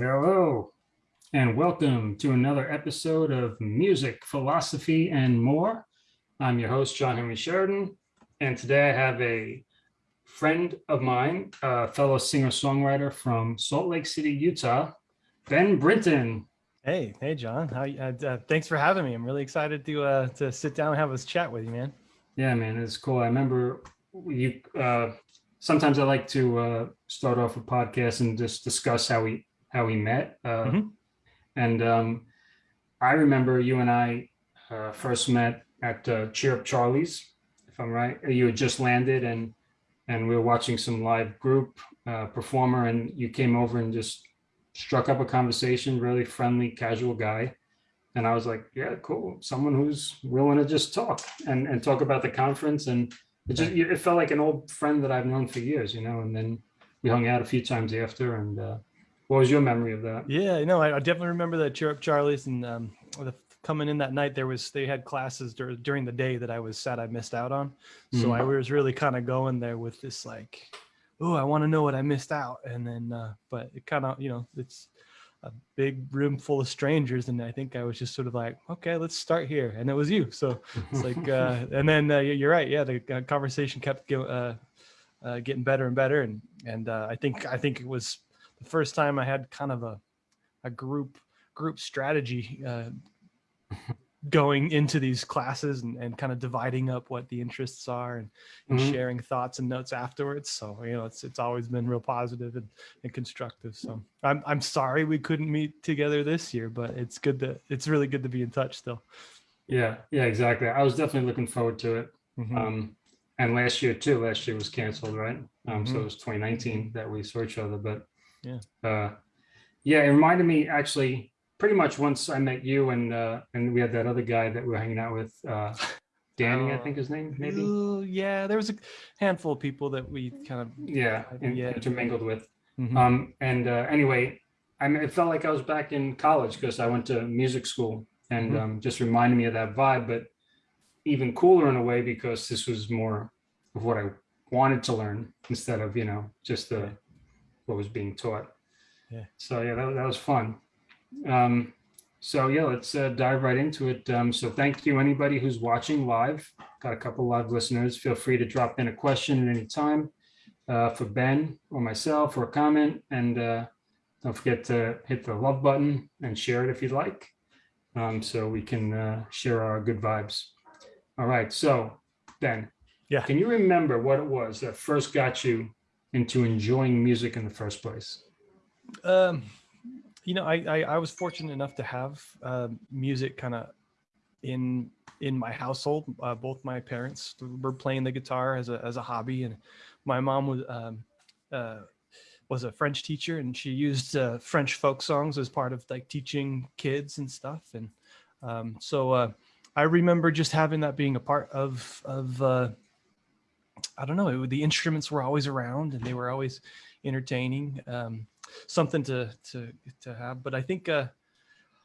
Hello, and welcome to another episode of Music, Philosophy, and More. I'm your host, John Henry Sheridan, and today I have a friend of mine, a fellow singer-songwriter from Salt Lake City, Utah, Ben Brinton. Hey, hey, John. How? Uh, uh, thanks for having me. I'm really excited to uh, to sit down and have this chat with you, man. Yeah, man, it's cool. I remember you. Uh, sometimes I like to uh, start off a podcast and just discuss how we how we met. Uh, Mhm. And um, I remember you and I uh, first met at uh, Cheer Up Charlie's, if I'm right. You had just landed and and we were watching some live group uh, performer, and you came over and just struck up a conversation. Really friendly, casual guy. And I was like, yeah, cool. Someone who's willing to just talk and and talk about the conference. And it just it felt like an old friend that I've known for years, you know. And then we hung out a few times after. And uh, what was your memory of that? Yeah, no, I, I definitely remember that Cheer Up Charlie's and um, the, coming in that night. There was they had classes dur- during the day that I was sad I missed out on. So Mhm. I was really kind of going there with this like, oh, I want to know what I missed out. And then, uh, but it kind of, you know, it's a big room full of strangers, and I think I was just sort of like, okay, let's start here, and it was you. So it's like uh, and then uh, you're right yeah the uh, conversation kept uh, uh, getting better and better and and uh, i think i think it was the first time i had kind of a a group group strategy uh, going into these classes and, and kind of dividing up what the interests are and, and Mhm. sharing thoughts and notes afterwards so you know it's it's always been real positive and, and constructive so i'm i'm sorry we couldn't meet together this year but it's good to it's really good to be in touch still Yeah, yeah, exactly. I was definitely looking forward to it. Mhm. Um, and last year too, last year was canceled, right? Um, so Mhm. it was 2019 that we saw each other, but Yeah. uh, yeah, it reminded me actually pretty much once I met you and, uh, and we had that other guy that we were hanging out with, uh, Danny, I Oh, think his name, maybe. Yeah, there was a handful of people that we kind of. Yeah, in- Yeah. intermingled with. Mhm. Um, and uh, anyway, I mean, it felt like I was back in college because I went to music school and Mhm. um, just reminded me of that vibe, but even cooler in a way because this was more of what I wanted to learn instead of, you know, just the. What was being taught. Yeah. So yeah, that, that was fun. Um, so yeah, let's uh, dive right into it. Um, so thank you anybody who's watching live. Got a couple live listeners. Feel free to drop in a question at any time uh, for Ben or myself or a comment. And uh, don't forget to hit the love button and share it if you'd like. Um, so we can uh, share our good vibes. All right. So Ben, Yeah. can you remember what it was that first got you into enjoying music in the first place? Um, you know, I, I I was fortunate enough to have uh, music kind of in in my household. Uh, both my parents were playing the guitar as a as a hobby, and my mom was um, uh, was a French teacher, and she used uh, French folk songs as part of like teaching kids and stuff. And um, so uh, I remember just having that being a part of of uh, I don't know. The instruments were always around, and they were always entertaining. Um, something to to to have. But I think uh,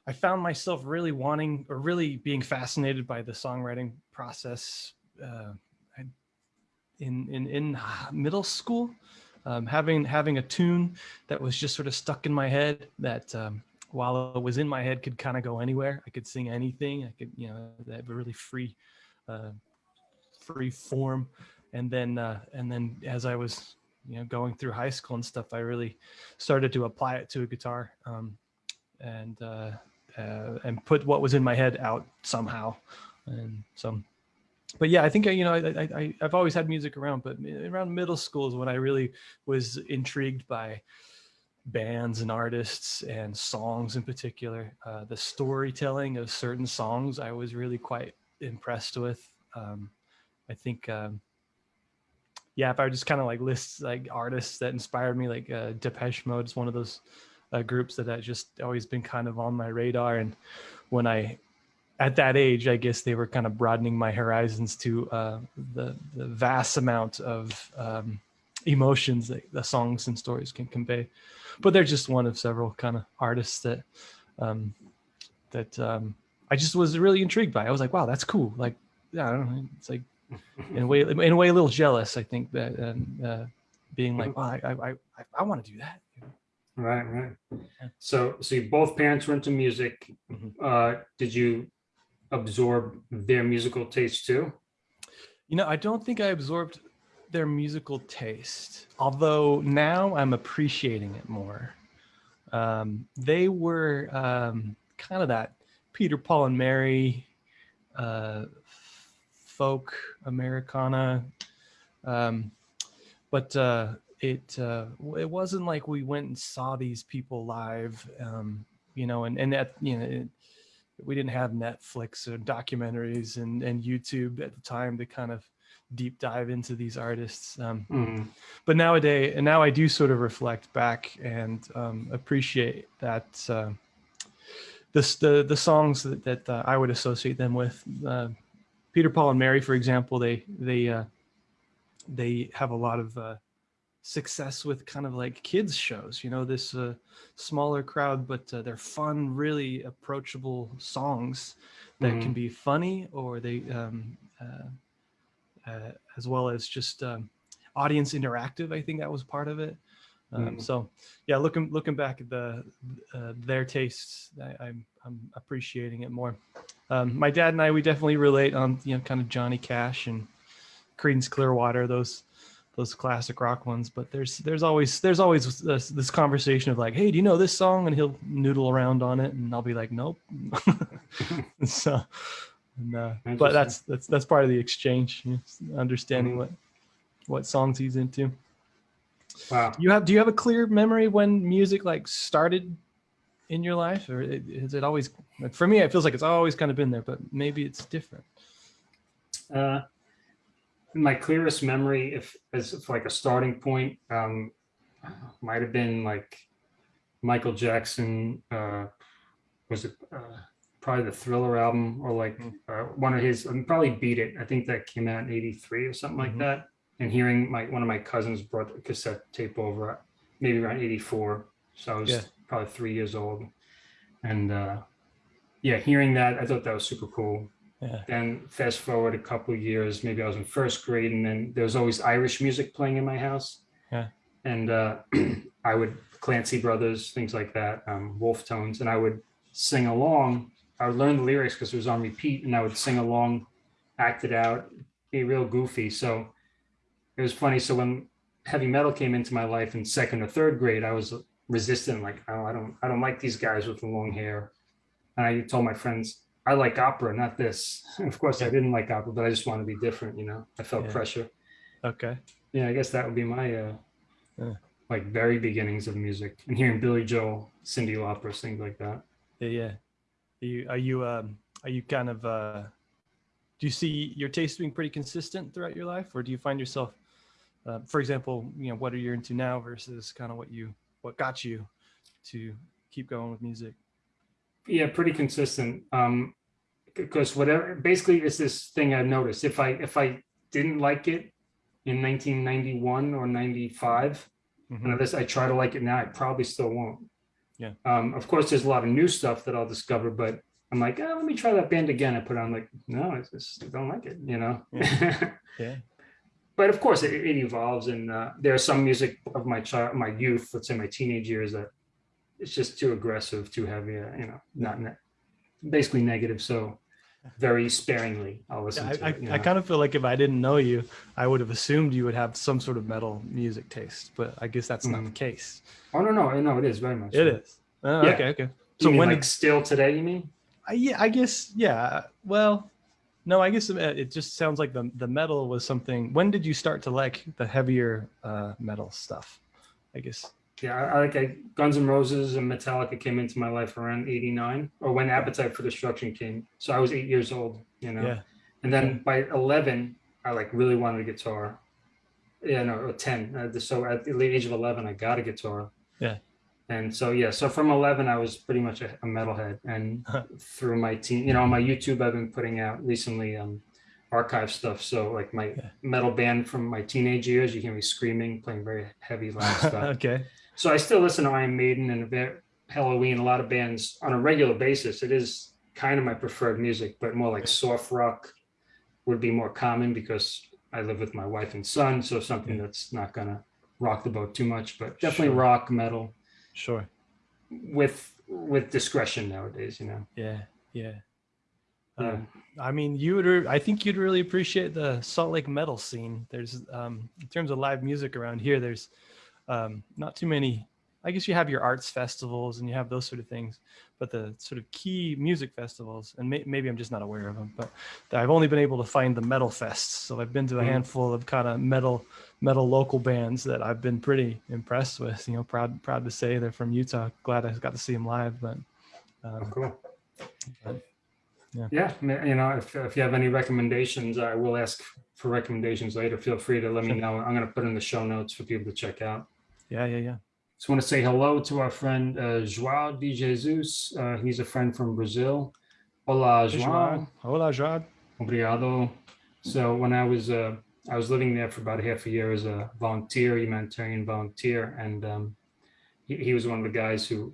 I found myself really wanting or really being fascinated by the songwriting process uh, in in in middle school. Um, having having a tune that was just sort of stuck in my head that um, while it was in my head could kind of go anywhere. I could sing anything. I could you know that really free uh, free form. And then uh, and then as I was you know going through high school and stuff, I really started to apply it to a guitar um, and uh, uh, and put what was in my head out somehow. And so, but yeah, I think you know I, I I've always had music around, but around middle school is when I really was intrigued by bands and artists and songs in particular. Uh, the storytelling of certain songs I was really quite impressed with. Um, I think. Um, yeah, if I just kind of like list like artists that inspired me, like uh, Depeche Mode is one of those uh, groups that has just always been kind of on my radar. And when I, at that age, I guess they were kind of broadening my horizons to uh, the the vast amount of um, emotions that the songs and stories can convey. But they're just one of several kind of artists that um, that um, I just was really intrigued by. I was like, wow, that's cool. Like, yeah, I don't know. It's like in a way, in a way, a little jealous. I think that um, uh, being like, well, I, I, I, I want to do that. Right, right. Yeah. So, so you both parents were into music. Mhm. Uh, did you absorb their musical taste too? You know, I don't think I absorbed their musical taste, although now I'm appreciating it more. Um, they were um, kind of that Peter, Paul, and Mary uh, folk Americana, um, but uh, it uh, it wasn't like we went and saw these people live, um, you know, and and that you know. It, we didn't have Netflix or documentaries and, and YouTube at the time to kind of deep dive into these artists. Um, Mhm. but nowadays, and now I do sort of reflect back and um, appreciate that uh, this the the songs that, that uh, I would associate them with. Uh, Peter, Paul, and Mary, for example, they they uh, they have a lot of uh, success with kind of like kids shows. You know, this uh, smaller crowd, but uh, they're fun, really approachable songs that can Mhm. be funny or they um, uh, uh, as well as just um, audience interactive. I think that was part of it. Um, Mhm. So yeah, looking looking back at the uh, their tastes, I, I'm I'm appreciating it more. Um, my dad and I we definitely relate on you know kind of Johnny Cash and Creedence Clearwater those those classic rock ones. But there's there's always there's always this, this conversation of like, hey, do you know this song? And he'll noodle around on it, and I'll be like, nope. so. And, uh, but that's that's that's part of the exchange, you know, understanding Mhm. what what songs he's into. Wow. You have do you have a clear memory when music like started in your life, or is it always? For me, it feels like it's always kind of been there, but maybe it's different. Uh, my clearest memory, if as if like a starting point, um, might have been like Michael Jackson. Uh, was it uh, probably the Thriller album or like Mm. uh, one of his? Probably Beat It. I think that came out in '83 or something like Mhm. that. And hearing my one of my cousins brought the cassette tape over, maybe around '84. So I was Yeah. Probably three years old, and uh, yeah, hearing that, I thought that was super cool Yeah, then fast forward a couple of years, maybe I was in first grade, and then there was always Irish music playing in my house. Yeah. And uh, I would Clancy Brothers, things like that, um, Wolfe Tones, and I would sing along. I would learn the lyrics because it was on repeat, and I would sing along, act it out, be real goofy. So it was funny. So when heavy metal came into my life in second or third grade, I was resistant, like, oh, I don't, I don't like these guys with the long hair. And I told my friends, I like opera, not this. Of course, I didn't like opera, but I just want to be different. You know, I felt Yeah. pressure. okay. Yeah, I guess that would be my uh, Yeah. like very beginnings of music and hearing Billy Joel, Cyndi Lauper, things like that. Yeah, yeah. Are you are you um are you kind of uh do you see your taste being pretty consistent throughout your life, or do you find yourself, uh, for example, you know, what are you into now versus kind of what you what got you to keep going with music? Yeah, pretty consistent. Um, because whatever, basically, it's this thing I've noticed. If I if I didn't like it in 1991 or 95, Mhm. and this I try to like it now, I probably still won't. Yeah. Um, of course, there's a lot of new stuff that I'll discover, but I'm like, oh, let me try that band again. I put on like, no, I just don't like it, you know. Yeah. but of course, it, it evolves, and uh, there's some music of my child, my youth, let's say my teenage years, that it's just too aggressive, too heavy, uh, you know, not ne- basically negative. So very sparingly, I'll listen Yeah, to I, it. I, I kind of feel like if I didn't know you, I would have assumed you would have some sort of metal music taste, but I guess that's not the case. oh no, no, no, it is very much. It so. is. Oh, Yeah. Okay, okay. So when like still today? You mean? I, yeah, I guess yeah. Well, no, I guess uh, it just sounds like the the metal was something. When did you start to like the heavier uh, metal stuff? I guess. Yeah, I, I like I, Guns N' Roses and Metallica came into my life around '89, or when Appetite for Destruction came. So I was eight years old, you know. Yeah. And then by 11, I like really wanted a guitar. Yeah, no, or 10. Uh, so at the age of 11, I got a guitar. Yeah. And so yeah, so from 11, I was pretty much a, a metalhead, and through my team, you know, on my YouTube, I've been putting out recently um, archive stuff. So like my Yeah. metal band from my teenage years, you hear me screaming, playing very heavy loud stuff. okay. So I still listen to Iron Maiden and Helloween, a lot of bands on a regular basis. It is kind of my preferred music, but more like soft rock would be more common because I live with my wife and son. So something Yeah. that's not gonna rock the boat too much, but definitely Sure. rock, metal, Sure. with with discretion nowadays. You know. Yeah. Yeah. Yeah. Um, I mean, you would. I think you'd really appreciate the Salt Lake metal scene. There's, um, in terms of live music around here, there's um, not too many. I guess you have your arts festivals and you have those sort of things, but the sort of key music festivals, and may, maybe I'm just not aware of them, but I've only been able to find the metal fests. So I've been to a Mhm. handful of kind of metal, metal local bands that I've been pretty impressed with. You know, proud, proud to say they're from Utah. Glad I got to see them live, but. Oh, Um, cool. but, yeah. Yeah, you know, if, if you have any recommendations, I will ask for recommendations later. Feel free to let me know. I'm going to put in the show notes for people to check out. yeah, yeah, yeah. Just want to say hello to our friend uh, João de Jesus. Uh, he's a friend from Brazil. João. João. Hola, João. Obrigado. So when I was uh, I was living there for about half a year as a volunteer, humanitarian volunteer, and um, he, he was one of the guys who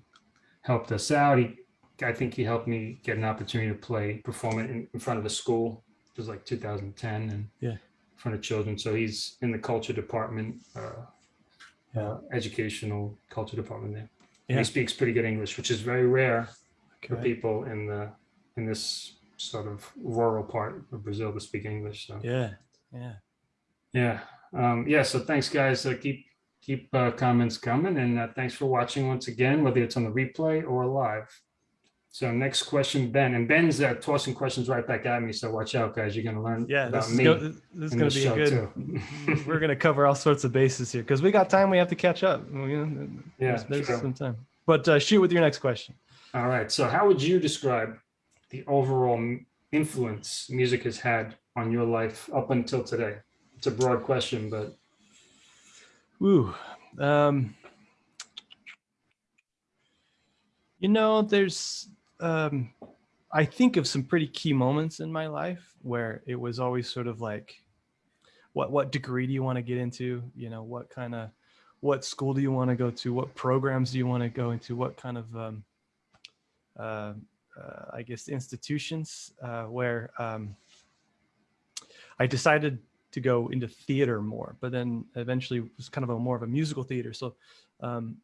helped us out. He, I think he helped me get an opportunity to play, perform it in, in front of a school. It was like 2010, and Yeah. in front of children. So he's in the culture department, uh, Yeah. uh, educational culture department there. Yeah. He speaks pretty good English, which is very rare for people in the in this sort of rural part of Brazil to speak English. So Yeah, yeah. Yeah, um, yeah. So thanks, guys. Uh, keep keep uh, comments coming, and uh, thanks for watching once again, whether it's on the replay or live. So next question, Ben, and Ben's uh, tossing questions right back at me. So watch out, guys. You're gonna learn Yeah, about this is, me. go, this is in going to be good. too. we're going to cover all sorts of bases here because we got time. We have to catch up. You know, Yeah, there's, there's sure. some time. But uh, shoot with your next question. All right. So how would you describe the overall influence music has had on your life up until today? It's a broad question, but Ooh, um, you know, there's. Um, I think of some pretty key moments in my life where it was always sort of like, what what degree do you want to get into? You know, what kind of what school do you want to go to? What programs do you want to go into? What kind of um, uh, uh, I guess institutions uh, where um, I decided to go into theater more, but then eventually it was kind of a more of a musical theater. So um,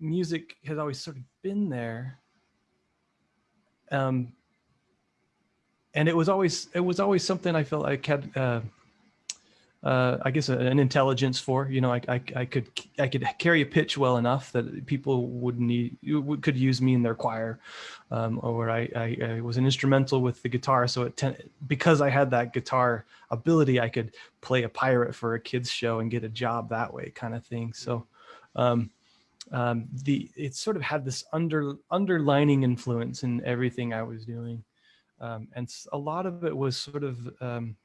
music has always sort of been there. Um, and it was always it was always something I felt like had uh, uh, I guess an intelligence for you know I, I I could I could carry a pitch well enough that people would need could use me in their choir, um, or I, I I was an instrumental with the guitar so it because I had that guitar ability I could play a pirate for a kids show and get a job that way kind of thing. So um, um, the it sort of had this under underlining influence in everything I was doing. Um, and a lot of it was sort of um,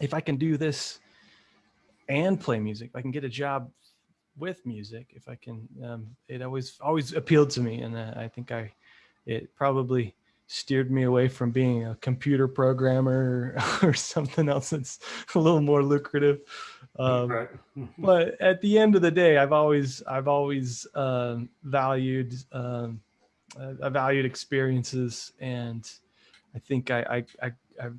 if I can do this and play music, I can get a job with music. If I can, um, it always always appealed to me, and uh, I think I it probably steered me away from being a computer programmer or something else that's a little more lucrative. Um, right. but at the end of the day, I've always I've always um, valued um, uh, I valued experiences, and I think I I, I I've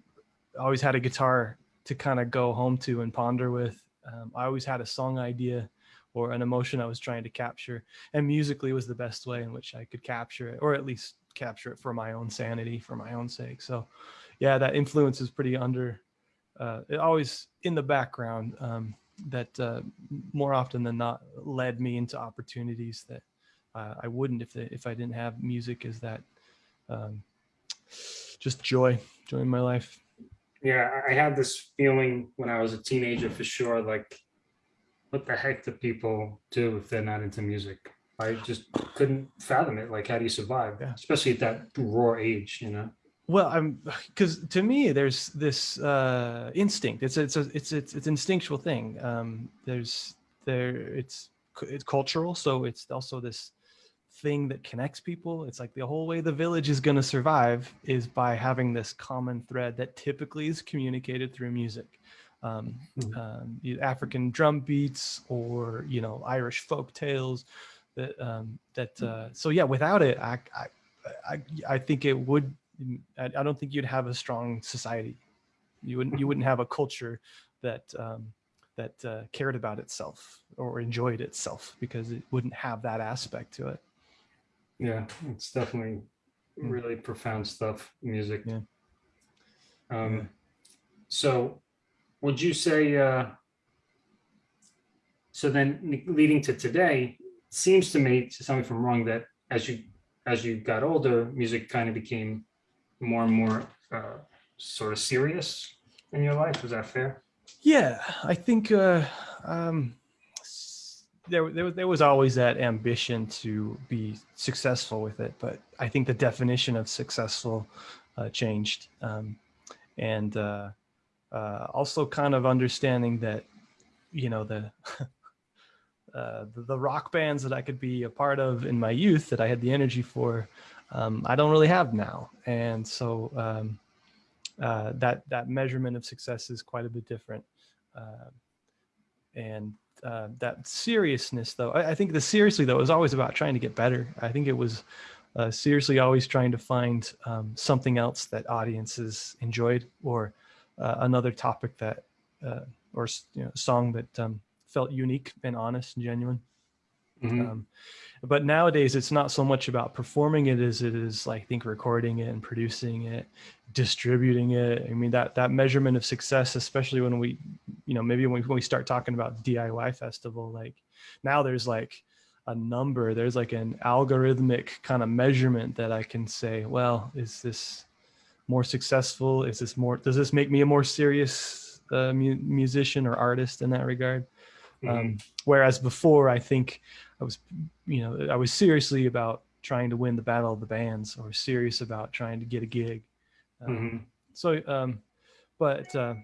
always had a guitar to kind of go home to and ponder with. Um, I always had a song idea or an emotion I was trying to capture, and musically was the best way in which I could capture it, or at least capture it for my own sanity, for my own sake. So, yeah, that influence is pretty under. Uh, always in the background um, that uh, more often than not led me into opportunities that uh, I wouldn't if if I didn't have music as that um, just joy, joy in my life. Yeah, I had this feeling when I was a teenager for sure, like, what the heck do people do if they're not into music? I just couldn't fathom it. Like, how do you survive? Yeah. Especially at that raw age, you know? Well, I'm because to me, there's this uh, instinct. It's it's a, it's it's it's instinctual thing. Um, there's there it's it's cultural, so it's also this thing that connects people. It's like the whole way the village is going to survive is by having this common thread that typically is communicated through music. Um, Mhm. um, African drum beats or you know Irish folk tales. That um, that uh, so yeah. Without it, I I I, I think it would. I, I don't think you'd have a strong society. You wouldn't you wouldn't have a culture that um, that uh, cared about itself or enjoyed itself because it wouldn't have that aspect to it. Yeah, it's definitely Mm. really profound stuff, music. Yeah. Um, so would you say, uh, so then leading to today, seems to me, to tell me if I'm wrong, that as you, as you got older, music kind of became more and more, uh, sort of serious in your life. Is that fair? Yeah, I think uh, um, there, there, there was always that ambition to be successful with it, but I think the definition of successful uh, changed, um, and uh, uh, also kind of understanding that you know the, uh, the the rock bands that I could be a part of in my youth that I had the energy for, um, I don't really have now, and so. Um, uh, that that measurement of success is quite a bit different. Uh, and uh, that seriousness, though, I, I think the seriously though is always about trying to get better. I think it was uh, seriously always trying to find um, something else that audiences enjoyed, or uh, another topic that, uh, or you know, song that um, felt unique and honest and genuine. Mhm. Um, but nowadays, it's not so much about performing it as it is, like, think, recording it and producing it, distributing it. I mean, that that measurement of success, especially when we, you know, maybe when we, when we start talking about DIY festival, like now there's like a number, there's like an algorithmic kind of measurement that I can say, well, is this more successful? Is this more? Does this make me a more serious uh, mu- musician or artist in that regard? Mhm. Um, whereas before, I think I was, you know, I was seriously about trying to win the battle of the bands or serious about trying to get a gig. Um, Mhm. So, um, but uh,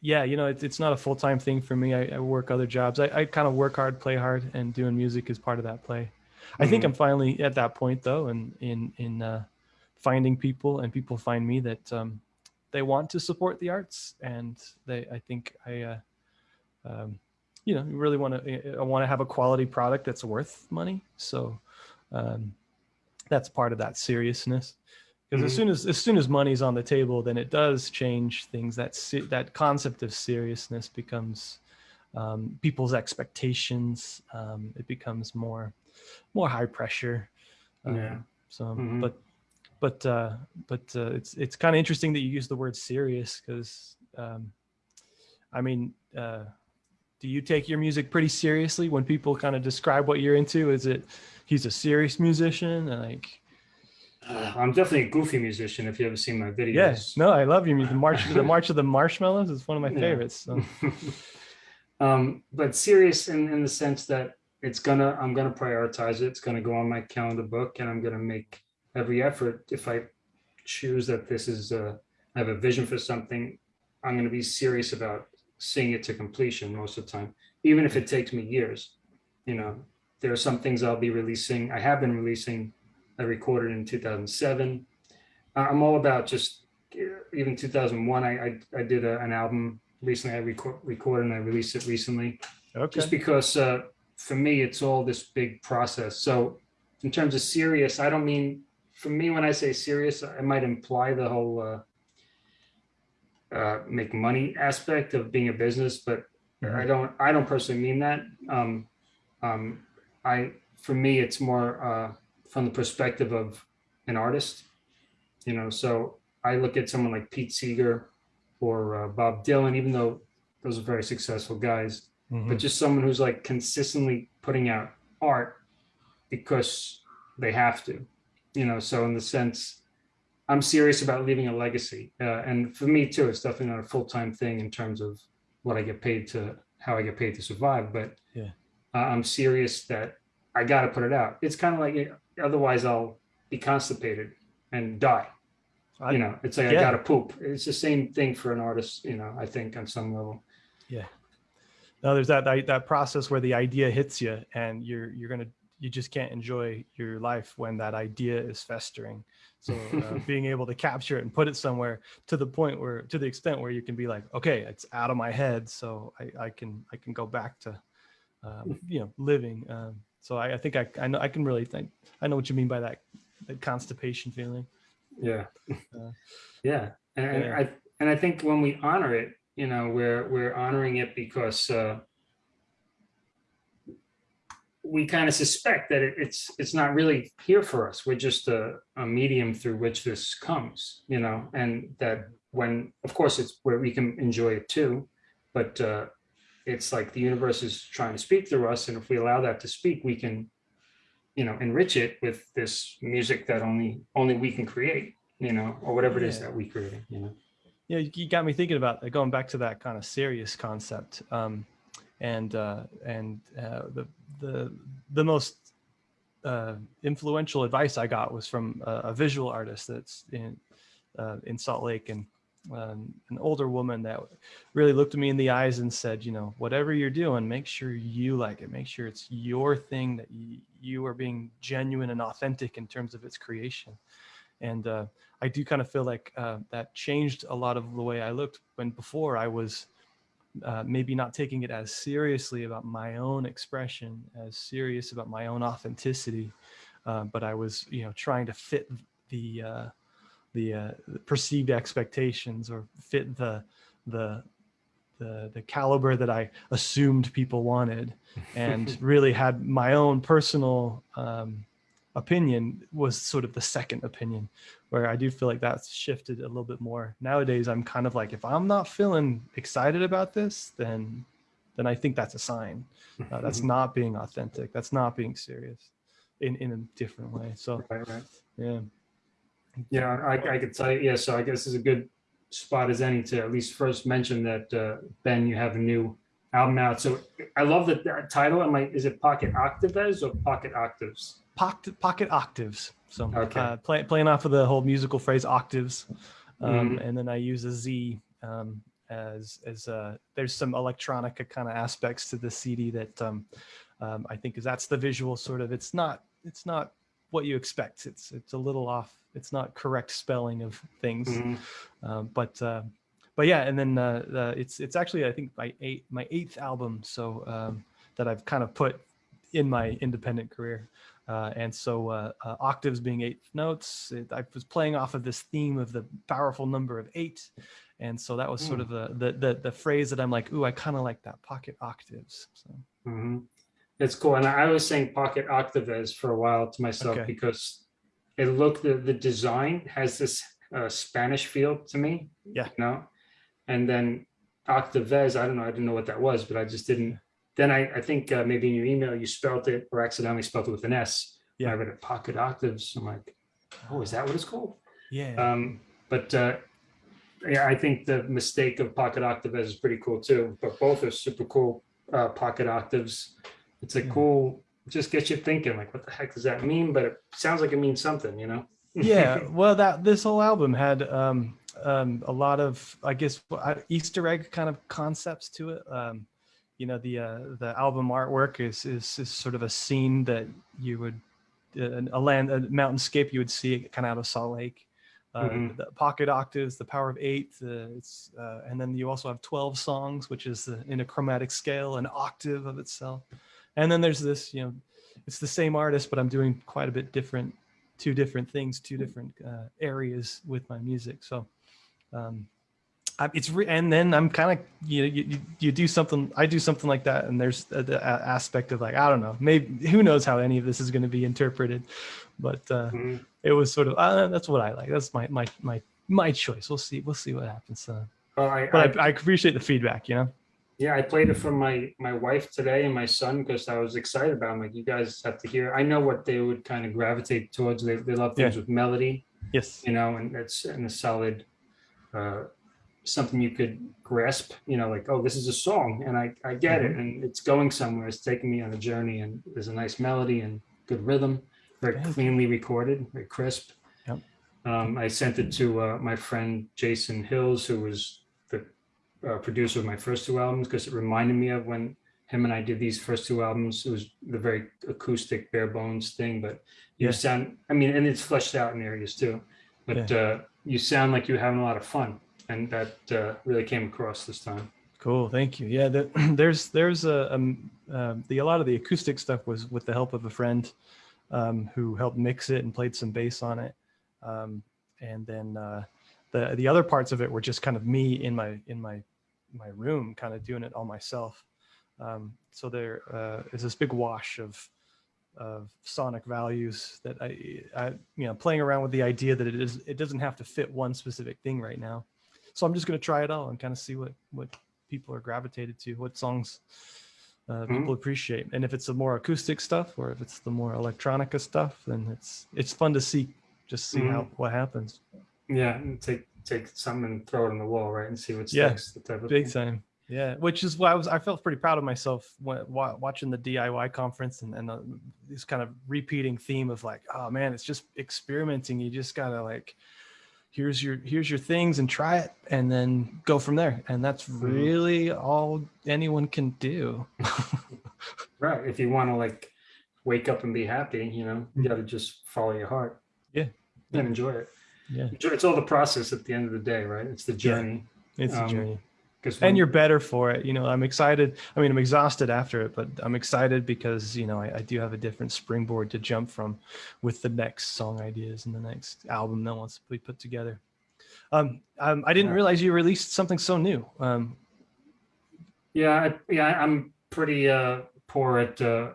yeah, you know, it's, it's not a full time thing for me. I, I work other jobs. I, I kind of work hard, play hard, and doing music is part of that play. I think Mhm. I'm finally at that point though, and in in uh, finding people and people find me that um, they want to support the arts, and they I think I. Uh, um, you know, you really want to. I want to have a quality product that's worth money. So, um, that's part of that seriousness. Because as Mhm. soon as as soon as money's on the table, then it does change things. That that concept of seriousness becomes um, people's expectations. Um, it becomes more more high pressure. Um, Yeah. So, Mhm. but but uh, but uh, it's it's kind of interesting that you use the word serious because um, I mean, uh, do you take your music pretty seriously when people kind of describe what you're into? Is it he's a serious musician? Like, Uh, I'm definitely a goofy musician. If you ever seen my videos. yes, no, I love your music. The March, the March of the Marshmallows is one of my Yeah. favorites. So. um, but serious in, in the sense that it's gonna, I'm gonna prioritize it. It's gonna go on my calendar book and I'm gonna make every effort. If I choose that this is, a, I have a vision for something, I'm gonna be serious about seeing it to completion most of the time, even if it takes me years. You know, there are some things I'll be releasing. I have been releasing. I recorded in 2007. Uh, I'm all about just uh, even 2001. I I, I did a, an album recently. I record, recorded and I released it recently. Okay. Just because uh, for me it's all this big process. So in terms of serious, I don't mean for me when I say serious, I might imply the whole uh, uh, make money aspect of being a business, but Mhm. I don't I don't personally mean that. Um, um, I for me it's more uh, from the perspective of an artist, you know. So I look at someone like Pete Seeger or uh, Bob Dylan, even though those are very successful guys, Mhm. but just someone who's like consistently putting out art because they have to, you know. So in the sense, I'm serious about leaving a legacy, uh, and for me too, it's definitely not a full time thing in terms of what I get paid to, how I get paid to survive. But Yeah. uh, I'm serious that I got to put it out. It's kind of like otherwise I'll be constipated and die. I- you know, it's like yeah. I got to poop. It's the same thing for an artist, you know. I think on some level. Yeah. No, there's that, that that process where the idea hits you, and you're you're gonna you just can't enjoy your life when that idea is festering. So uh, being able to capture it and put it somewhere to the point where to the extent where you can be like, okay, it's out of my head, so I, I can I can go back to um, you know living. Um, so I, I think I I know I can really think I know what you mean by that that constipation feeling. Yeah. Uh, yeah. And, and yeah. I and I think when we honor it, you know, we're, we're honoring it because, uh, we kind of suspect that it, it's, it's not really here for us. We're just a, a medium through which this comes, you know, and that when, of course, it's where we can enjoy it too, but, uh, it's like the universe is trying to speak through us. And if we allow that to speak, we can, you know, enrich it with this music that only, only we can create, you know, or whatever it is that we create, you know? Yeah, you you got me thinking about uh, going back to that kind of serious concept, um, and uh, and uh, the the the most uh, influential advice I got was from a, a visual artist that's in uh, in Salt Lake, and um, an older woman that really looked me in the eyes and said, you know, whatever you're doing, make sure you like it, make sure it's your thing that you, you are being genuine and authentic in terms of its creation, and uh, I do kind of feel like uh, that changed a lot of the way I looked when before I was uh, maybe not taking it as seriously about my own expression, as serious about my own authenticity, uh, but I was, you know, trying to fit the uh, the, uh, the perceived expectations or fit the the the the caliber that I assumed people wanted, and really had my own personal um, opinion was sort of the second opinion where I do feel like that's shifted a little bit more. Nowadays, I'm kind of like, if I'm not feeling excited about this, then then I think that's a sign. Uh, that's not being authentic. That's not being serious in, in a different way. So Right, right. yeah. Yeah, I, I could tell you, yeah, so I guess it's a good spot as any to at least first mention that, uh, Ben, you have a new album out. So I love the, that title. Am I, is it Pocket Octaves or Pocket Octaves? Pocket, pocket octaves. So Okay. uh, play, playing off of the whole musical phrase octaves. Um, And then I use a Z um, as, as uh, there's some electronica kind of aspects to the CD that um, um, I think is that's the visual sort of, it's not, it's not what you expect. It's, it's a little off. It's not correct spelling of things. Mhm. Um, but uh, but yeah, and then uh, uh, it's it's actually I think my eight my eighth album, so um, that I've kind of put in my independent career. Uh, and so uh, uh, octaves being eight notes, it, I was playing off of this theme of the powerful number of eight, and so that was sort Mm. of the, the the the phrase that I'm like, ooh, I kind of like that pocket octaves. So Mhm. It's cool. And I was saying Pocket Octaves for a while to myself Okay. because it looked, the, the design has this uh, Spanish feel to me. Yeah. You know, and then Octaves, I don't know, I didn't know what that was, but I just didn't. Then I, I think uh, maybe in your email you spelt it or accidentally spelled it with an S. Yeah. I read it Pocket Octaves. I'm like, oh, is that what it's called? yeah, Um, but uh, yeah, I think the mistake of pocket octaves is pretty cool too. But both are super cool uh, pocket octaves. It's a Yeah. cool, just gets you thinking like, what the heck does that mean? But it sounds like it means something, you know? yeah well that this whole album had um um a lot of i guess uh, easter egg kind of concepts to it um you know the uh the album artwork is is, is sort of a scene that you would uh, a land a mountainscape you would see kind of out of salt lake uh, Mhm. the pocket octaves the power of eight uh, it's uh, and then you also have 12 songs which is the, in a chromatic scale an octave of itself and then there's this you know it's the same artist but i'm doing quite a bit different two different things, two different uh, areas with my music. So um, I, it's re- and then I'm kind of you, know, you you do something I do something like that, and there's a, the aspect of like I don't know maybe who knows how any of this is going to be interpreted, but uh, Mhm. it was sort of uh, that's what I like. That's my my my my choice. We'll see we'll see what happens. Uh, Well, I, but I- I, appreciate the feedback. You know. yeah, I played it for my my wife today and my son because I was excited about. It. I'm like, you guys have to hear. I know what they would kind of gravitate towards. They they love things with melody. Yes. you know, and it's in a solid, uh, something you could grasp, you know, like, oh, this is a song and I, I get it and it's going somewhere. It's taking me on a journey and there's a nice melody and good rhythm, very cleanly recorded, very crisp. Yep. Um, I sent it to uh, my friend Jason Hills, who was the uh, producer of my first two albums, because it reminded me of when him and I did these first two albums. It was the very acoustic, bare bones thing, but you Yeah. sound, I mean, and it's fleshed out in areas too, but uh, you sound like you're having a lot of fun. And that uh, really came across this time. Cool, thank you. Yeah, the, there's there's a um, uh, the a lot of the acoustic stuff was with the help of a friend um, who helped mix it and played some bass on it, um, and then uh, the the other parts of it were just kind of me in my in my my room, kind of doing it all myself. Um, so there uh, is this big wash of of sonic values that I, I, you know, playing around with the idea that it is, it doesn't have to fit one specific thing right now. So I'm just going to try it all and kind of see what, what people are gravitated to, what songs uh, Mhm. people appreciate. And if it's the more acoustic stuff or if it's the more electronica stuff, then it's, it's fun to see, just see how, what happens. Yeah, and take take something and throw it on the wall, right, and see what Yeah, sticks. the type of Big thing. time. Yeah, which is why I was I felt pretty proud of myself when wa- watching the DIY conference and and uh, this kind of repeating theme of like, oh man, it's just experimenting. You just gotta like, here's your here's your things and try it, and then go from there. And that's Mhm. really all anyone can do. Right. If you want to like wake up and be happy, you know, you got to just follow your heart. Yeah. And enjoy it. Yeah, It's all the process at the end of the day, right? It's the journey. it's a Um, journey. And you're better for it. You know, I'm excited. I mean, I'm exhausted after it, but I'm excited because, you know, I, I do have a different springboard to jump from with the next song ideas and the next album that wants to be put together. Um, um, I didn't Yeah. realize you released something so new. Um, Yeah, I, yeah, I'm pretty uh, poor at uh,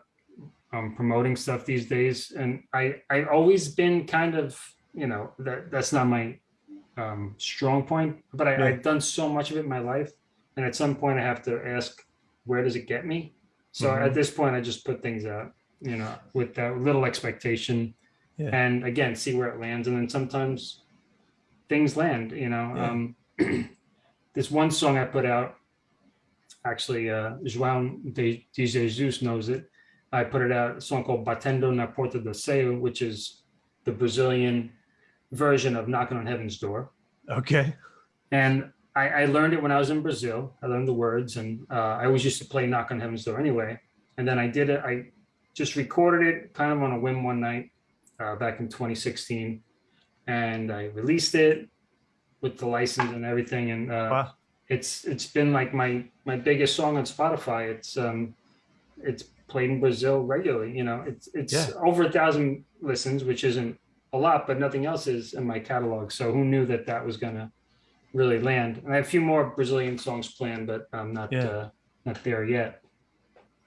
um, promoting stuff these days, and I I always been kind of you know that that's not my um, strong point, but I, Yeah. I've done so much of it in my life, and at some point I have to ask, where does it get me? So Mhm. at this point, I just put things out, you know, with that little expectation, Yeah. and again, see where it lands, and then sometimes things land, you know. Yeah. Um, this one song I put out actually uh João de, de Jesus knows it. I put it out a song called Batendo na Porta do Céu, which is the Brazilian version of Knocking on Heaven's Door. okay. And I, I learned it when I was in Brazil. I learned the words, and uh, I always used to play Knock on Heaven's Door anyway. And then I did it. I just recorded it kind of on a whim one night uh, back in 2016, and I released it with the license and everything. And uh, Wow. it's it's been like my my biggest song on Spotify. It's um it's played in Brazil regularly. You know, it's it's Yeah. over a thousand listens, which isn't a lot, but nothing else is in my catalog. So who knew that that was gonna really land? And I have a few more Brazilian songs planned, but I'm not Yeah. uh, not there yet.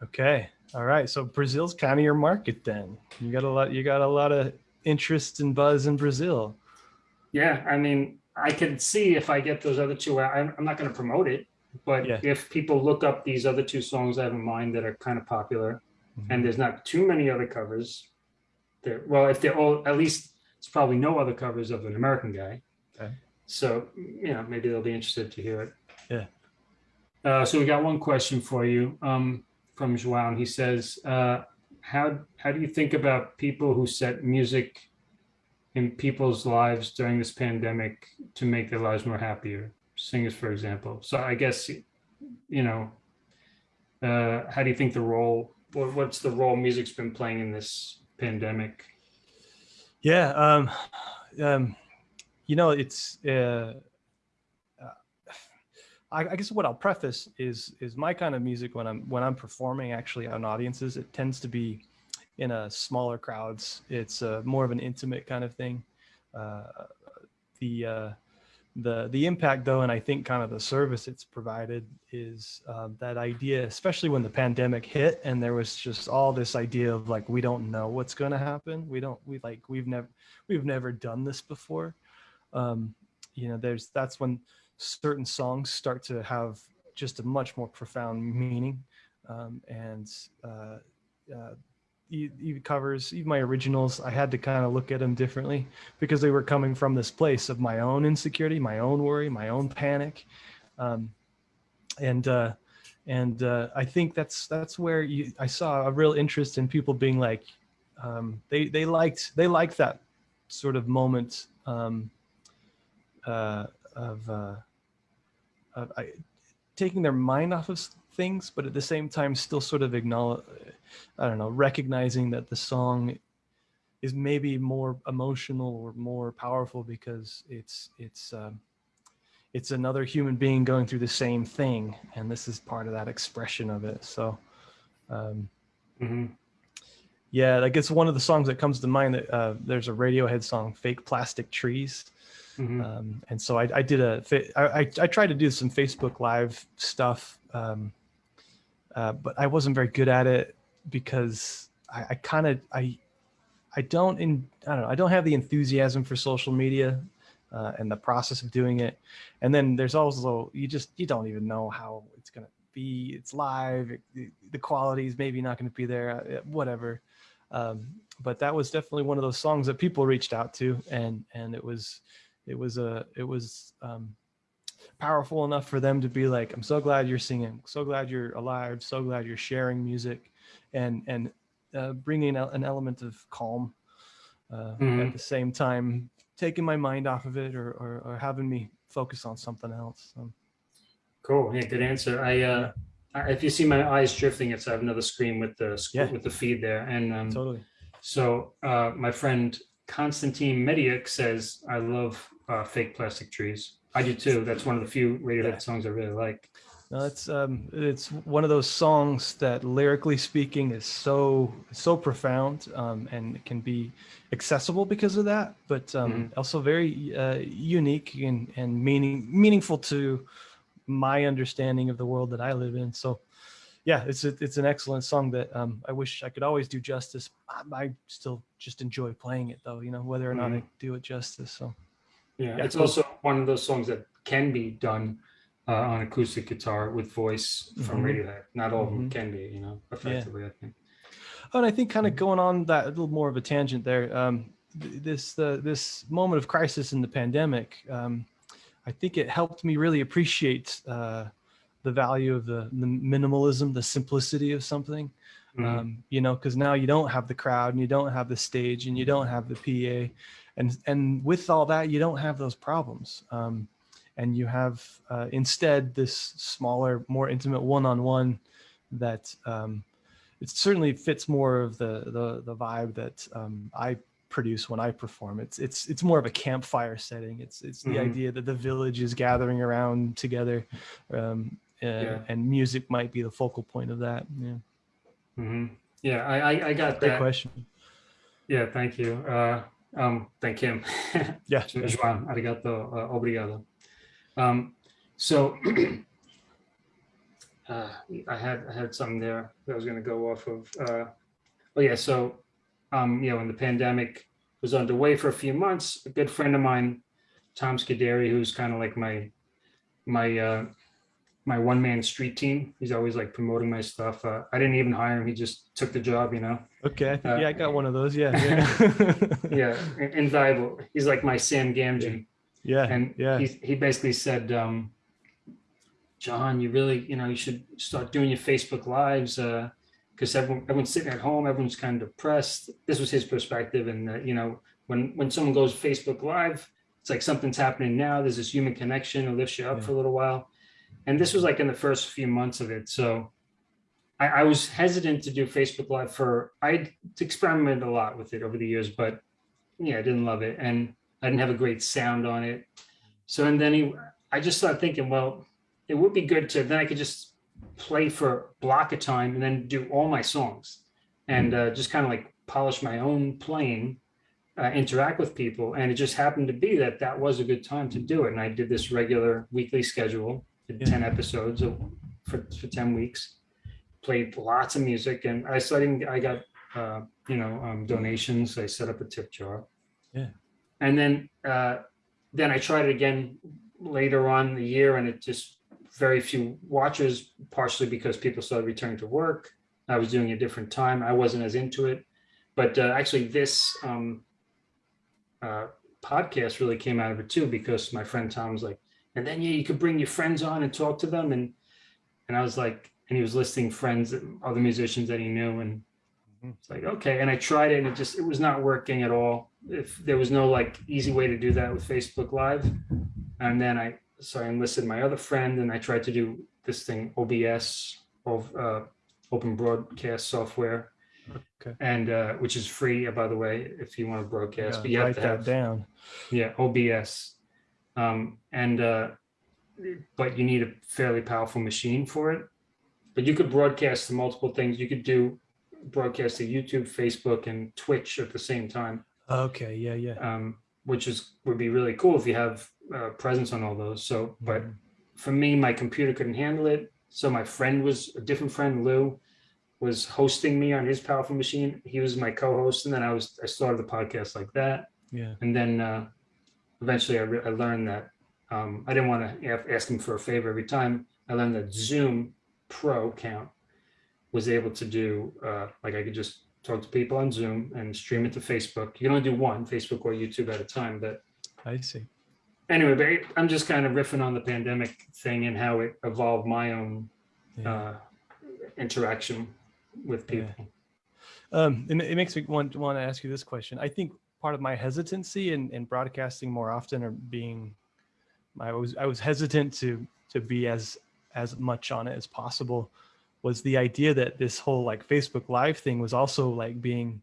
Okay. All right. So Brazil's kind of your market then. You got a lot, you got a lot of interest and buzz in Brazil. Yeah, I mean, I can see if I get those other two. out- I'm, I'm not going to promote it, but Yeah. if people look up these other two songs I have in mind that are kind of popular, and there's not too many other covers. There, well, if they're all, at least it's probably no other covers of an American guy. So you know, maybe they'll be interested to hear it. Yeah. Uh, so we got one question for you um, from João. He says, uh, "How how do you think about people who set music in people's lives during this pandemic to make their lives more happier? Singers, for example. So I guess you know, uh, how do you think the role? What, what's the role music's been playing in this pandemic? Yeah. Um, um, you know, it's, uh, uh, I, I guess what I'll preface is, is my kind of music when I'm, when I'm performing actually on audiences, it tends to be in a smaller crowds. It's uh, more of an intimate kind of thing. Uh, the, uh, the, the impact though, and I think kind of the service it's provided is um, that idea, especially when the pandemic hit and there was just all this idea of like, we don't know what's going to happen. We don't, we like, we've never, we've never done this before. Um, you know, there's, that's when certain songs start to have just a much more profound meaning. Um, and, uh, uh, even covers, even my originals, I had to kind of look at them differently because they were coming from this place of my own insecurity, my own worry, my own panic. Um, and, uh, and uh, I think that's that's where you, I saw a real interest in people being like, um, they they liked they liked that sort of moment um, uh, of, uh, of I, taking their mind off of things, but at the same time still sort of acknowledge, I don't know, recognizing that the song is maybe more emotional or more powerful because it's it's um, it's another human being going through the same thing, and this is part of that expression of it. So. Um, hmm yeah, like it's one of the songs that comes to mind. That uh, there's a Radiohead song, "Fake Plastic Trees," Mhm. Um, and so I, I did a, I, I, I tried to do some Facebook live stuff. Um, uh, but I wasn't very good at it because I, I kind of, I, I don't, in, I don't know, I don't have the enthusiasm for social media uh, and the process of doing it. And then there's also, you just, you don't even know how it's going to be. It's live. It, the, the quality is maybe not going to be there, uh, whatever. Um, but that was definitely one of those songs that people reached out to and, and it was, it was a, it was, um, powerful enough for them to be like, I'm so glad you're singing, so glad you're alive, so glad you're sharing music and, and uh, bringing an element of calm uh, Mhm. at the same time, taking my mind off of it or, or, or having me focus on something else. Um, Cool. Yeah, good answer. I, uh, I- if you see my eyes drifting, it's, I have another screen with the, Yeah. with the feed there. And, um, totally. so, uh, my friend Constantine Mediak says, I love, uh, fake plastic trees. I do too. That's one of the few Radiohead Yeah. songs I really like. No, it's um, it's one of those songs that lyrically speaking is so so profound um, and can be accessible because of that, but um, also very uh, unique and and meaning meaningful to my understanding of the world that I live in. So, yeah, it's a, it's an excellent song that um, I wish I could always do justice. I, I still just enjoy playing it though, you know, whether or not I do it justice. So. Yeah, Yeah, it's cool. also one of those songs that can be done uh, on acoustic guitar with voice from Mhm. Radiohead. Not all of them Mhm. can be, you know, effectively. I think. Oh, and I think kind of going on that a little more of a tangent there. Um, this the this moment of crisis in the pandemic, um, I think it helped me really appreciate uh, the value of the, the minimalism, the simplicity of something. Mhm. Um, you know, because now you don't have the crowd and you don't have the stage and you don't have the PA, and and with all that you don't have those problems. Um, and you have uh, instead this smaller, more intimate one-on-one that um, it certainly fits more of the the, the vibe that um, I produce when I perform. It's it's it's more of a campfire setting. It's it's the Mhm. idea that the village is gathering around together, um, uh, Yeah. and music might be the focal point of that. Yeah, Mhm. Yeah, I, I, I got great that. question. Yeah, thank you. Uh, um, thank him. Yeah, arigato, uh, obrigado. Um, so uh, I had I had something there that I was going to go off of. Uh, oh yeah, so um, you know, when the pandemic was underway for a few months, a good friend of mine, Tom Scuderi, who's kind of like my my uh, my one man street team. He's always like promoting my stuff. Uh, I didn't even hire him; he just took the job. You know. okay. Uh, yeah, I got one of those. Yeah, yeah, Yeah, in- invaluable. He's like my Sam Gamgee. yeah, and yeah. he, he basically said um john you really you know you should start doing your facebook lives uh because everyone everyone's sitting at home everyone's kind of depressed this was his perspective and uh, you know when when someone goes facebook live it's like something's happening now there's this human connection it lifts you up Yeah. for a little while and this was like in the first few months of it so I, I was hesitant to do facebook live for i experimented a lot with it over the years but yeah i didn't love it and I didn't have a great sound on it. So and then he, I just started thinking, well, it would be good to then I could just play for a block of time and then do all my songs and uh, just kind of like polish my own playing, uh, interact with people. And it just happened to be that that was a good time to do it. And I did this regular weekly schedule, did Yeah. 10 episodes of, for, for 10 weeks, played lots of music. And I started, I got, uh, you know, um, donations. I set up a tip jar. Yeah. And then, uh, then I tried it again later on in the year and it just very few watchers, partially because people started returning to work. I was doing a different time. I wasn't as into it. But uh, actually this um, uh, podcast really came out of it too, because my friend Tom was like, and then yeah, you could bring your friends on and talk to them. And, and I was like, and he was listing friends, other musicians that he knew. And Mhm. it's like, okay. And I tried it and it just, it was not working at all. If there was no like easy way to do that with Facebook live. And then I, so I enlisted my other friend and I tried to do this thing, OBS, of uh, open broadcast software. Okay. And uh, which is free, uh, by the way, if you want to broadcast, Yeah, but you have write to that have, down. yeah, OBS. Um, and, uh, but you need a fairly powerful machine for it. But you could broadcast to multiple things. You could do broadcast to YouTube, Facebook, and Twitch at the same time. Okay. Yeah. Yeah. Um, which is would be really cool if you have uh, presence on all those. So, but Mhm. for me, my computer couldn't handle it. So my friend was a different friend, Lou, was hosting me on his powerful machine. He was my co-host, and then I was I started the podcast like that. yeah, And then uh, eventually I, re- I learned that um, I didn't want to ask him for a favor every time. I learned that Zoom Pro account was able to do, uh, like I could just talk to people on Zoom and stream it to Facebook. You can only do one, Facebook or YouTube at a time. But I see. Anyway, but I'm just kind of riffing on the pandemic thing and how it evolved my own Yeah. uh, interaction with Yeah. people. Um, and it makes me want want to ask you this question. I think part of my hesitancy in, in broadcasting more often or being, I was I was hesitant to to be as as much on it as possible, was the idea that this whole like Facebook Live thing was also like being,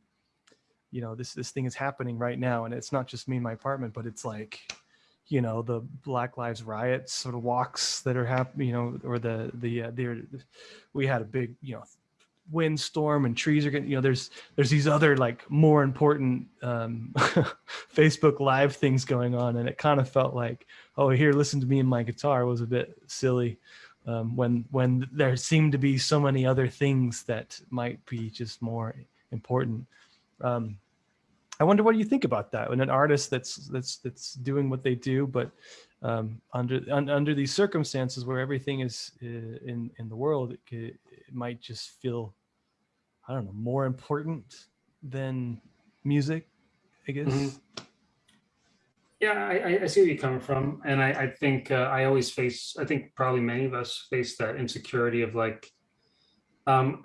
you know, this this thing is happening right now, and it's not just me in my apartment, but it's like, you know, the Black Lives riots sort of walks that are happening, you know, or the the uh, there, we had a big, you know windstorm and trees are getting you know there's there's these other like more important um facebook live things going on and it kind of felt like oh here listen to me and my guitar was a bit silly um when when there seemed to be so many other things that might be just more important. Um i wonder what you think about that when an artist that's that's that's doing what they do but um under un, under these circumstances where everything is uh, in in the world it, ca- it might just feel I don't know, more important than music, I guess. Mhm. Yeah, I, I- I see where you're coming from, and I, I think uh, I always face. I think probably many of us face that insecurity of like, um,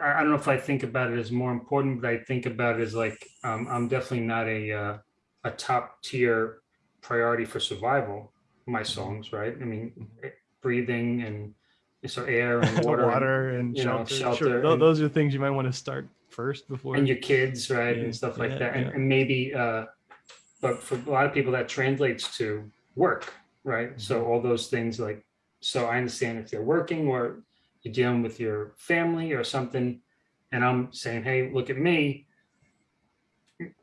I, I don't know if I think about it as more important, but I think about it as like, um, I'm definitely not a uh, a top tier priority for survival. My songs, right? I mean, eh, breathing and so air and water, Water, and, and you know, shelter. shelter Sure. and- Those are things you might want to start first before. and your kids, right, Yeah, and stuff like yeah, that, and, yeah. and maybe, uh, but for a lot of people that translates to work, right? So Mm-hmm. all those things like, so I understand if they're working or you're dealing with your family or something, and I'm saying, hey, look at me,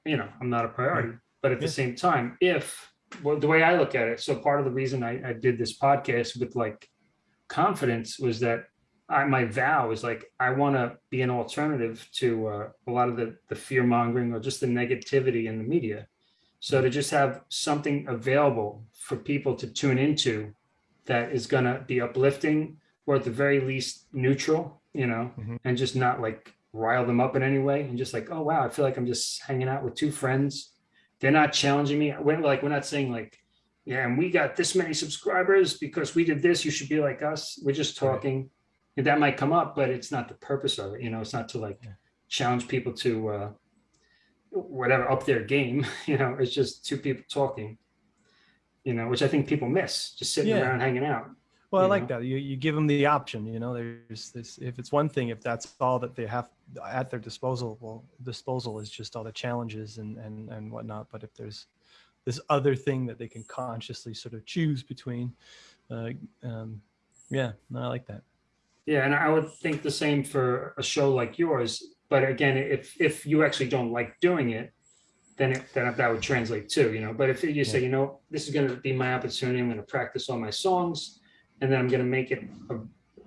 you know, I'm not a priority, but at the same time, if, well, the way I look at it, so part of the reason I, I did this podcast with like confidence was that I, my vow is like I want to be an alternative to uh, a lot of the the fear mongering or just the negativity in the media. So to just have something available for people to tune into that is going to be uplifting or at the very least neutral, you know, Mhm. and just not like rile them up in any way and just like, oh wow, I feel like I'm just hanging out with two friends. They're not challenging me. We're like we're not saying like, yeah, and we got this many subscribers because we did this. You should be like us. We're just Right. talking. And that might come up, but it's not the purpose of it. You know, it's not to like Yeah. challenge people to uh, whatever up their game. You know, it's just two people talking. You know, which I think people miss, just sitting Yeah. around hanging out. Well, I like know? that. You, you give them the option, you know, there's this, if it's one thing, if that's all that they have at their disposal, well, disposal is just all the challenges and, and, and whatnot. But if there's this other thing that they can consciously sort of choose between, uh, um, yeah, no, I like that. Yeah, and I would think the same for a show like yours. But again, if if you actually don't like doing it, then it, then that would translate too, you know. But if you say, you know, this is going to be my opportunity, I'm going to practice all my songs, and then I'm going to make it a,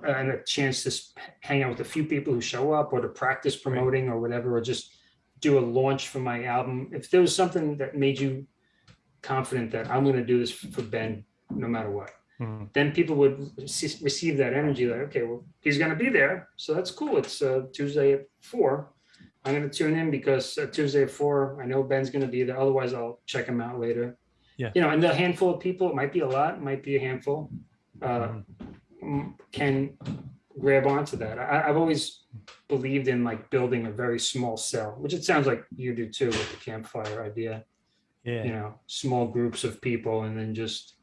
and a chance to hang out with a few people who show up, or to practice promoting, or whatever, or just do a launch for my album. If there was something that made you confident that I'm going to do this for Ben, no matter what Mhm. then people would rece- receive that energy like, okay, well, he's going to be there. So that's cool. It's uh, Tuesday at four. I'm going to tune in because uh, Tuesday at four, I know Ben's going to be there. Otherwise, I'll check him out later. Yeah. You know, and the handful of people, it might be a lot, it might be a handful, uh, Mhm. mm, can grab onto that. I, I've always believed in like building a very small cell, which it sounds like you do too with the campfire idea Yeah. you know, small groups of people and then just,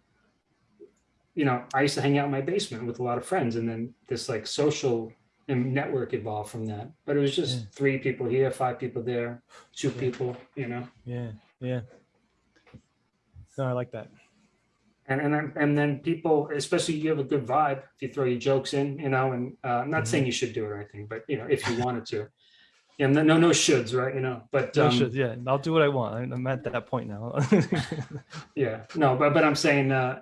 you know, I used to hang out in my basement with a lot of friends and then this like social and network evolved from that. But it was just Yeah. three people here, five people there, two Yeah. people, you know, Yeah. Yeah. No, I like that. And and then, and then people, especially you have a good vibe if you throw your jokes in, you know, and uh, I'm not Mhm. saying you should do it or anything, but you know, if you wanted to, Yeah, no, no, no shoulds, right? You know, but No um, shit, yeah, I'll do what I want. I'm at that point now. yeah, no, but but I'm saying uh,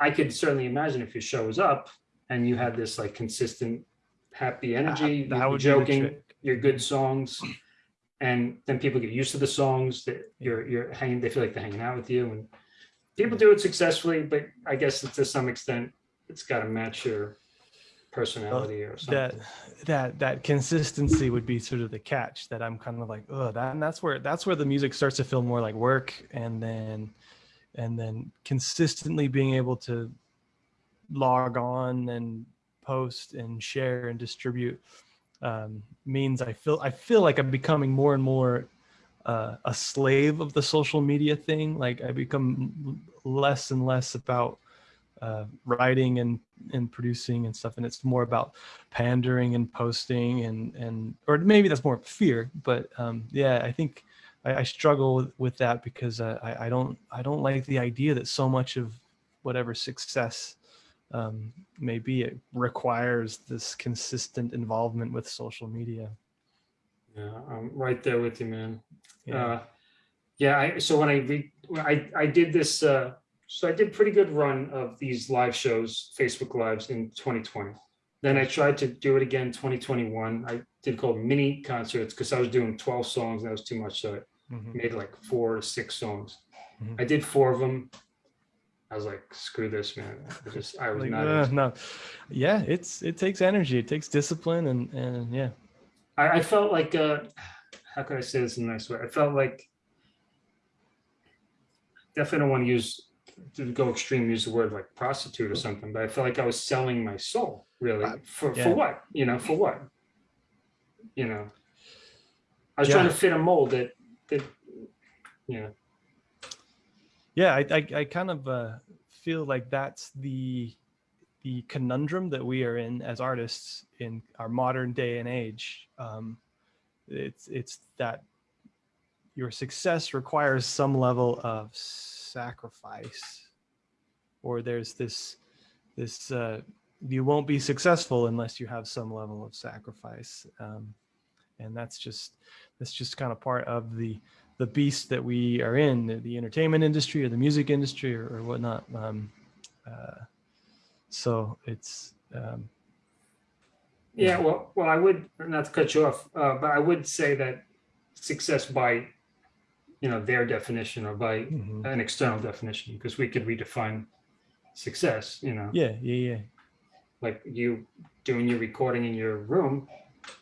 I could certainly imagine if your show was up and you had this like consistent happy energy, that you're would be the joking, your good songs, and then people get used to the songs that you're you're hanging. They feel like they're hanging out with you, and people do it successfully. But I guess to some extent, it's got to match your personality or something. that that that consistency would be sort of the catch that I'm kind of like, oh, that and that's where that's where the music starts to feel more like work, and then and then consistently being able to log on and post and share and distribute um, means I feel I feel like I'm becoming more and more uh, a slave of the social media thing. Like I become less and less about uh, writing and and producing and stuff, and it's more about pandering and posting and and or maybe that's more fear. But um, yeah, I think I, I struggle with, with that because uh, I I don't I don't like the idea that so much of whatever success um, may be it requires this consistent involvement with social media. Yeah, I'm right there with you, man. Yeah. Uh, yeah, I, so when I re, I, I did this, uh, so I did pretty good run of these live shows, Facebook lives in 2020. Then I tried to do it again 2021. I did called mini concerts because I was doing 12 songs and that was too much. So I Mhm. made like four or six songs. Mhm. I did four of them. I was like, screw this, man. I just, I was Like, not. uh, no, yeah, it's it takes energy, it takes discipline, and and yeah, I, I felt like uh how can I say this in a nice way? I felt like definitely don't want to use to go extreme use the word like prostitute or something, but I felt like I was selling my soul really for yeah. for what? You know, for what? You know. I was Yeah. trying to fit a mold that that you know. yeah, I I, I kind of uh, feel like that's the the conundrum that we are in as artists in our modern day and age. Um, it's it's that your success requires some level of sacrifice, or there's this this uh, you won't be successful unless you have some level of sacrifice, um, and that's just that's just kind of part of the the beast that we are in, the, the entertainment industry or the music industry or, or whatnot. Um, uh, so it's um, Yeah, well, well, I would not to cut you off, uh, but I would say that success by you know their definition or by mhm. an external definition because we could redefine success you know yeah, yeah, yeah. like you doing your recording in your room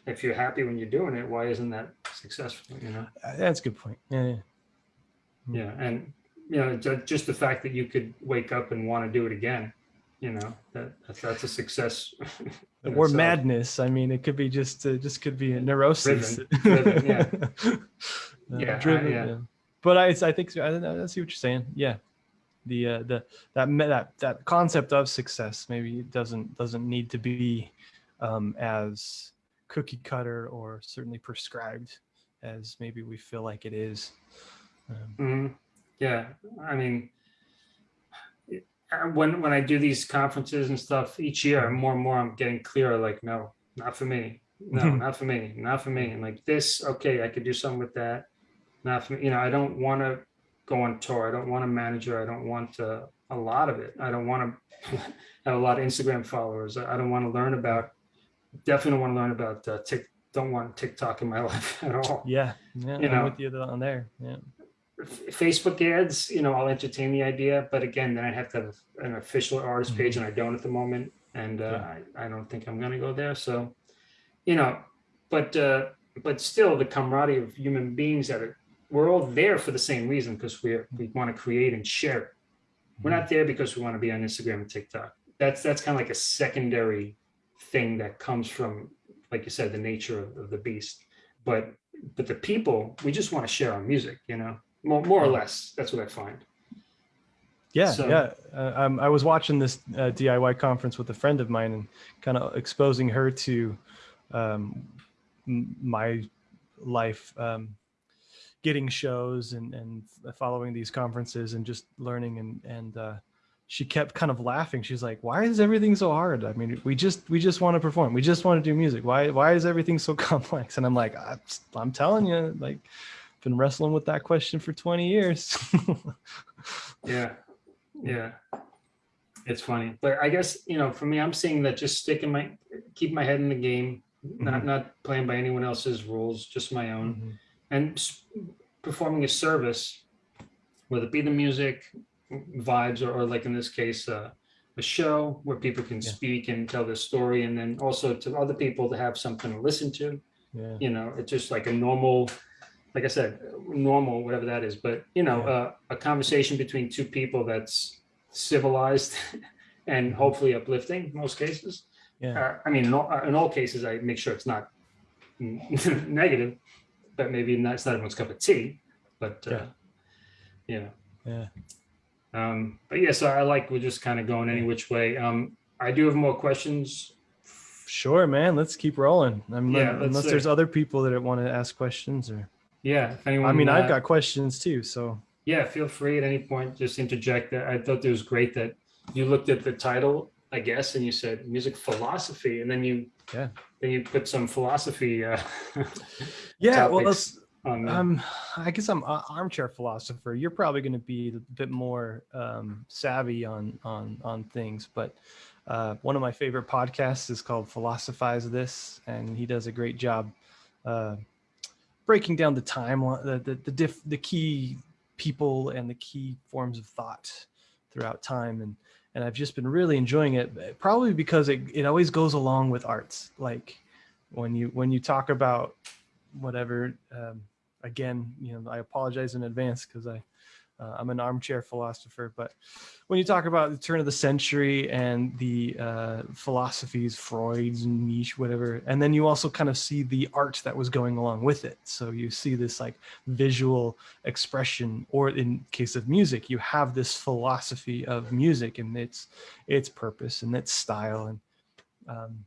if you're happy when you're doing it why isn't that successful you know Uh, That's a good point. Yeah, yeah. Mm. yeah and you know just the fact that you could wake up and want to do it again you know that that's, that's a success or itself. madness. I mean, it could be just uh, just could be a neurosis. Driven, driven, yeah. Uh, Yeah, I- driven, yeah. yeah. But I I think I, I see what you're saying. Yeah, the uh, the that that that concept of success maybe it doesn't doesn't need to be um, as cookie cutter or certainly prescribed as maybe we feel like it is. Um, Mhm. Yeah, I mean, when when I do these conferences and stuff each year, more and more I'm getting clearer. Like, no, not for me. No, Mhm. not for me. Not for me. And like this, okay, I could do something with that. Not for me. You know, I don't want to go on tour. I don't want a manager. I don't want uh, a lot of it. I don't want to have a lot of Instagram followers. I don't want to learn about. Definitely want to learn about uh, Tik. Don't want TikTok in my life at all. yeah, yeah, You I'm know. with you on there. Yeah. Facebook ads, you know, I'll entertain the idea, but again, then I have to have an official artist page, and I don't at the moment, and uh, Yeah. I, I don't think I'm going to go there. So, you know, but uh, but still, the camaraderie of human beings that are we're all there for the same reason because we we want to create and share. it. We're not there because we want to be on Instagram and TikTok. That's that's kind of like a secondary thing that comes from, like you said, the nature of, of the beast. But but the people, we just want to share our music, you know, more more or less. That's what I find. Yeah, So- yeah. Uh, um, I was watching this uh, DIY conference with a friend of mine and kind of exposing her to um, my life, um, getting shows and and following these conferences and just learning and and uh, she kept kind of laughing. She's like, "Why is everything so hard? I mean, we just we just want to perform. We just want to do music. Why why is everything so complex?" And I'm like, "I'm, I'm telling you, like, been wrestling with that question for 20 years." yeah, yeah, it's funny, but I guess you know, for me, I'm seeing that just sticking my keep my head in the game, not Mhm. not playing by anyone else's rules, just my own. Mhm. and performing a service, whether it be the music, vibes, or, or like in this case, uh, a show where people can Yeah. speak and tell their story, and then also to other people to have something to listen to. Yeah. You know, it's just like a normal, like I said, normal, whatever that is. But you know, Yeah. uh, a conversation between two people that's civilized and hopefully uplifting. in Most cases. Yeah. Uh, I mean, in all, in all cases, I make sure it's not negative, but maybe not, it's not everyone's cup of tea. But uh, yeah, Yeah. um, but yeah, so I like we're just kind of going any which way. Um, I do have more questions. Sure, man. Let's keep rolling. I mean, Yeah, let's unless see. there's other people that want to ask questions, or Yeah, if anyone. I mean, I've uh, got questions too. So Yeah, feel free at any point, just interject. that. I thought it was great that you looked at the title, I guess, and you said music philosophy, and then you Yeah. then you put some philosophy. Uh, yeah, well, topics let's on there. Um, I guess I'm an armchair philosopher. You're probably going to be a bit more um, savvy on on on things, but uh, one of my favorite podcasts is called Philosophize This, and he does a great job uh, breaking down the timeline, the the the, diff, the key people and the key forms of thought throughout time, and and I've just been really enjoying it, probably because it it always goes along with arts, like when you when you talk about whatever um, again you know i apologize in advance because i uh, i'm an armchair philosopher but when you talk about the turn of the century and the uh, philosophies freud's and Nietzsche whatever and then you also kind of see the art that was going along with it. So you see this like visual expression or in case of music you have this philosophy of music and its its purpose and its style and um,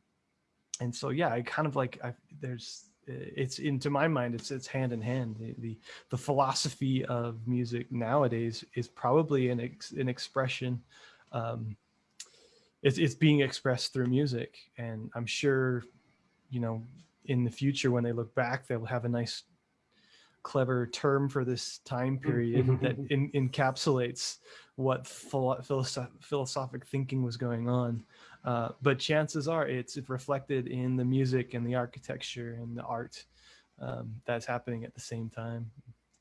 and so yeah i kind of like i there's it's into my mind it's it's hand in hand. The the, the philosophy of music nowadays is probably an ex, an expression um it's, it's being expressed through music. And i'm sure you know in the future when they look back they'll have a nice clever term for this time period that in, encapsulates what philo- philosoph- philosophic thinking was going on uh, but chances are it's reflected in the music and the architecture and the art um, that's happening at the same time.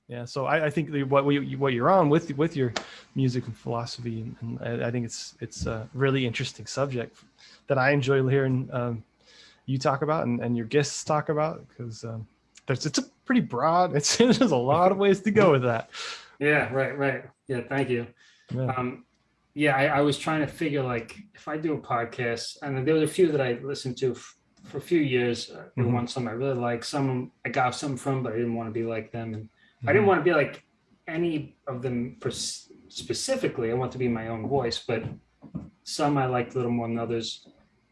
Yeah, so I, I think the, what we, what you're on with with your music and philosophy, and, and I, I think it's it's a really interesting subject that I enjoy hearing um, you talk about and, and your guests talk about because um, there's it's a pretty broad. It's there's a lot of ways to go with that. yeah, right, right. Yeah, thank you. Yeah. Um, yeah, I, I was trying to figure like if I do a podcast, and there was a few that I listened to for a few years. Uh, there Mhm. were some I really like, some I got some from, but I didn't want to be like them, and I Mhm. didn't want to be like any of them specifically. I want to be my own voice, but some I liked a little more than others.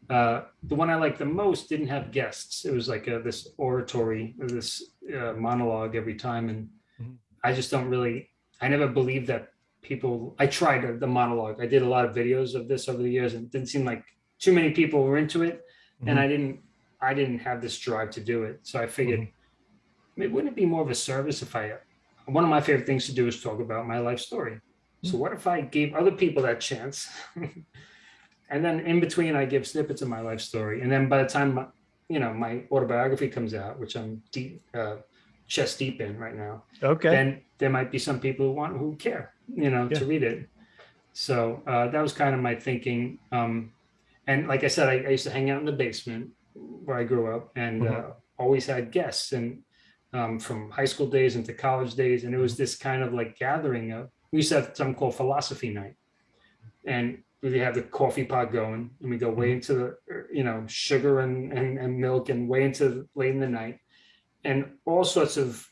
Uh, the one I liked the most didn't have guests. It was like a, this oratory, this uh, monologue every time, and Mhm. I just don't really. I never believed that people. I tried the monologue. I did a lot of videos of this over the years, and it didn't seem like too many people were into it, and mm-hmm. I didn't. I didn't have this drive to do it, so I figured mm-hmm. it wouldn't it be more of a service if I one of my favorite things to do is talk about my life story. So mm-hmm. what if I gave other people that chance? and then in between I give snippets of my life story. And then by the time my, you know my autobiography comes out, which I'm deep uh, chest deep in right now, okay. then there might be some people who want who care, you know, Yeah. to read it. So uh, that was kind of my thinking. Um, and like I said, I, I used to hang out in the basement where I grew up, and uh, Mhm. always had guests, and um, from high school days into college days, and it was this kind of like gathering of. We used to have something called philosophy night, and we have the coffee pot going, and we go way into the, you know, sugar and, and, and milk, and way into late in the night, and all sorts of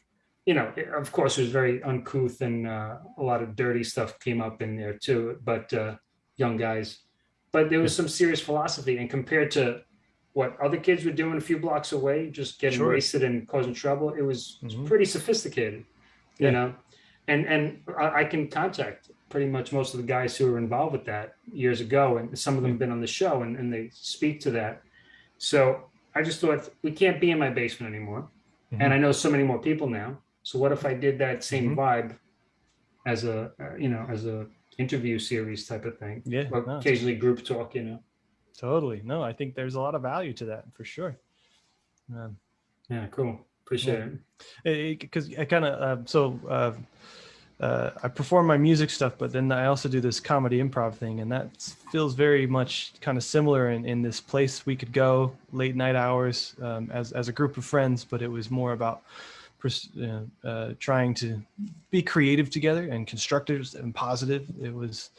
you know, of course, it was very uncouth and uh, a lot of dirty stuff came up in there too, but uh, young guys. But there was some serious philosophy, and compared to what other kids were doing a few blocks away, just getting Sure. wasted and causing trouble, it was, was Mhm. pretty sophisticated, you Yeah. know. and and I, I can contact pretty much most of the guys who were involved with that years ago, and some of them have been on the show, and, and they speak to that. So I just thought we can't be in my basement anymore, and I know so many more people now. So what if I did that same Mhm. vibe as a uh, you know as a interview series type of thing, Yeah, or no, occasionally group talk, you know. totally. No, I think there's a lot of value to that for sure. Um, Yeah, cool. Appreciate it. because I kind of uh, so uh, uh, I perform my music stuff, but then I also do this comedy improv thing, and that feels very much kind of similar in, in this place we could go late night hours um, as as a group of friends, but it was more about uh, trying to be creative together and constructive and positive. It was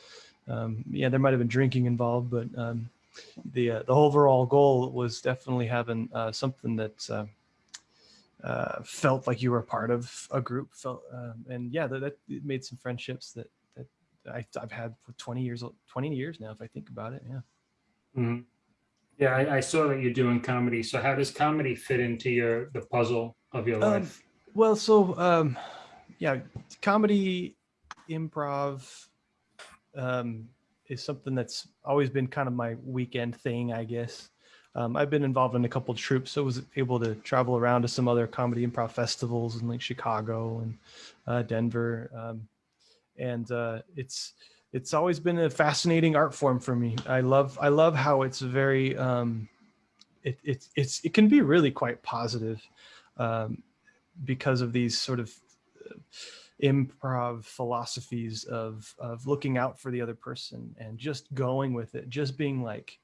um, yeah, there might have been drinking involved, but um, the uh, the overall goal was definitely having uh, something that. Uh, uh, felt like you were part of a group felt um, and yeah that, that made some friendships that that I, i've had for 20 years 20 years now if i think about it yeah Mhm. Yeah, I, I saw that you're doing comedy. So how does comedy fit into your the puzzle of your Um, life? Well so um yeah comedy improv um is something that's always been kind of my weekend thing i guess. Um, I've been involved in a couple troupes, so was able to travel around to some other comedy improv festivals in like Chicago and uh, Denver, um, and uh, it's it's always been a fascinating art form for me. I love I love how it's very um, it, it it's it can be really quite positive. Um, because of these sort of uh, improv philosophies of of looking out for the other person and just going with it, just being like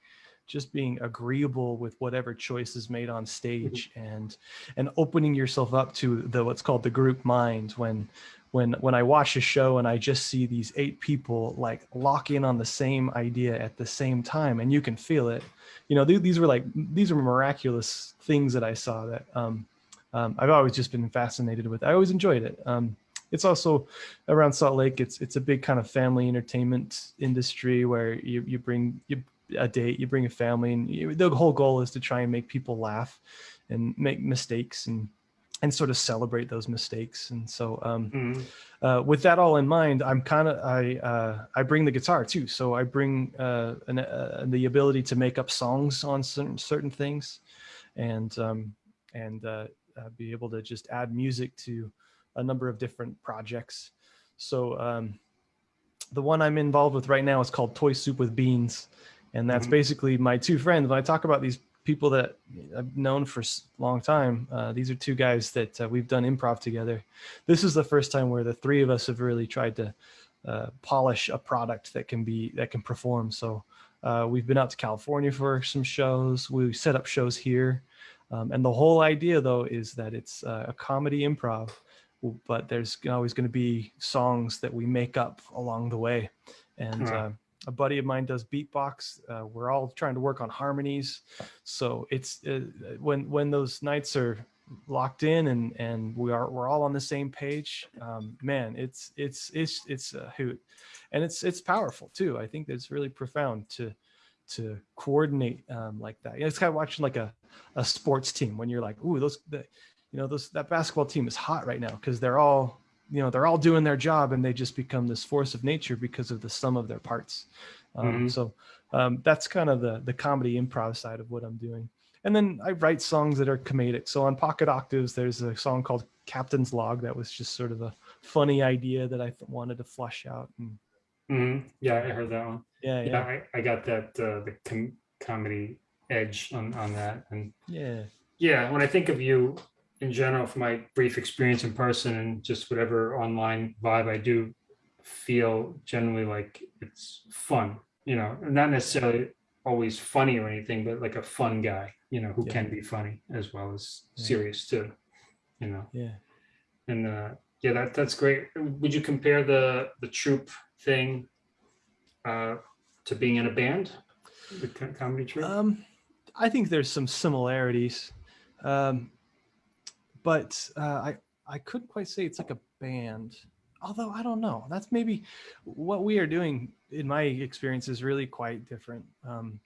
just being agreeable with whatever choice is made on stage and and opening yourself up to the what's called the group mind when when when I watch a show and I just see these eight people like lock in on the same idea at the same time and you can feel it. You know th- these were like these were miraculous things that I saw that um, um, I've always just been fascinated with I always enjoyed it um, it's also around Salt Lake it's it's a big kind of family entertainment industry where you you bring you a date, you bring a family, and you, the whole goal is to try and make people laugh and make mistakes and and sort of celebrate those mistakes. And so, um, Mhm. uh, with that all in mind, I'm kind of I uh, I bring the guitar too. So I bring uh, an, uh, the ability to make up songs on certain certain things, and um, and uh, uh, be able to just add music to a number of different projects. So um, the one I'm involved with right now is called Toy Soup with Beans, and that's Mhm. basically my two friends. When I talk about these people that I've known for a long time, uh, these are two guys that uh, we've done improv together. This is the first time where the three of us have really tried to uh, polish a product that can be that can perform. So uh, we've been out to California for some shows. We set up shows here, um, and the whole idea though is that it's uh, a comedy improv, but there's always going to be songs that we make up along the way, and. Right. Uh, a buddy of mine does beatbox. Uh, we're all trying to work on harmonies, so it's uh, when when those nights are locked in and and we are we're all on the same page. Um, man, it's it's it's it's a hoot, and it's it's powerful too. I think it's really profound to to coordinate um, like that. You know, it's kind of watching like a a sports team when you're like, ooh, those the, you know those that basketball team is hot right now because they're all you know they're all doing their job and they just become this force of nature because of the sum of their parts um, Mhm. so um, that's kind of the the comedy improv side of what i'm doing and then i write songs that are comedic so on pocket octaves there's a song called captain's log that was just sort of a funny idea that i th- wanted to flush out and Mhm. Yeah, I heard that one. Yeah Yeah, I, I got that uh, the com- comedy edge on on that, and yeah yeah, when I think of you in general, from my brief experience in person and just whatever online vibe, I do feel generally like it's fun, you know, not necessarily always funny or anything, but like a fun guy, you know, who Yeah. can be funny as well as Yeah. serious too, you know. yeah And uh, yeah, that that's great. Would you compare the the troupe thing uh, to being in a band, the comedy troupe? Um, I think there's some similarities, um, but uh, I I couldn't quite say it's like a band. Although I don't know, that's maybe what we are doing. In my experience, is really quite different um,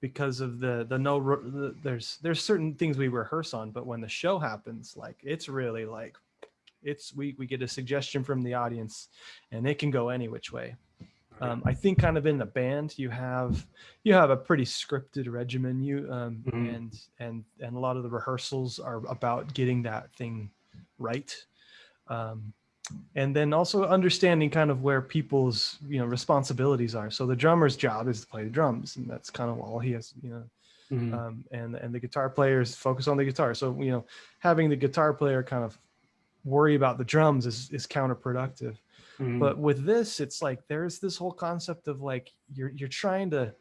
because of the the no. The, there's there's certain things we rehearse on, but when the show happens, like it's really like it's we we get a suggestion from the audience, and it can go any which way. Um, I think kind of in the band you have you have a pretty scripted regimen. You um, Mhm. and and and a lot of the rehearsals are about getting that thing right. Um, and then also understanding kind of where people's you know responsibilities are. So the drummer's job is to play the drums, and that's kind of all he has. You know, Mhm. um, and and the guitar players focus on the guitar. So you know, having the guitar player kind of worry about the drums is is counterproductive. Mhm. But with this, it's like there's this whole concept of like you're you're trying to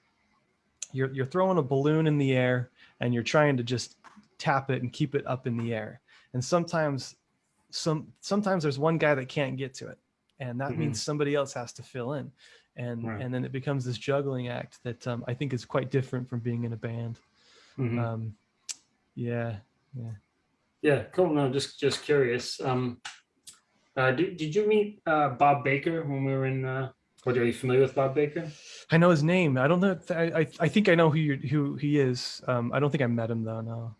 you're you're throwing a balloon in the air and you're trying to just tap it and keep it up in the air. And sometimes some sometimes there's one guy that can't get to it, and that Mhm. means somebody else has to fill in. And Right. and then it becomes this juggling act that um, I think is quite different from being in a band. Mhm. Um, yeah, yeah. Yeah, cool. No, just just curious. Um, uh, did, did you meet uh, Bob Baker when we were in? Uh, what are you familiar with Bob Baker? I know his name. I don't know. I, I I think I know who you, who he is. Um, I don't think I met him though. No.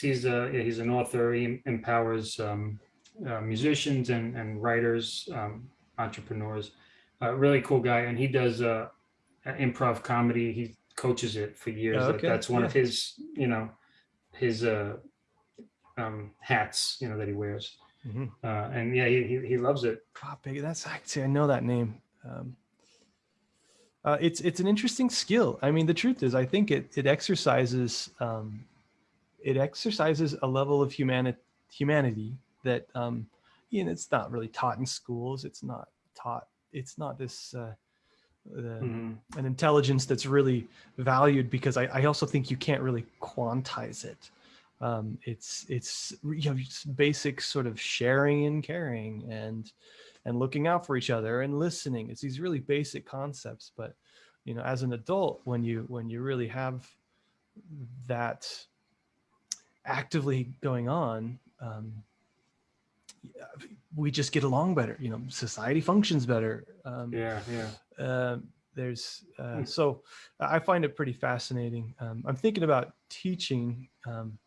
He's a yeah, he's an author. He empowers um, uh, musicians and and writers, um, entrepreneurs. Uh, really cool guy, and he does uh, improv comedy. He coaches it for years. Oh, okay. That's one of his, you know, his uh, um, hats, you know, that he wears. Mhm. Uh, and yeah, he, he he loves it. Bob Baker. That's actually I know that name. Um, uh, it's it's an interesting skill. I mean, the truth is, I think it it exercises um, it exercises a level of humanity humanity that um, you know it's not really taught in schools. It's not taught. It's not this. Uh, uh, Mhm. an intelligence that's really valued because I, I also think you can't really quantize it. Um, it's it's you know basic sort of sharing and caring and and looking out for each other and listening. It's these really basic concepts, but you know, as an adult, when you when you really have that actively going on, um, we just get along better. You know, society functions better. Um, Yeah, yeah. um, there's uh, Hmm. so I find it pretty fascinating. Um, I'm thinking about teaching um,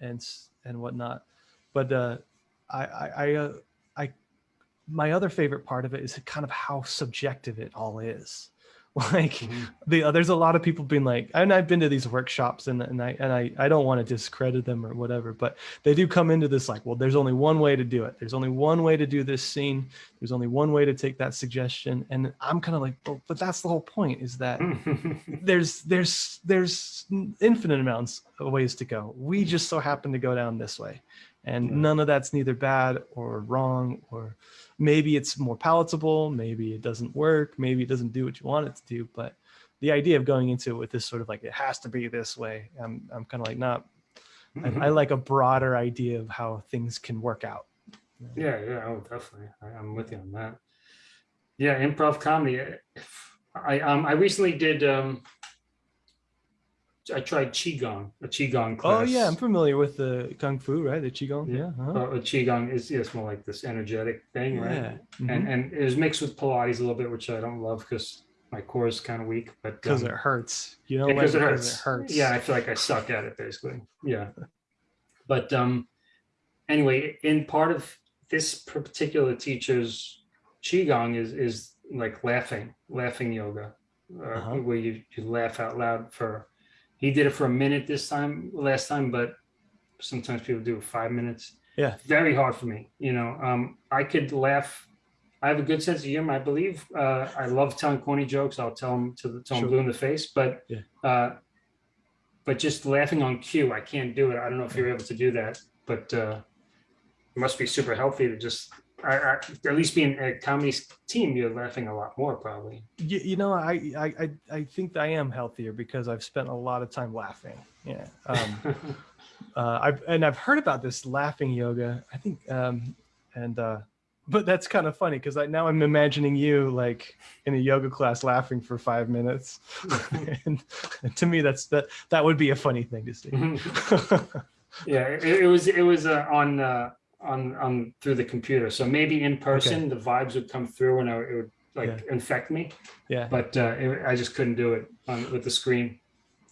and and whatnot, but uh, I I I, uh, I my other favorite part of it is kind of how subjective it all is. Like Mhm. the uh, there's a lot of people being like, and I've been to these workshops and and I and I I don't want to discredit them or whatever, but they do come into this like, well, there's only one way to do it. There's only one way to do this scene. There's only one way to take that suggestion, and I'm kind of like, well, but that's the whole point is that there's there's there's infinite amounts of ways to go. We just so happen to go down this way, and Yeah. none of that's neither bad or wrong or maybe it's more palatable, maybe it doesn't work, maybe it doesn't do what you want it to do. But the idea of going into it with this sort of like it has to be this way, I'm I'm kind of like not. I, I like a broader idea of how things can work out. Yeah, yeah, oh, definitely. I, I'm with you on that. Yeah, improv comedy. I um I recently did um I tried qigong, a qigong class. Oh yeah, I'm familiar with the kung fu, right? The qigong. Yeah. Yeah. uh-huh. Uh, a qigong is yes more like this energetic thing, right? Yeah. Mm-hmm. And and it was mixed with Pilates a little bit, which I don't love because my core is kind of weak. But Because um, it hurts. You know, because like, it hurts. It hurts. Yeah, I feel like I suck at it basically. Yeah. But um anyway, in part of this particular teacher's qigong is is like laughing, laughing yoga, uh, Uh-huh. where you, you laugh out loud for. He did it for a minute this time, last time, but sometimes people do five minutes. Yeah. Very hard for me. You know, um, I could laugh. I have a good sense of humor, I believe. Uh, I love telling corny jokes. I'll tell them to the till Sure. blue in the face, but Yeah. uh, but just laughing on cue, I can't do it. I don't know if you're able to do that, but uh, it must be super healthy to just, I, I, at least being a comedy team, you're laughing a lot more probably. You, you know, I, I I I think I am healthier because I've spent a lot of time laughing. Yeah. Um, uh, I've and I've heard about this laughing yoga. I think, um, and uh, but that's kind of funny because I now I'm imagining you like in a yoga class laughing for five minutes, and, and to me that's that that would be a funny thing to see. yeah, it, it was it was uh, on uh, on on through the computer, so maybe in person the vibes would come through and I, it would like infect me, yeah. but uh, it, I just couldn't do it on with the screen.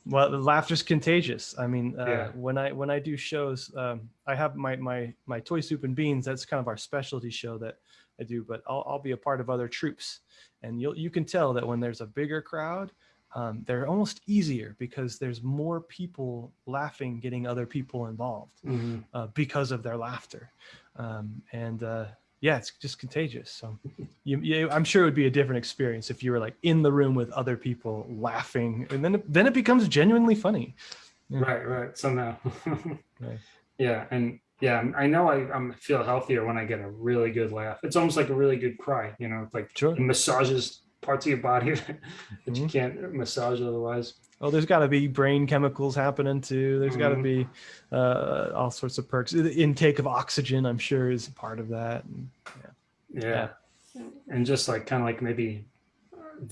Well, the laughter's contagious. I mean, uh, Yeah. when I when I do shows, um, I have my my my toy soup and beans. That's kind of our specialty show that I do. But I'll I'll be a part of other troupes, and you'll you can tell that when there's a bigger crowd, um, they're almost easier because there's more people laughing, getting other people involved Mhm. uh, because of their laughter, um, and uh, yeah, it's just contagious. So, you, you, I'm sure it would be a different experience if you were like in the room with other people laughing, and then it, then it becomes genuinely funny. Right, right. Somehow. Right. Yeah, and yeah, I know I I'm feel healthier when I get a really good laugh. It's almost like a really good cry. You know, it's like Sure. massages parts of your body that you Mhm. can't massage otherwise. Oh, there's got to be brain chemicals happening too. There's got to be uh, all sorts of perks. The intake of oxygen, I'm sure, is part of that. And, Yeah. And just like kind of like maybe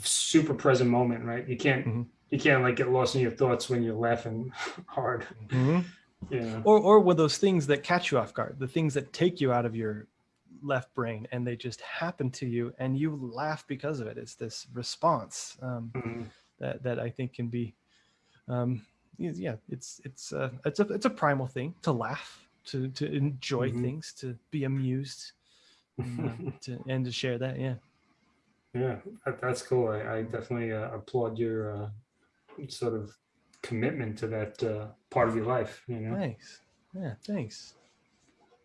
super present moment, right? You can't Mhm. you can't like get lost in your thoughts when you're laughing hard. You know. or or with those things that catch you off guard, the things that take you out of your left brain, and they just happen to you, and you laugh because of it. It's this response um, Mhm. that that I think can be, um, yeah, it's it's uh, it's a it's a primal thing to laugh, to to enjoy Mhm. things, to be amused, and, uh, to, and to share that. Yeah. Yeah, that, that's cool. I, I definitely uh, applaud your uh, sort of commitment to that uh, part of your life. You know, Thanks. Yeah. Thanks.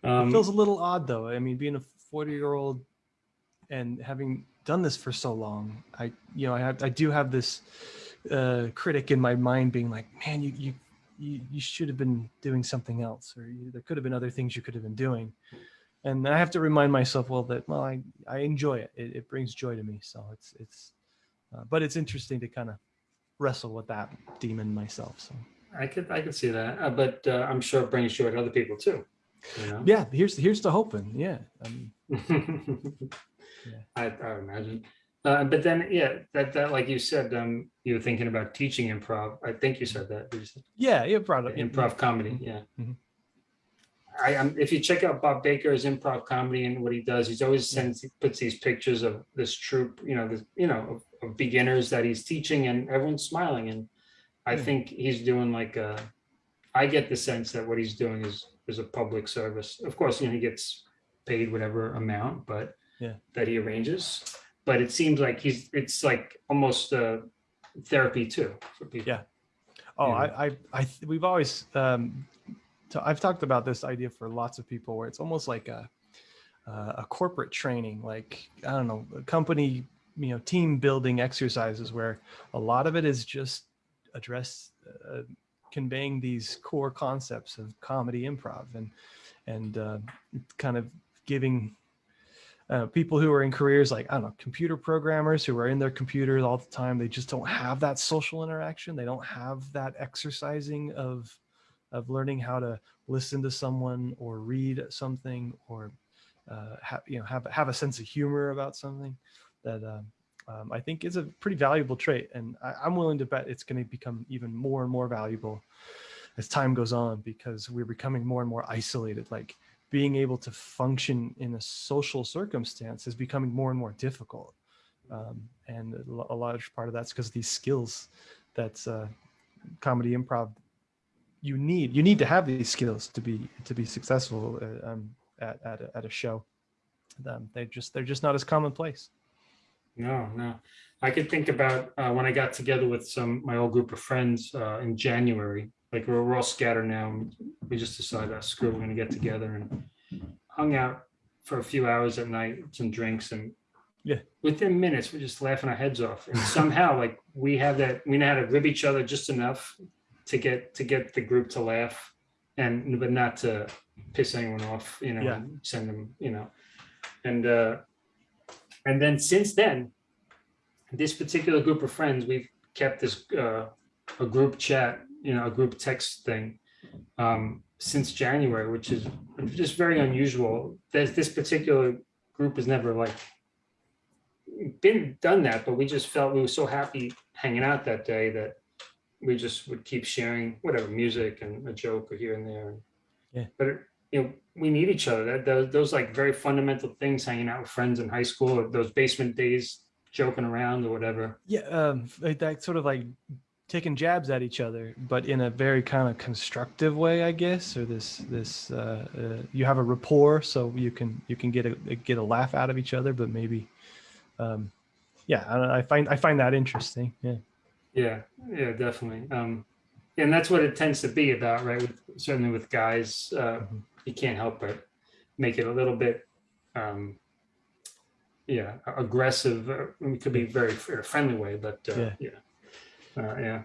Um, it feels a little odd though. I mean, being a 40 year old and having done this for so long, I, you know, I have, I do have this uh, critic in my mind being like, man, you, you, you, you should have been doing something else, or you, there could have been other things you could have been doing. And I have to remind myself, well, that, well, I, I enjoy it. It, it brings joy to me. So it's, it's, uh, but it's interesting to kind of wrestle with that demon myself. So I could I could see that, uh, but uh, I'm sure it brings joy to other people too. You know. yeah, here's, here's to hoping. Yeah. Um, I, I imagine. Uh, but then, yeah, that that like you said, um, you were thinking about teaching improv. I think you said that. You say? yeah. Yeah. Brought up improv comedy. Mhm. Yeah. Mhm. I um, if you check out Bob Baker's improv comedy and what he does, he's always sends he puts these pictures of this troupe, you know, this, you know, of, of beginners that he's teaching, and everyone's smiling. And I Yeah. think he's doing like a. I get the sense that what he's doing is is a public service. Of course, you know, he gets paid whatever amount, but Yeah. that he arranges. But it seems like he's it's like almost uh, therapy too for people. Yeah. Oh. I, I, I, we've always, um, t- I've talked about this idea for lots of people where it's almost like a, uh, a corporate training, like, I don't know, a company, you know, team building exercises where a lot of it is just address, uh, conveying these core concepts of comedy improv and, and, uh, kind of giving, uh, people who are in careers like I don't know, computer programmers who are in their computers all the time. They just don't have that social interaction. They don't have that exercising of of learning how to listen to someone or read something or uh, have you know have have a sense of humor about something that um, um, I think is a pretty valuable trait. And I, I'm willing to bet it's going to become even more and more valuable as time goes on because we're becoming more and more isolated. Like being able to function in a social circumstance is becoming more and more difficult. Um, and a a large part of that's because these skills that uh, comedy improv you need you need to have these skills to be to be successful uh, um, at at a, at a show. Um, they just they're just not as commonplace. No, no. I could think about uh, when I got together with some my old group of friends uh, in January. Like we're, we're all scattered now. We just decided, oh, screw, it, we're gonna get together and hung out for a few hours at night, some drinks, and Yeah. within minutes we're just laughing our heads off. And somehow, like we have that, we know how to rib each other just enough to get to get the group to laugh, and but not to piss anyone off, you know, Yeah. and send them, you know, and uh, and then since then, this particular group of friends, we've kept this uh, a group chat, you know, a group text thing um, since January, which is just very unusual. There's this particular group has never like been done that, but we just felt we were so happy hanging out that day that we just would keep sharing whatever music and a joke or here and there. Yeah. But it, you know, we need each other. That those, those like very fundamental things, hanging out with friends in high school, or those basement days, joking around or whatever. Yeah, um, like that sort of like taking jabs at each other, but in a very kind of constructive way, I guess, or this this uh, uh, you have a rapport, so you can you can get a get a laugh out of each other, but maybe, um, yeah, I, I find I find that interesting. Yeah. Yeah, yeah, definitely. Um, and that's what it tends to be about, right? With, certainly with guys, uh, Mhm. You can't help but make it a little bit, um, yeah, aggressive. uh, It could be very fr- in a friendly way, but uh, Yeah. yeah, uh, yeah.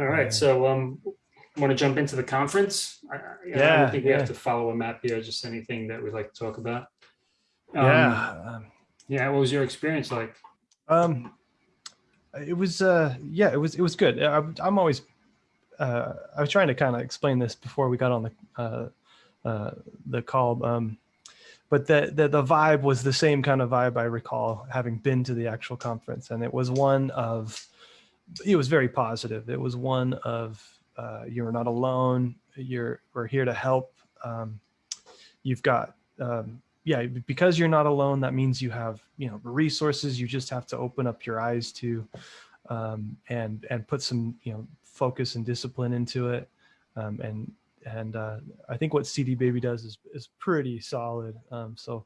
All right, Yeah. so um, want to jump into the conference? I, I, I don't think we yeah. have to follow a map here. Just anything that we'd like to talk about. Um, yeah. Um, yeah. What was your experience like? Um, it was uh, yeah, it was it was good. I, I'm always uh, I was trying to kind of explain this before we got on the uh, uh, the call. Um, but the, the the vibe was the same kind of vibe I recall having been to the actual conference, and it was one of it was very positive. It was one of uh, you're not alone. You're we're here to help. Um, you've got um, yeah because you're not alone. That means you have you know resources. You just have to open up your eyes to um, and and put some you know focus and discipline into it. Um, and and uh, I think what CD Baby does is is pretty solid. Um, so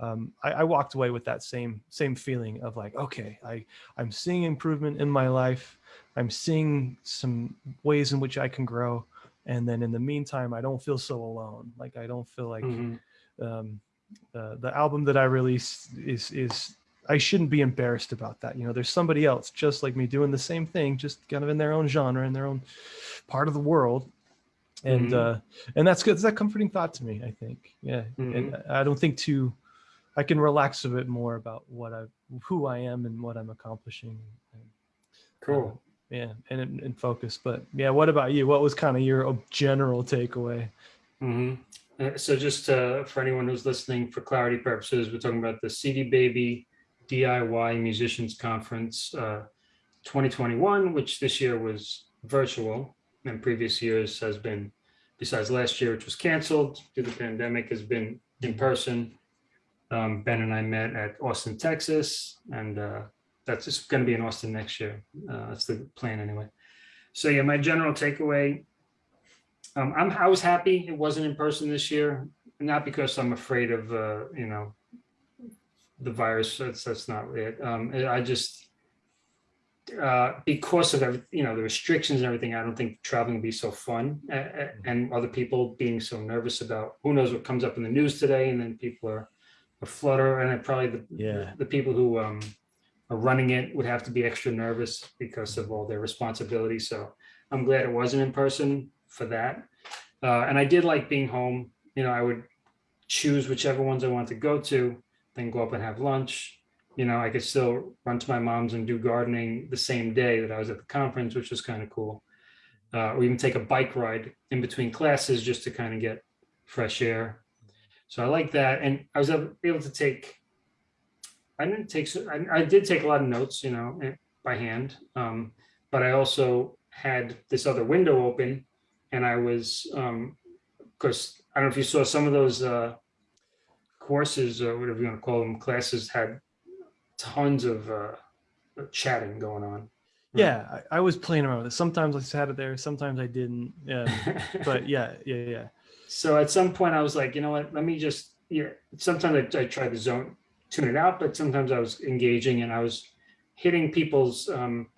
um, I, I walked away with that same same feeling of like, okay, I I'm seeing improvement in my life. I'm seeing some ways in which I can grow. And then in the meantime, I don't feel so alone. Like I don't feel like Mhm. um, the the album that I released is is I shouldn't be embarrassed about that. You know, there's somebody else just like me doing the same thing, just kind of in their own genre, in their own part of the world. And Mhm. uh and that's good. It's that comforting thought to me, I think. Yeah. And I don't think too I can relax a bit more about what I who I am and what I'm accomplishing. And, Cool. yeah, and and- focus. But yeah, what about you? What was kind of your general takeaway? hmm so just uh, for anyone who's listening, for clarity purposes, we're talking about the CD Baby DIY Musicians Conference uh, 2021, which this year was virtual, and previous years has been, besides last year, which was canceled due to the pandemic, has been in person. Um, ben and I met at Austin, Texas, and uh, that's just going to be in Austin next year. Uh, that's the plan anyway. So yeah, my general takeaway um, I'm, I was happy it wasn't in person this year, not because I'm afraid of, uh, you know, the virus. That's, that's not it. Um, I just, uh, because of every, you know, the restrictions and everything, I don't think traveling would be so fun. Uh, and other people being so nervous about who knows what comes up in the news today. And then people are a flutter and then probably the, Yeah. the people who, um, are running it would have to be extra nervous because of all their responsibilities. So I'm glad it wasn't in person for that. Uh, and I did like being home. You know, I would choose whichever ones I want to go to, then go up and have lunch. You know, I could still run to my mom's and do gardening the same day that I was at the conference, which was kind of cool. Uh, or even take a bike ride in between classes just to kind of get fresh air. So I like that. And I was able to take, I didn't take, I, I did take a lot of notes, you know, eh, by hand. Um, but I also had this other window open and I was, um, of course, I don't know if you saw some of those uh, courses or whatever you want to call them, classes had tons of uh, chatting going on. Yeah, I, I was playing around with it. Sometimes I sat it there, sometimes I didn't. Yeah, but yeah, yeah, yeah. so at some point I was like, you know what, let me just, yeah, sometimes I, I try to zone, tune it out, but sometimes I was engaging and I was hitting people's um,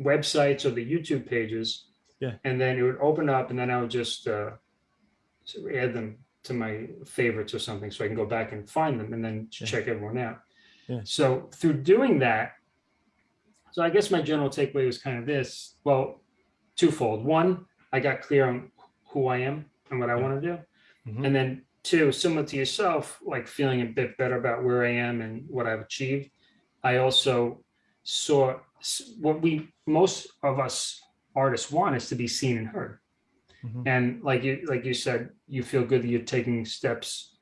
websites or the YouTube pages. Yeah. And then it would open up and then I would just uh, add them to my favorites or something so I can go back and find them and then Yeah. check everyone out. Yeah. So through doing that, so I guess my general takeaway was kind of this, well, twofold. One, I got clear on who I am and what I Yeah. want to do. Mhm. And then two, similar to yourself, like feeling a bit better about where I am and what I've achieved. I also saw what we, most of us artists want is to be seen and heard. Mhm. And like you, like you said, you feel good that you're taking steps,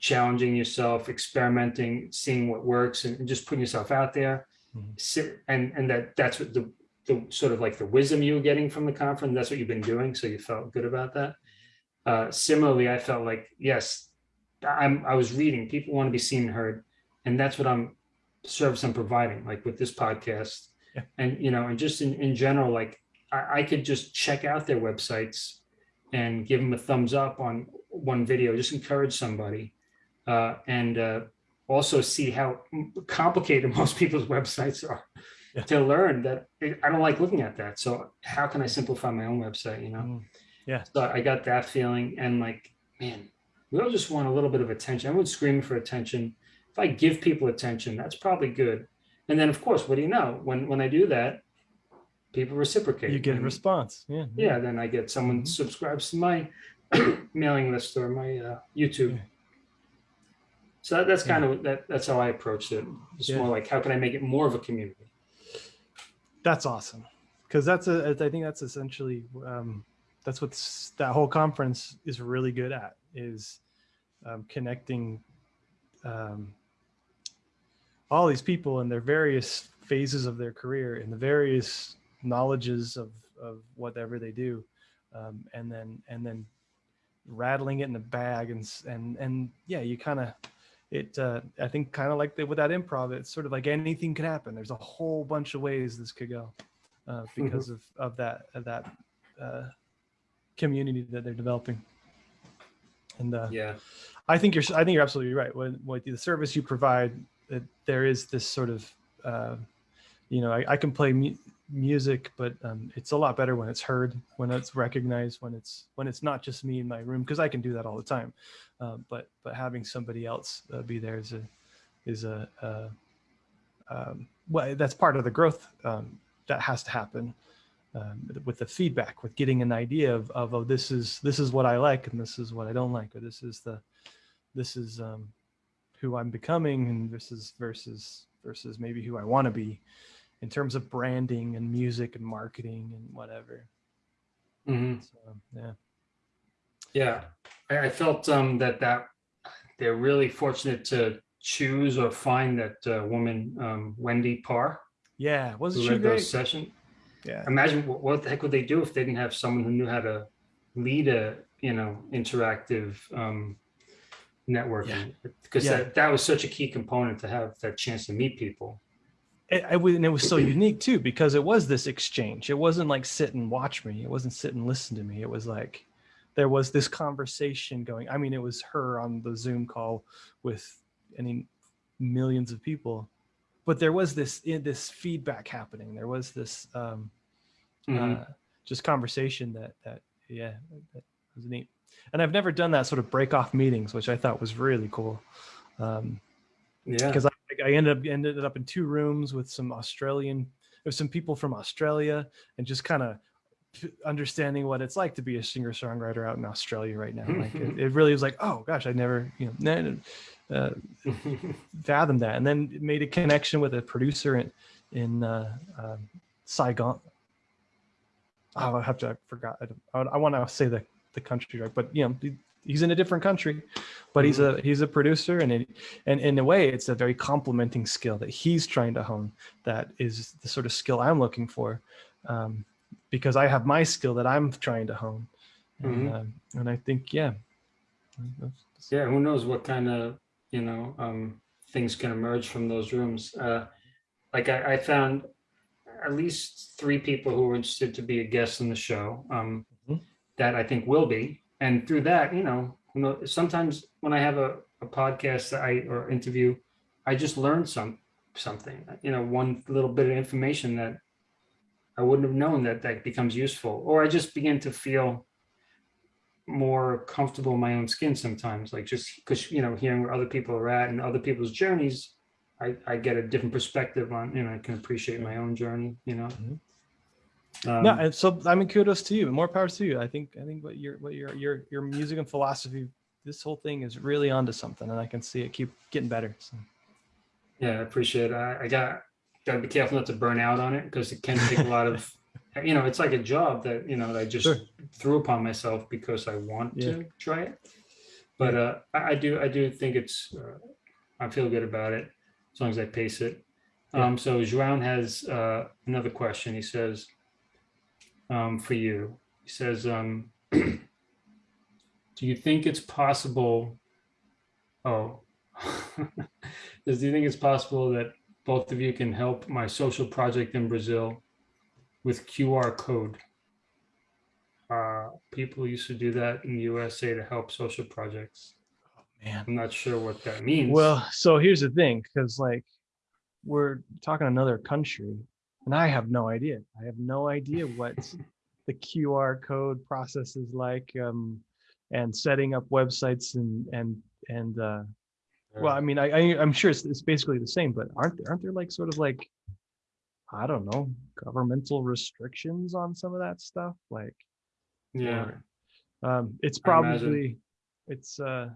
challenging yourself, experimenting, seeing what works and and just putting yourself out there. Mhm. And, and that, that's what the, the sort of like the wisdom you were getting from the conference. That's what you've been doing. So you felt good about that. Uh, similarly, I felt like, yes, I'm, I was reading, people want to be seen and heard. And that's what I'm service I'm providing, like with this podcast, Yeah. and you know, and just in, in general, like I, I could just check out their websites and give them a thumbs up on one video, just encourage somebody. Uh, and uh, also see how complicated most people's websites are Yeah. to learn that I don't like looking at that. So how can I simplify my own website, you know? Mm. Yeah. So I got that feeling and like, man, we all just want a little bit of attention. Everyone's screaming for attention. If I give people attention, that's probably good. And then of course, what do you know? When when I do that, people reciprocate. You get a response. Yeah. yeah, then I get someone Mhm. subscribes to my mailing list or my uh, YouTube. Yeah. So that, that's Yeah. kind of that. That's how I approached it. It's Yeah. more like how can I make it more of a community? That's awesome. Because that's a, I think that's essentially, um, that's what that whole conference is really good at is um, connecting um, all these people in their various phases of their career and the various knowledges of, of whatever they do. Um, and then, and then rattling it in a bag and, and, and yeah, you kind of, it, uh, I think kind of like the, with that improv, it's sort of like anything can happen. There's a whole bunch of ways this could go uh, because of, of that, of that uh, community that they're developing. And uh, Yeah. I think you're I think you're absolutely right. When with the service you provide, that there is this sort of uh, you know I, I can play mu- music, but um, it's a lot better when it's heard, when it's recognized, when it's when it's not just me in my room because I can do that all the time. Uh, but but having somebody else uh, be there is a is a uh, um, well that's part of the growth um, that has to happen um, with the feedback, with getting an idea of, of oh this is this is what I like and this is what I don't like, or this is the this is um, who I'm becoming, and this is versus versus maybe who I want to be in terms of branding and music and marketing and whatever. Mhm. So yeah, Yeah, I, I felt um, that that they're really fortunate to choose or find that uh, woman um, Wendy Parr yeah, wasn't she great? sessions. Yeah, Imagine what, what the heck would they do if they didn't have someone who knew how to lead a you know interactive um, networking because Yeah. that, that was such a key component to have that chance to meet people. It, and it was so unique too because it was this exchange. It wasn't like sit and watch me. It wasn't sit and listen to me. It was like there was this conversation going. I mean, it was her on the Zoom call with any millions of people, but there was this this feedback happening. There was this um, Mhm. uh, just conversation that that yeah that was neat. And I've never done that sort of break off meetings, which I thought was really cool. Um, yeah, because I, I ended up ended up in two rooms with some Australian, there's some people from Australia, and just kind of understanding what it's like to be a singer songwriter out in Australia right now. Like it, it really was like, oh gosh, I never you know uh, fathomed that, and then made a connection with a producer in in uh, um, Saigon. Oh, I have to. I forgot. I, don't- I, want to say the the country right, but you know, he's in a different country, but he's a he's a producer, and it, and in a way, it's a very complementing skill that he's trying to hone. That is the sort of skill I'm looking for, um, because I have my skill that I'm trying to hone, and, Mhm. um, and I think yeah, yeah, who knows what kind of you know um, things can emerge from those rooms. Uh, like I, I found at least three people who were interested to be a guest in the show um, Mhm. that I think will be, and through that, you know, you know, sometimes when I have a, a podcast that I or interview, I just learn some something, you know, one little bit of information that I wouldn't have known that that becomes useful, or I just begin to feel more comfortable in my own skin sometimes like just because you know hearing where other people are at and other people's journeys i i get a different perspective on you know i can appreciate my own journey you know Mhm. Um, no, and so I mean, kudos to you. And more power to you. I think I think what your what your your your music and philosophy, this whole thing is really onto something, and I can see it keep getting better. So. yeah i appreciate it i, I got got to be careful not to burn out on it because it can take a lot of you know it's like a job that you know that i just Sure. threw upon myself because i want Yeah. to try it but uh I, I do i do think it's uh, i feel good about it as long as i pace it Yeah. um so João has uh another question he says um for you he says um do you think it's possible oh Does do you think it's possible that both of you can help my social project in Brazil with QR code. Uh, people used to do that in the USA to help social projects. Man. I'm not sure what that means. Well, so here's the thing, because like we're talking another country, and I have no idea. I have no idea what the QR code process is like, um, and setting up websites and and and uh, well, I mean, I, I I'm sure it's, it's basically the same, but aren't there aren't there like sort of like I don't know governmental restrictions on some of that stuff, like yeah, or, um, it's probably it's uh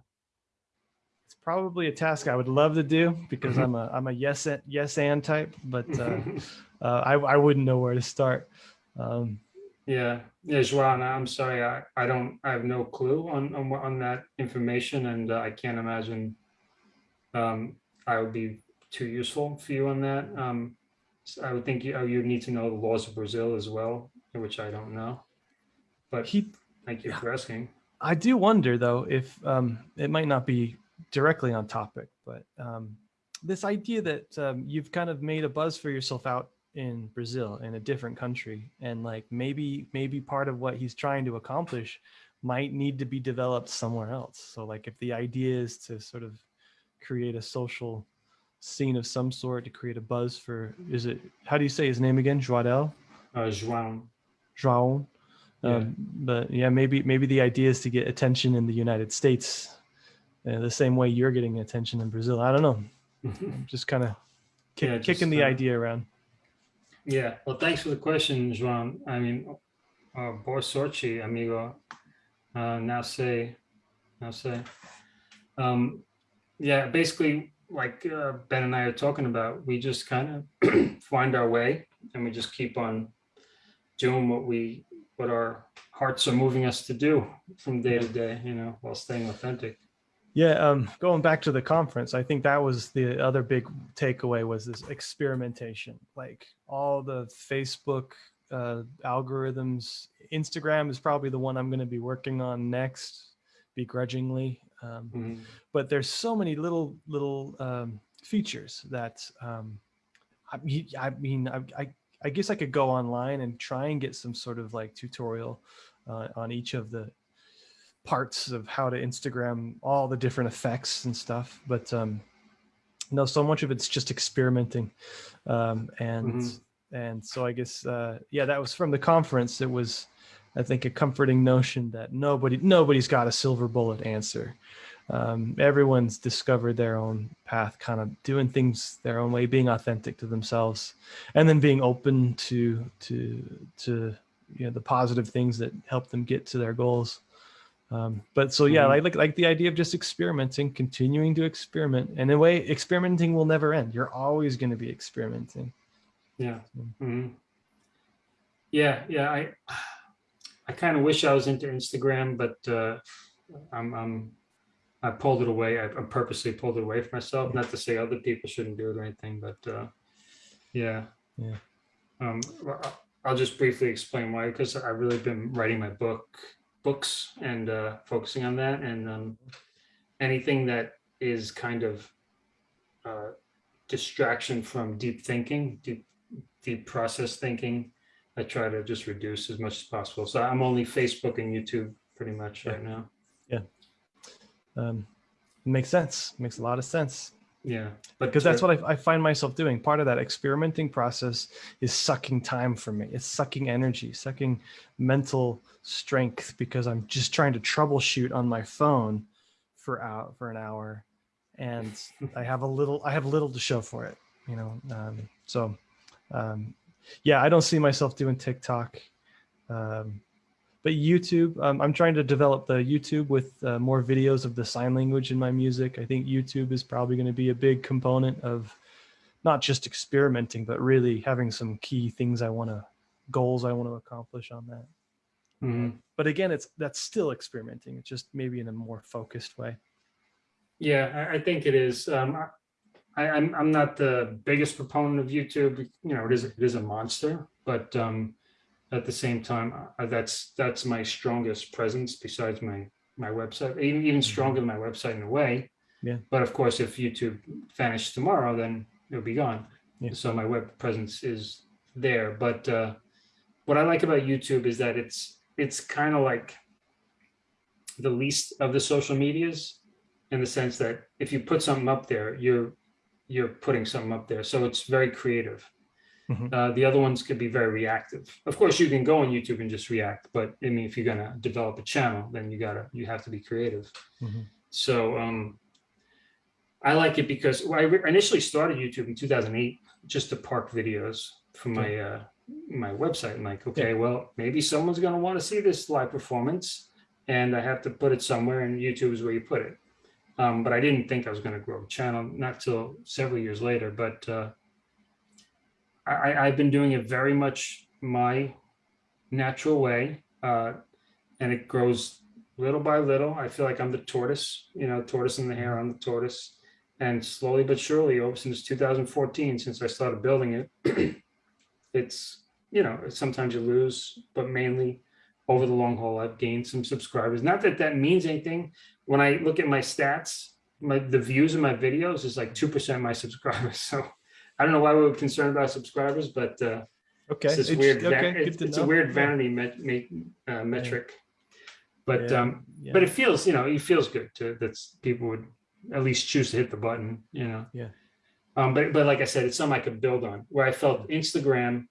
it's probably a task I would love to do because I'm a I'm a yes and yes and type, but uh, uh, I I wouldn't know where to start. Um, yeah, yeah, Joanne, I'm sorry, I, I don't, I have no clue on, on, on that information and uh, I can't imagine um, I would be too useful for you on that. Um, so I would think you, you need to know the laws of Brazil as well, which I don't know. But he thank you for asking. I do wonder though if um, it might not be directly on topic, but um, this idea that um, you've kind of made a buzz for yourself out in Brazil in a different country, and like maybe maybe part of what he's trying to accomplish might need to be developed somewhere else. So like if the idea is to sort of create a social scene of some sort to create a buzz for is it how do you say his name again Joadel Uh, João, João Yeah. um, but yeah maybe maybe the idea is to get attention in the United States uh, the same way you're getting attention in Brazil I don't know I'm just kind of kick, Yeah, kicking the uh, idea around Yeah, well, thanks for the question, Juan. I mean, uh, boa sorte, amigo. Uh, now say, now say. Um, yeah, basically, like uh, Ben and I are talking about, we just kind of find our way and we just keep on doing what we, what our hearts are moving us to do from day to day, you know, while staying authentic. Yeah, um, going back to the conference, I think that was the other big takeaway was this experimentation. Like all the Facebook uh, algorithms, Instagram is probably the one I'm going to be working on next, begrudgingly. Um, Mhm. but there's so many little little um, features that um, I mean, I mean, I, I I guess I could go online and try and get some sort of like tutorial uh, on each of the parts of how to Instagram all the different effects and stuff. But um, no, so much of it's just experimenting, um, and Mhm. and so I guess uh, yeah, that was from the conference. It was, I think, a comforting notion that nobody nobody's got a silver bullet answer. Um, everyone's discovered their own path, kind of doing things their own way, being authentic to themselves, and then being open to to to you know the positive things that help them get to their goals. Um, but so yeah, Mhm. I like like the idea of just experimenting, continuing to experiment, and in a way, experimenting will never end. You're always going to be experimenting. Yeah. Mm. Mhm. Yeah, yeah. I I kind of wish I was into Instagram, but uh, I'm I'm I pulled it away. I, I purposely pulled it away from myself. Not to say other people shouldn't do it or anything, but uh, yeah. Yeah. Um, I'll- I'll just briefly explain why. Because I've really been writing my book, books, and uh, focusing on that, and um, anything that is kind of uh, distraction from deep thinking, deep deep process thinking, I try to just reduce as much as possible. So I'm only Facebook and YouTube pretty much right now. Yeah. Um, makes sense. Makes a lot of sense. Yeah, but because that's what I, I find myself doing. Part of that experimenting process is sucking time for me. It's sucking energy, sucking mental strength because I'm just trying to troubleshoot on my phone for out for an hour, and I have a little I have little to show for it. You know, um, so um, yeah, I don't see myself doing TikTok. Um, but YouTube, um, I'm trying to develop the YouTube with uh, more videos of the sign language in my music. I think YouTube is probably going to be a big component of not just experimenting, but really having some key things I want to, goals I want to accomplish on that. mhm. But again, it's that's still experimenting. It's just maybe in a more focused way. Yeah, I, I think it is. Um, I, I'm I'm not the biggest proponent of YouTube. You know, it is it is a monster, but um, at the same time, uh, that's that's my strongest presence besides my my website. Even even stronger than my website in a way. Yeah. But of course, if YouTube vanished tomorrow, then it'll be gone. Yeah. So my web presence is there. But uh, what I like about YouTube is that it's it's kind of like the least of the social medias in the sense that if you put something up there, you're you're putting something up there. So it's very creative. Mhm. Uh, the other ones could be very reactive. Of course, you can go on YouTube and just react, but I mean, if you're gonna develop a channel, then you gotta you have to be creative. Mhm. So um, I like it because well, I initially started YouTube in 2008 just to park videos for my uh, my website. I'm like, okay, well, maybe someone's gonna want to see this live performance, and I have to put it somewhere, and YouTube is where you put it. Um, but I didn't think I was going to grow a channel, not till several years later. But uh, I, I've been doing it very much my natural way, uh, and it grows little by little. I feel like I'm the tortoise, you know, tortoise in the hare. I'm the tortoise, and slowly but surely, over since 2014, since I started building it, it's you know sometimes you lose, but mainly over the long haul, I've gained some subscribers. Not that that means anything. When I look at my stats, my the views of my videos is like two percent of my subscribers. So I don't know why we were concerned about subscribers, but uh, Okay. it's it's- weird. okay, it's, it's a weird vanity met, met, uh, metric. But Yeah, um, yeah. but it feels, you know, it feels good to that's people would at least choose to hit the button, you know. Yeah. Um, but but like I said, it's something I could build on. Where I felt Instagram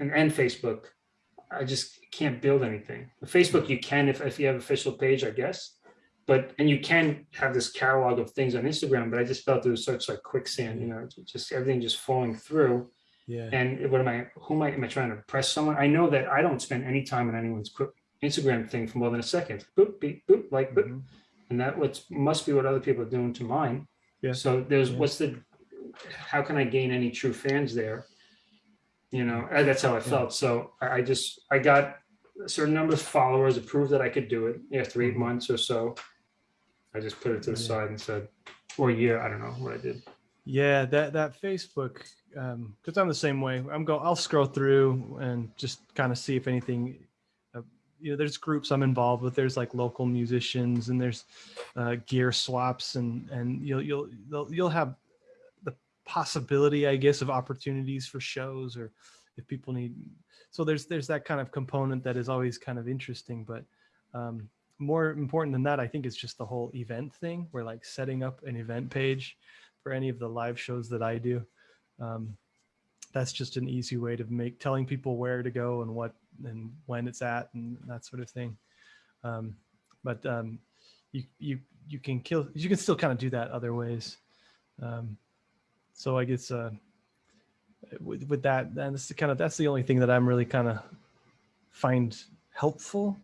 and, and Facebook, I just can't build anything. Facebook you can if if you have official page, I guess. But and you can have this catalog of things on Instagram, but I just felt it was such like quicksand, you know, just everything just falling through. yeah. And what am I? Who am I? Am I trying to impress someone? I know that I don't spend any time on anyone's Instagram thing for more than a second. Boop, beep, boop, like, boop, Mhm. and that what must be what other people are doing to mine. Yeah. So there's Yeah. what's the? How can I gain any true fans there? You know, uh, that's how I felt. So I, just I got a certain number of followers, it proved that I could do it after 8 Mhm. months or so. I just put it to the Yeah. side and said, or a year, I don't know what I did. Yeah, that that Facebook, um, because I'm the same way. I'm go. I'll scroll through and just kind of see if anything. Uh, you know, there's groups I'm involved with. There's like local musicians and there's uh, gear swaps and and you'll you'll you'll you'll have the possibility, I guess, of opportunities for shows or if people need. So there's there's that kind of component that is always kind of interesting, but. Um, more important than that, I think, is just the whole event thing. We're like setting up an event page for any of the live shows that I do. Um, that's just an easy way to make telling people where to go and what and when it's at and that sort of thing. Um, but um, you you you can kill you can still kind of do that other ways. Um, so I guess uh, with, with that, and that's the kind of that's the only thing that I'm really kind of find helpful.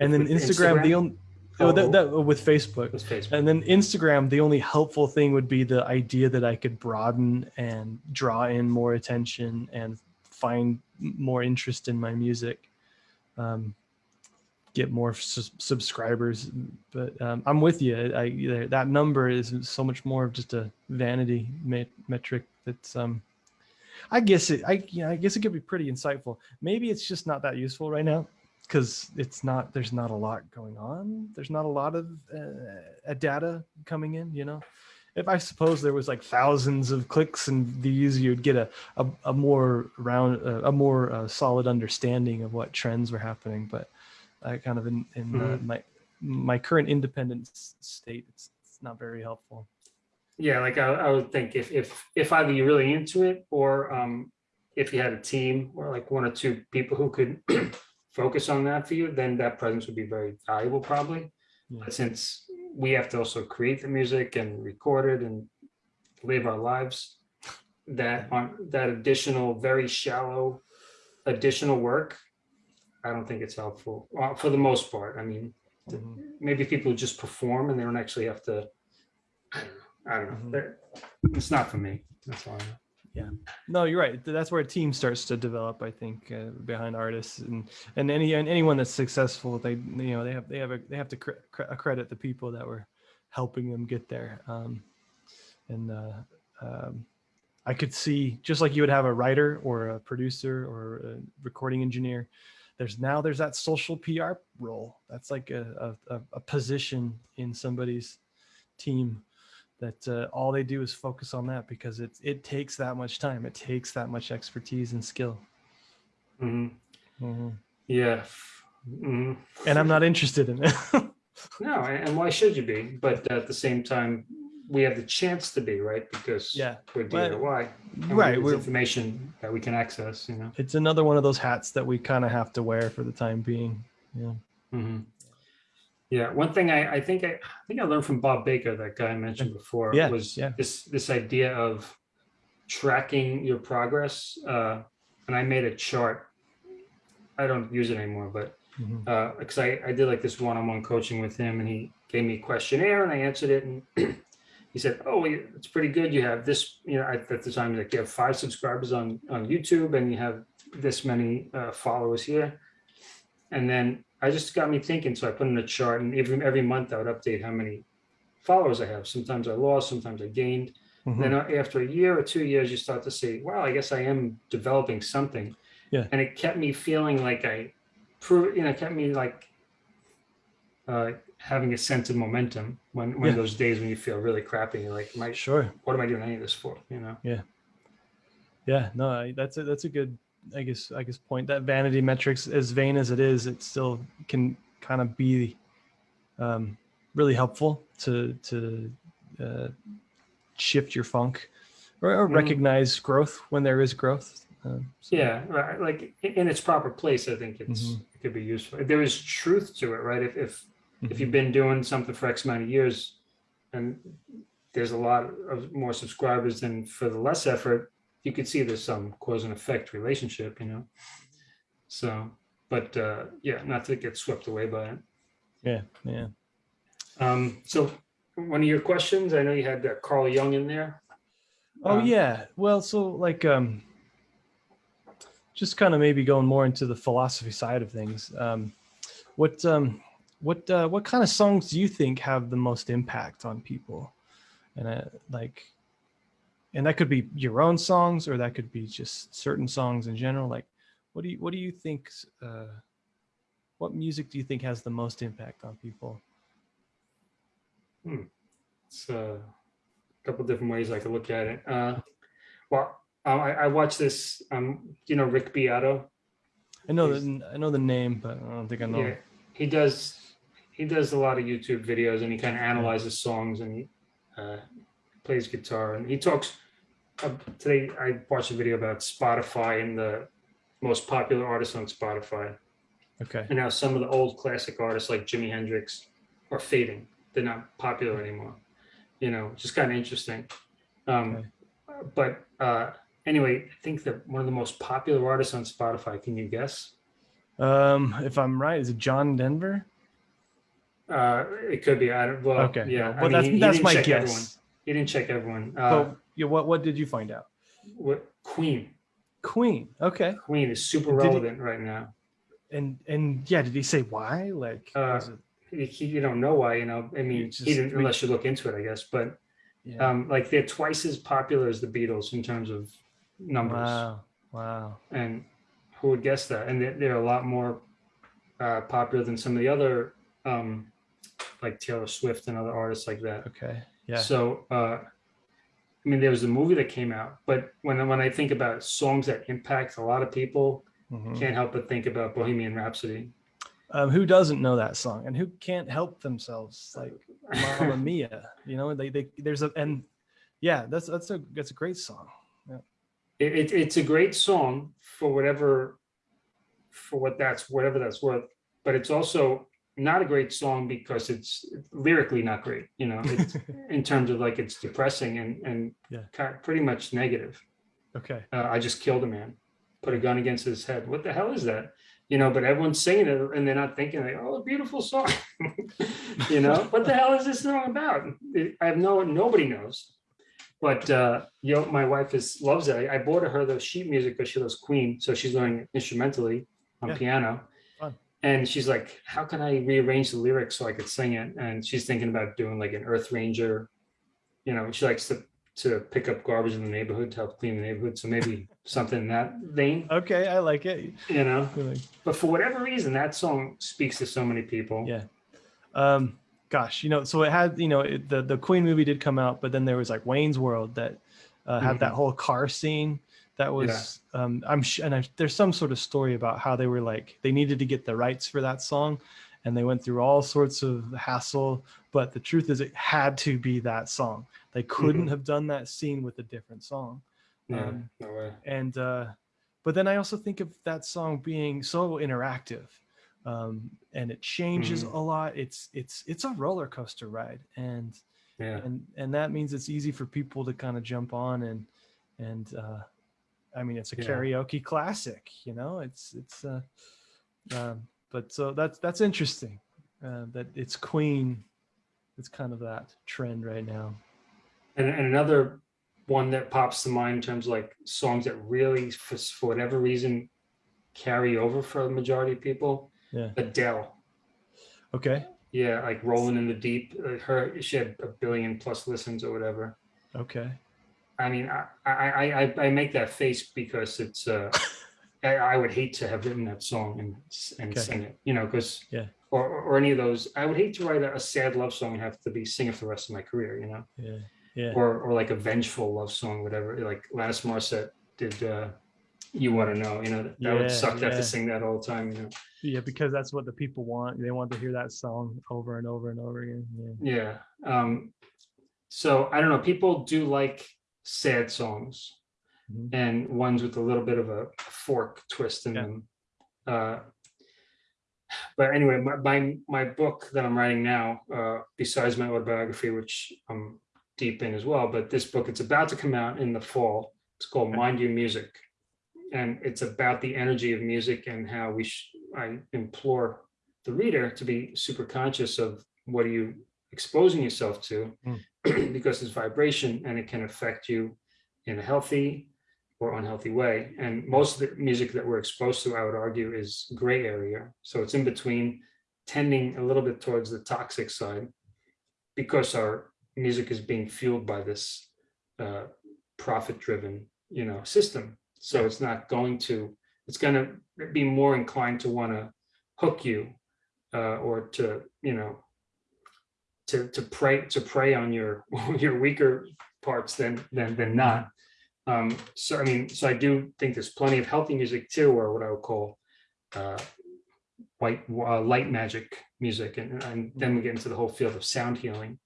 And then With Instagram, the only oh, that, Oh. that with Facebook. Facebook. And then Instagram, the only helpful thing would be the idea that I could broaden and draw in more attention and find more interest in my music, um, get more sus- subscribers. But um, I'm with you. I, that number is so much more of just a vanity me- metric. That's um, I guess it. I yeah, I guess it could be pretty insightful. Maybe it's just not that useful right now because it's not there's not a lot going on. There's not a lot of uh, data coming in you know? If i suppose there was like thousands of clicks and views you'd get a a, a more round uh, a more uh, solid understanding of what trends were happening but i kind of in, in uh, my my current independent state it's, it's not very helpful. Yeah, like I, I would think if if if either you're really into it or um if you had a team or like one or two people who could focus on that for you, then that presence would be very valuable probably. Yeah. But since we have to also create the music and record it and live our lives, that on that additional, very shallow additional work, I don't think it's helpful. Well, for the most part. I mean, Mhm. maybe people just perform and they don't actually have to. I don't know. I don't know. Mhm. It's not for me. That's all. I know. No, you're right. That's where a team starts to develop, I think, uh, behind artists and and any and anyone that's successful, they you know they have they have a, they have to cre- cre- accredit the people that were helping them get there. Um, and uh, um, I could see just like you would have a writer or a producer or a recording engineer. There's now there's that social PR role. That's like a, a- a position in somebody's team that uh, all they do is focus on that because it it takes that much time. It takes that much expertise and skill. hmm Mhm. Yeah. hmm And I'm not interested in it. No, and why should you be? But at the same time, we have the chance to be, right? Because Yeah, we're but- DIY. right. We're, information that we can access, you know. it's another one of those hats that we kind of have to wear for the time being. Yeah. hmm Yeah, one thing I, I think I, I think I learned from Bob Baker, that guy I mentioned before, Yeah, was yeah. this this idea of tracking your progress. Uh, and I made a chart. I don't use it anymore, but Mhm. uh, because I, I did like this one-on-one coaching with him, and he gave me a questionnaire, and I answered it, and he said, "Oh, it's pretty good. You have this, you know, at, at the time, like you have five subscribers on on YouTube, and you have this many uh, followers here." And then I just got me thinking, so I put in a chart, and every every month I would update how many followers I have. Sometimes I lost, sometimes I gained. Mhm. Then uh, after a year or two years, you start to say, "Wow, I guess I am developing something." Yeah. And it kept me feeling like I, proved, you know, kept me like uh, having a sense of momentum when when Yeah. those days when you feel really crappy, you're like, "My, Sure. what am I doing any of this for?" You know. Yeah. Yeah, no, that's a that's a good. I guess I guess point that vanity metrics, as vain as it is, it still can kind of be um, really helpful to to uh, shift your funk or, or Mhm. recognize growth when there is growth. Um, so- Yeah, right. Like in its proper place, I think it's Mhm. it could be useful. There is truth to it, right? If if if Mhm. you've been doing something for X amount of years, and there's a lot of more subscribers than for the less effort, you could see there's some cause and effect relationship, you know. So, but uh, yeah, not to get swept away by it. Yeah. Yeah. Um, so, one of your questions, I know you had uh, Carl Jung in there. Oh Um, yeah. Well, so like um just kind of maybe going more into the philosophy side of things. Um what um what uh what kind of songs do you think have the most impact on people? And uh, like and that could be your own songs or that could be just certain songs in general like what do you what do you think uh what music do you think has the most impact on people? It's uh, a couple different ways I could look at it. Uh, well, um, I, I watched this. Um, you know Rick Beato. I know He's- the I know the name, but I don't think I know. Yeah, he does. He does a lot of YouTube videos, and he kind of analyzes songs, and he uh, plays guitar, and he talks. Uh, today, I watched a video about Spotify and the most popular artists on Spotify, Okay. and now some of the old classic artists like Jimi Hendrix are fading. They're not popular anymore. You know, just kind of interesting. Um, But uh, anyway, I think that one of the most popular artists on Spotify. Can you guess? Um, if I'm right, is it John Denver? Uh, it could be. I don't. Well, okay. Yeah. Well, I mean, that's he- that's my guess. Everyone. He didn't check everyone. Uh, yeah, what what did you find out? what, Queen. Queen. Okay. Queen is super Did he- relevant right now. And and yeah, did he say why? Like, Uh, it, He, you don't know why. You know. I mean, just- he didn't unless you look into it, I guess. But yeah. um, like they're twice as popular as the Beatles in terms of numbers. wow. Wow. And who would guess that? And they're, they're a lot more uh, popular than some of the other, um, like Taylor Swift and other artists like that. Okay. Yeah. So, uh, I mean, there was a movie that came out, but when when I think about songs that impact a lot of people, Mhm. can't help but think about Bohemian Rhapsody. Um, who doesn't know that song and who can't help themselves? Like Mamma Mia. You know, they they there's a and yeah, that's that's a that's a great song. It, it, it's a great song for whatever, for what that's whatever that's worth. But it's also not a great song because it's lyrically not great. You know, it's, in terms of like it's depressing and and Yeah. pretty much negative. Okay. uh, I just killed a man, put a gun against his head. What the hell is that? You know, but everyone's singing it and they're not thinking like, oh, a beautiful song. you know, what the hell is this song about? I have no, nobody knows. But uh, you know, my wife is loves it. I, I bought her the sheet music because she loves Queen, so she's learning instrumentally on Yeah. piano. And she's like, how can I rearrange the lyrics so I could sing it? And she's thinking about doing like an Earth Ranger. You know, she likes to to pick up garbage in the neighborhood to help clean the neighborhood. So maybe something in that vein, Okay, I like it. you know. Like, But for whatever reason, that song speaks to so many people. Yeah. Um, gosh, you know, so it had, you know, it, the the Queen movie did come out, but then there was like Wayne's World that uh, had that whole car scene that was um i'm and I, there's some sort of story about how they were like they needed to get the rights for that song and they went through all sorts of hassle but the truth is it had to be that song they couldn't Mhm. have done that scene with a different song Yeah, Um, no way. and uh but then i also think of that song being so interactive um and it changes Mhm. a lot it's it's it's a roller coaster ride and Yeah, and and that means it's easy for people to kind of jump on and and uh i mean it's a Yeah. karaoke classic you know it's it's uh um but so that's that's interesting uh that it's queen it's kind of that trend right now and, and another one that pops to mind in terms of like songs that really, for, for whatever reason, carry over for the majority of people. Yeah. Adele. okay Yeah, like Rolling in the Deep. uh, Her she had a billion plus listens or whatever. okay I mean, I I I, I- I make that face because it's uh, I, I would hate to have written that song and and Okay. sing it, you know, because Yeah. or or any of those. I would hate to write a, a sad love song and have to be singing for the rest of my career, you know, yeah yeah or or like a vengeful love song, whatever. Like Alanis Morissette did. uh you want to know, you know, that, Yeah, would suck to have to sing that all the time, you know. yeah because that's what the people want they want to hear that song over and over and over again yeah Yeah. Um, so I don't know. People do like sad songs Mhm. and ones with a little bit of a fork twist in Yeah. them. Uh, but anyway, my, my my book that I'm writing now, uh, besides my autobiography, which I'm deep in as well, but this book it's about to come out in the fall. It's called. Mind You Music, and it's about the energy of music and how we. Sh- I implore the reader to be super conscious of what are you exposing yourself to, because it's vibration and it can affect you in a healthy or unhealthy way. And most of the music that we're exposed to, I would argue, is gray area. So it's in between, tending a little bit towards the toxic side, because our music is being fueled by this uh, profit-driven, you know, system. So it's not going to. It's going to be more inclined to want to hook you, uh, or to you know, to to prey to prey on your your weaker parts than than than not. Um, so I mean, so I do think there's plenty of healthy music too, or what I would call uh, white uh, light magic music, and, and then we get into the whole field of sound healing,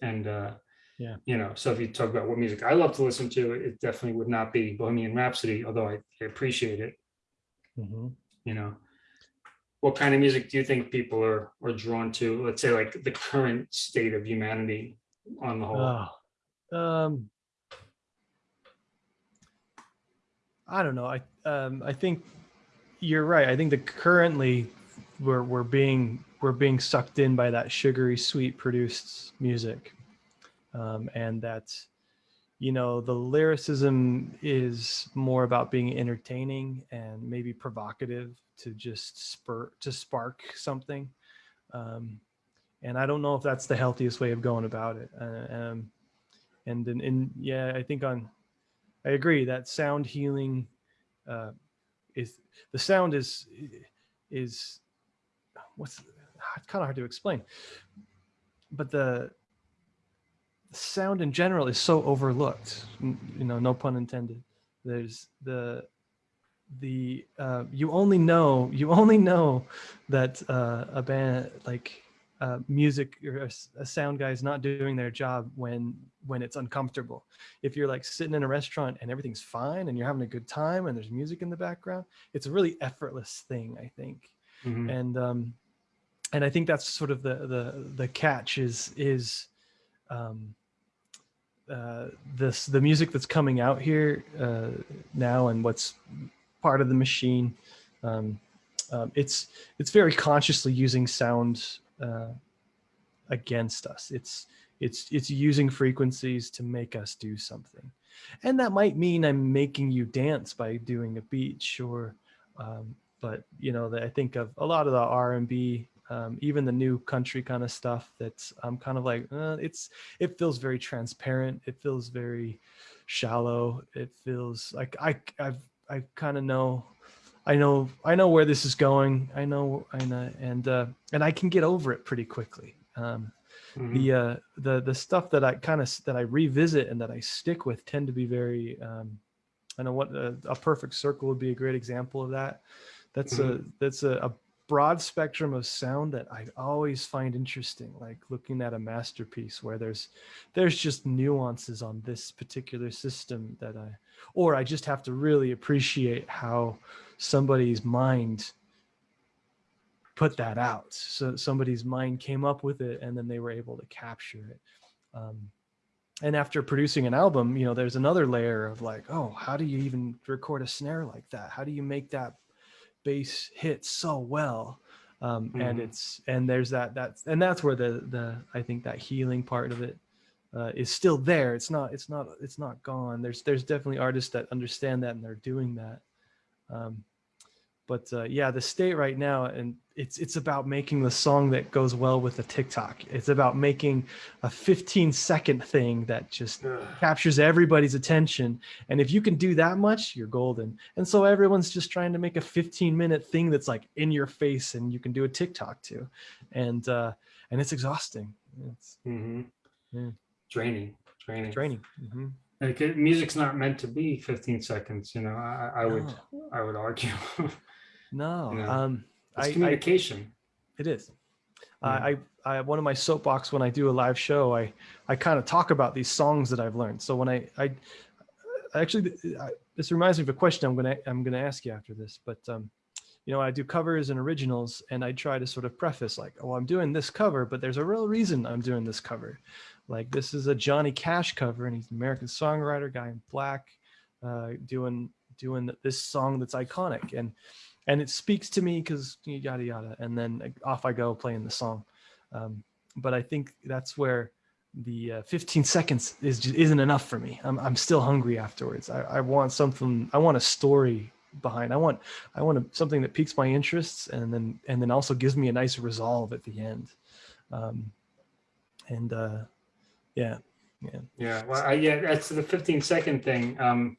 and uh, Yeah. you know, so if you talk about what music I love to listen to, it definitely would not be Bohemian Rhapsody, although I, I appreciate it. Mhm. You know, what kind of music do you think people are are drawn to? Let's say like the current state of humanity on the whole. Oh, um, I don't know. I um, I think you're right. I think that currently we're we're being we're being sucked in by that sugary sweet produced music, um, and that you know the lyricism is more about being entertaining and maybe provocative to just spur to spark something. Um, and I don't know if that's the healthiest way of going about it. Uh, um, and then, and yeah, I think on, I agree that sound healing uh, is the sound is is what's it's kind of hard to explain, but the sound in general is so overlooked. You know, no pun intended. There's the the uh, you only know you only know that uh, a band like uh, music or a, sound guy is not doing their job when when it's uncomfortable. If you're like sitting in a restaurant and everything's fine and you're having a good time and there's music in the background, it's a really effortless thing, I think. Mhm. And um, and I think that's sort of the the the catch is is um, uh, this the music that's coming out here uh, now and what's part of the machine. Um, um, it's it's very consciously using sound uh, against us. It's it's it's using frequencies to make us do something, and that might mean I'm making you dance by doing a beat, or, um, but you know that I think of a lot of the R and B, um, even the new country kind of stuff. That's I'm kind of like uh, it's it feels very transparent. It feels very shallow. It feels like I I've I kind of know I know I know where this is going. I know I know and uh and I can get over it pretty quickly. Um, Mhm. the uh the the stuff that i kind of that i revisit and that i stick with tend to be very um i know what a, a perfect circle would be a great example of that that's a that's a, a broad spectrum of sound that i always find interesting like looking at a masterpiece where there's there's just nuances on this particular system that i or i just have to really appreciate how somebody's mind put that out. So somebody's mind came up with it and then they were able to capture it. Um, and after producing an album, you know, there's another layer of like, oh, how do you even record a snare like that? How do you make that bass hit so well? Um, And Mhm. it's and there's that that's and that's where the the I think that healing part of it uh, is still there. It's not it's not it's not gone. There's there's definitely artists that understand that and they're doing that. Um, but uh, yeah, the state right now, and it's it's about making the song that goes well with the TikTok. It's about making a 15 second thing that just Ugh. captures everybody's attention. And if you can do that much, you're golden. And so everyone's just trying to make a 15 minute thing that's like in your face, and you can do a TikTok too, and uh, and it's exhausting. It's Mhm. Yeah. Draining, draining. draining. Mhm. Like, music's not meant to be 15 seconds. You know, I, I would, No. I would argue. No, You know, um, it's I, I communication. It is. Yeah. I, I, I, one of my soapbox when I do a live show, I, I kind of talk about these songs that I've learned. So when I, I, I actually, I, this reminds me of a question I'm gonna, I'm gonna ask you after this. But, um, you know, I do covers and originals, and I try to sort of preface like, oh, I'm doing this cover, but there's a real reason I'm doing this cover. Like this is a Johnny Cash cover, and he's an American songwriter, guy in black, uh, doing doing this song that's iconic, and and it speaks to me because yada yada and then off i go playing the song. Um, but i think that's where the uh, 15 seconds is just isn't enough for me. I'm, I'm still hungry afterwards. I, I want something i want a story behind i want i want a, something that piques my interests and then and then also gives me a nice resolve at the end. Um, and uh, yeah yeah. Yeah, well, I, yeah, that's the 15 second thing. Um,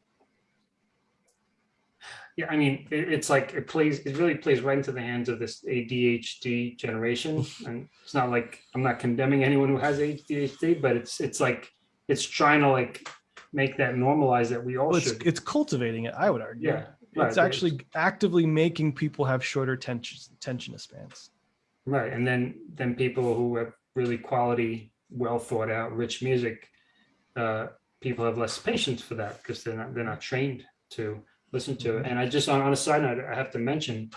yeah, I mean, it, it's like it plays, it really plays right into the hands of this ADHD generation. And it's not like I'm not condemning anyone who has ADHD, but it's it's like it's trying to like make that normalize that we all well, it's, should. it's cultivating it i would argue Yeah, right, it's actually actively making people have shorter tension tension spans Right, and then then people who have really quality, well thought out, rich music, uh, people have less patience for that because they're not they're not trained to listen to it. And I just on, on a side note, I have to mention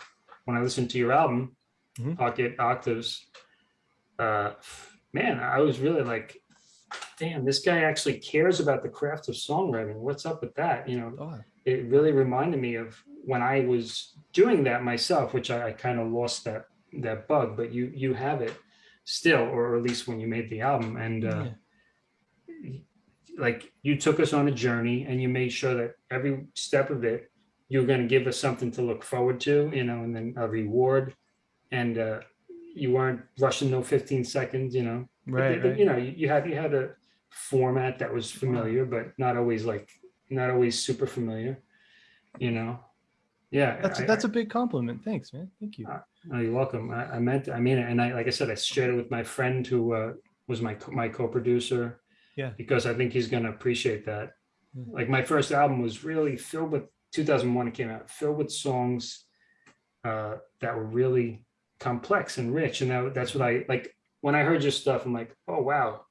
when I listened to your album, Mhm. Pocket Octaves, uh, man, I was really like, damn, this guy actually cares about the craft of songwriting. What's up with that? You know, oh it really reminded me of when I was doing that myself, which I, I kind of lost that that bug, but you you have it still, or at least when you made the album, and uh, yeah. Like you took us on a journey, and you made sure that every step of it, you're going to give us something to look forward to, you know, and then a reward, and uh, you weren't rushing no 15 seconds, you know, right, the- right. you know, you you had you had a format that was familiar, but not always like not always super familiar, you know. Yeah, That's I- that's a big compliment. Thanks, man. Thank you. Uh, Oh, you're welcome. I, I meant, I mean it. And I, like I said, I shared it with my friend who uh, was my, co- my co-producer. Yeah. Because I think he's going to appreciate that. Yeah. Like my first album was really filled with, 2001 it came out, filled with songs uh, that were really complex and rich. And that, that's what I, like, when I heard your stuff, I'm like, oh, wow.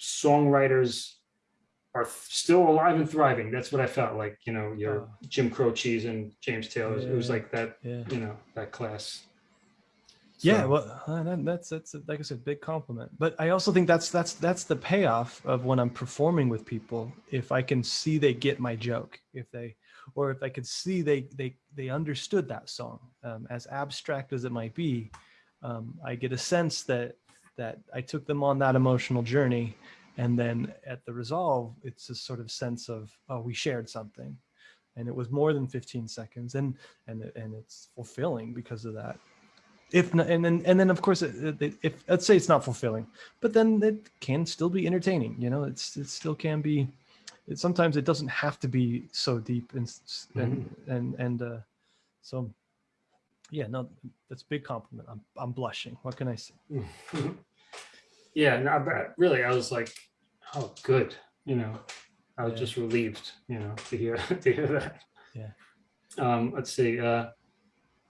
Songwriters are still alive and thriving. That's what I felt like, you know, your Oh. Jim Croce's and James Taylor's. It was Yeah. like that yeah. you know that class Yeah, well, uh, that's that's like I said, big compliment. But I also think that's that's that's the payoff of when I'm performing with people. If I can see they get my joke, if they, or if I could see they they they understood that song, um, as abstract as it might be, um, I get a sense that that I took them on that emotional journey, and then at the resolve, it's a sort of sense of oh, we shared something, and it was more than 15 seconds, and and and it's fulfilling because of that if not, and then and then of course it, it, if let's say it's not fulfilling but then it can still be entertaining you know it's it still can be it, sometimes it doesn't have to be so deep and and and, and uh so yeah no that's a big compliment i'm i'm blushing what can i say Yeah, no, but really, I was like, oh, good. You know, I was Yeah. just relieved, you know, to hear to hear that. Yeah. Um, let's see. Uh,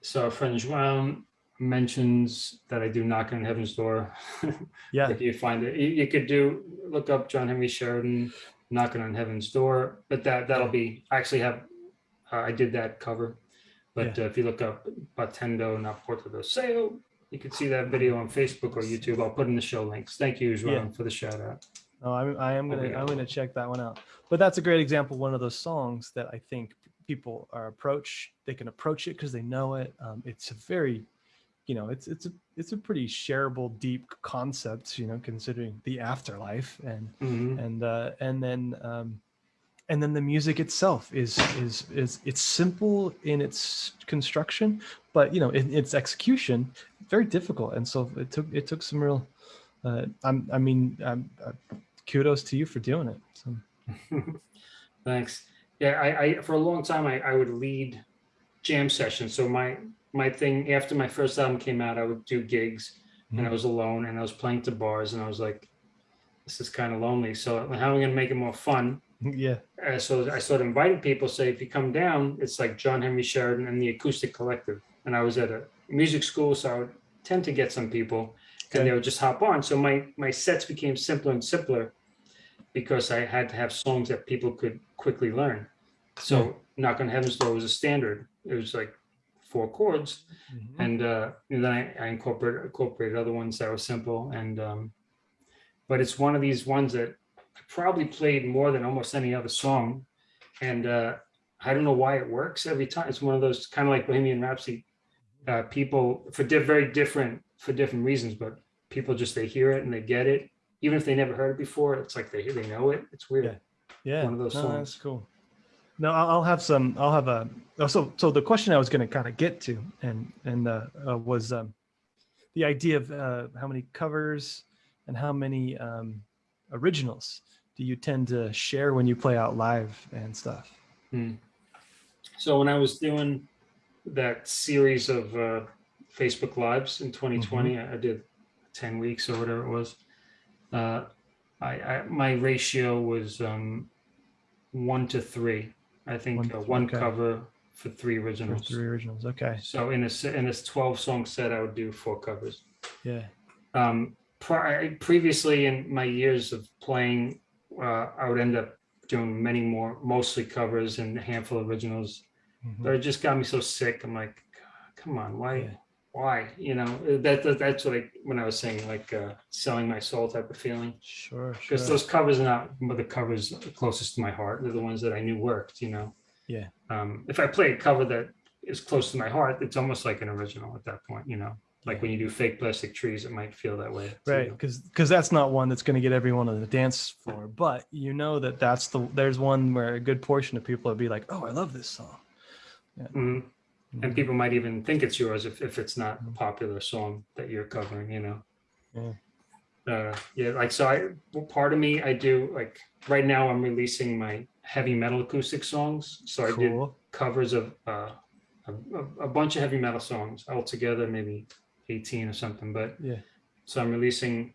so our friend Joan mentions that I do knock on heaven's door. Yeah. if you find it, you, you could do look up John Henry Sheridan knocking on heaven's door, but that that'll be I actually have uh, I did that cover, but uh, if you look up Batendo na Porta do Céu, you can see that video on Facebook or YouTube. I'll put in the show links. Thank you, Joan, Yeah. for the shout out. No, I'm, I am Oh, gonna yeah. I'm gonna check that one out. But that's a great example. One of those songs that I think people are approach. They can approach it because they know it. Um, it's a very, you know, it's it's a it's a pretty shareable, deep concept. You know, considering the afterlife and Mhm. and uh, and then um, and then the music itself is is is it's simple in its construction, but you know, in its execution, very difficult. And so it took it took some real. Uh, I'm I mean, um, uh, kudos to you for doing it. So, Thanks. Yeah, I, I for a long time I, I would lead jam sessions. So my my thing after my first album came out, I would do gigs and I Mhm. was alone and I was playing to bars and I was like, this is kind of lonely. So how am I gonna make it more fun? yeah, Uh, so I started inviting people. Say if you come down, it's like John Henry Sheridan and the Acoustic Collective. And I was at a music school, so I would tend to get some people, and they would just hop on. So my my sets became simpler and simpler because I had to have songs that people could quickly learn. So "Knock on Heaven's Door" was a standard. It was like four chords, Mhm. and, uh, and then I, I incorporated incorporated other ones that were simple. And um, but it's one of these ones that I probably played more than almost any other song, and uh, I don't know why it works every time. It's one of those kind of like Bohemian Rhapsody. Uh, people for di- very different for different reasons, but people just they hear it and they get it, even if they never heard it before. It's like they they know it. It's weird. Yeah. yeah, one of those no, That's cool. No, I'll, I'll have some. I'll have a. oh, So, so the question I was going to kind of get to, and and uh, uh, was um, the idea of uh, how many covers and how many um, originals do you tend to share when you play out live and stuff? Hmm. So when I was doing that series of uh, Facebook Lives in 2020, I I did 10 weeks or whatever it was. Uh, I, I my ratio was um, one to three. I think One uh, one okay. cover for three Or originals. three originals. Okay. So in a in this 12 song set, I would do four covers. Yeah. Um, pri- previously in my years of playing, uh, I would end up doing many more, mostly covers and a handful of originals. Mhm. But it just got me so sick. I'm like, come on, why, Yeah. Why? You know, that, that that's like when I was saying like uh, selling my soul type of feeling. Sure. Sure. Because those covers are not the covers closest to my heart. They're the ones that I knew worked. You know. Yeah. Um, if I play a cover that is close to my heart, it's almost like an original at that point. You know, like Yeah. when you do fake plastic trees, it might feel that way. right because because that's not one that's going to get everyone on the dance floor but you know that that's the there's one where a good portion of people would be like oh i love this song Mhm. And Mhm. people might even think it's yours if, if it's not a Mhm. popular song that you're covering, you know? Yeah. Uh, yeah, like, so I, well, part of me, I do like, right now I'm releasing my heavy metal acoustic songs. So I did covers of uh, a, a- a bunch of heavy metal songs altogether, maybe 18 or something, but yeah so I'm releasing,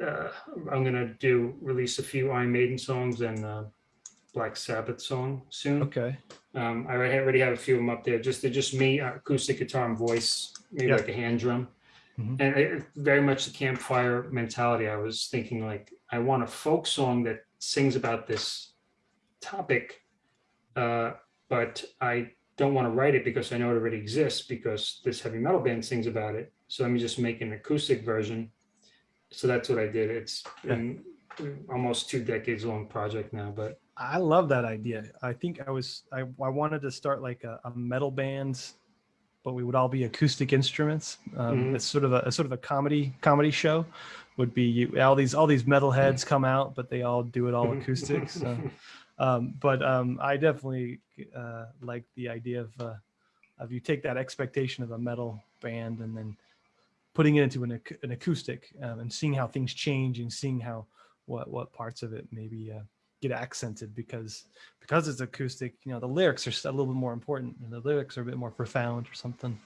uh, I'm gonna do, release a few Iron Maiden songs and uh, Black Sabbath song soon. okay Um, I already have a few of them up there. Just they're just me, uh, acoustic guitar and voice, maybe Yeah. like a hand drum, Mhm. and it, very much the campfire mentality. I was thinking like I want a folk song that sings about this topic, uh, but I don't want to write it because I know it already exists because this heavy metal band sings about it. So let me just make an acoustic version. So that's what I did. It's Yeah. been almost two decades long project now, but i love that idea. I think i was i, I wanted to start like a, a metal band but we would all be acoustic instruments. Um, Mhm. it's sort of a, a sort of a comedy comedy show would be you all these all these metal heads come out but they all do it all acoustic so. Um, but um, I definitely uh, like the idea of uh, of you take that expectation of a metal band and then putting it into an, ac- an acoustic um, and seeing how things change and seeing how what what parts of it maybe uh, get accented because because it's acoustic you know the lyrics are a little bit more important and the lyrics are a bit more profound or something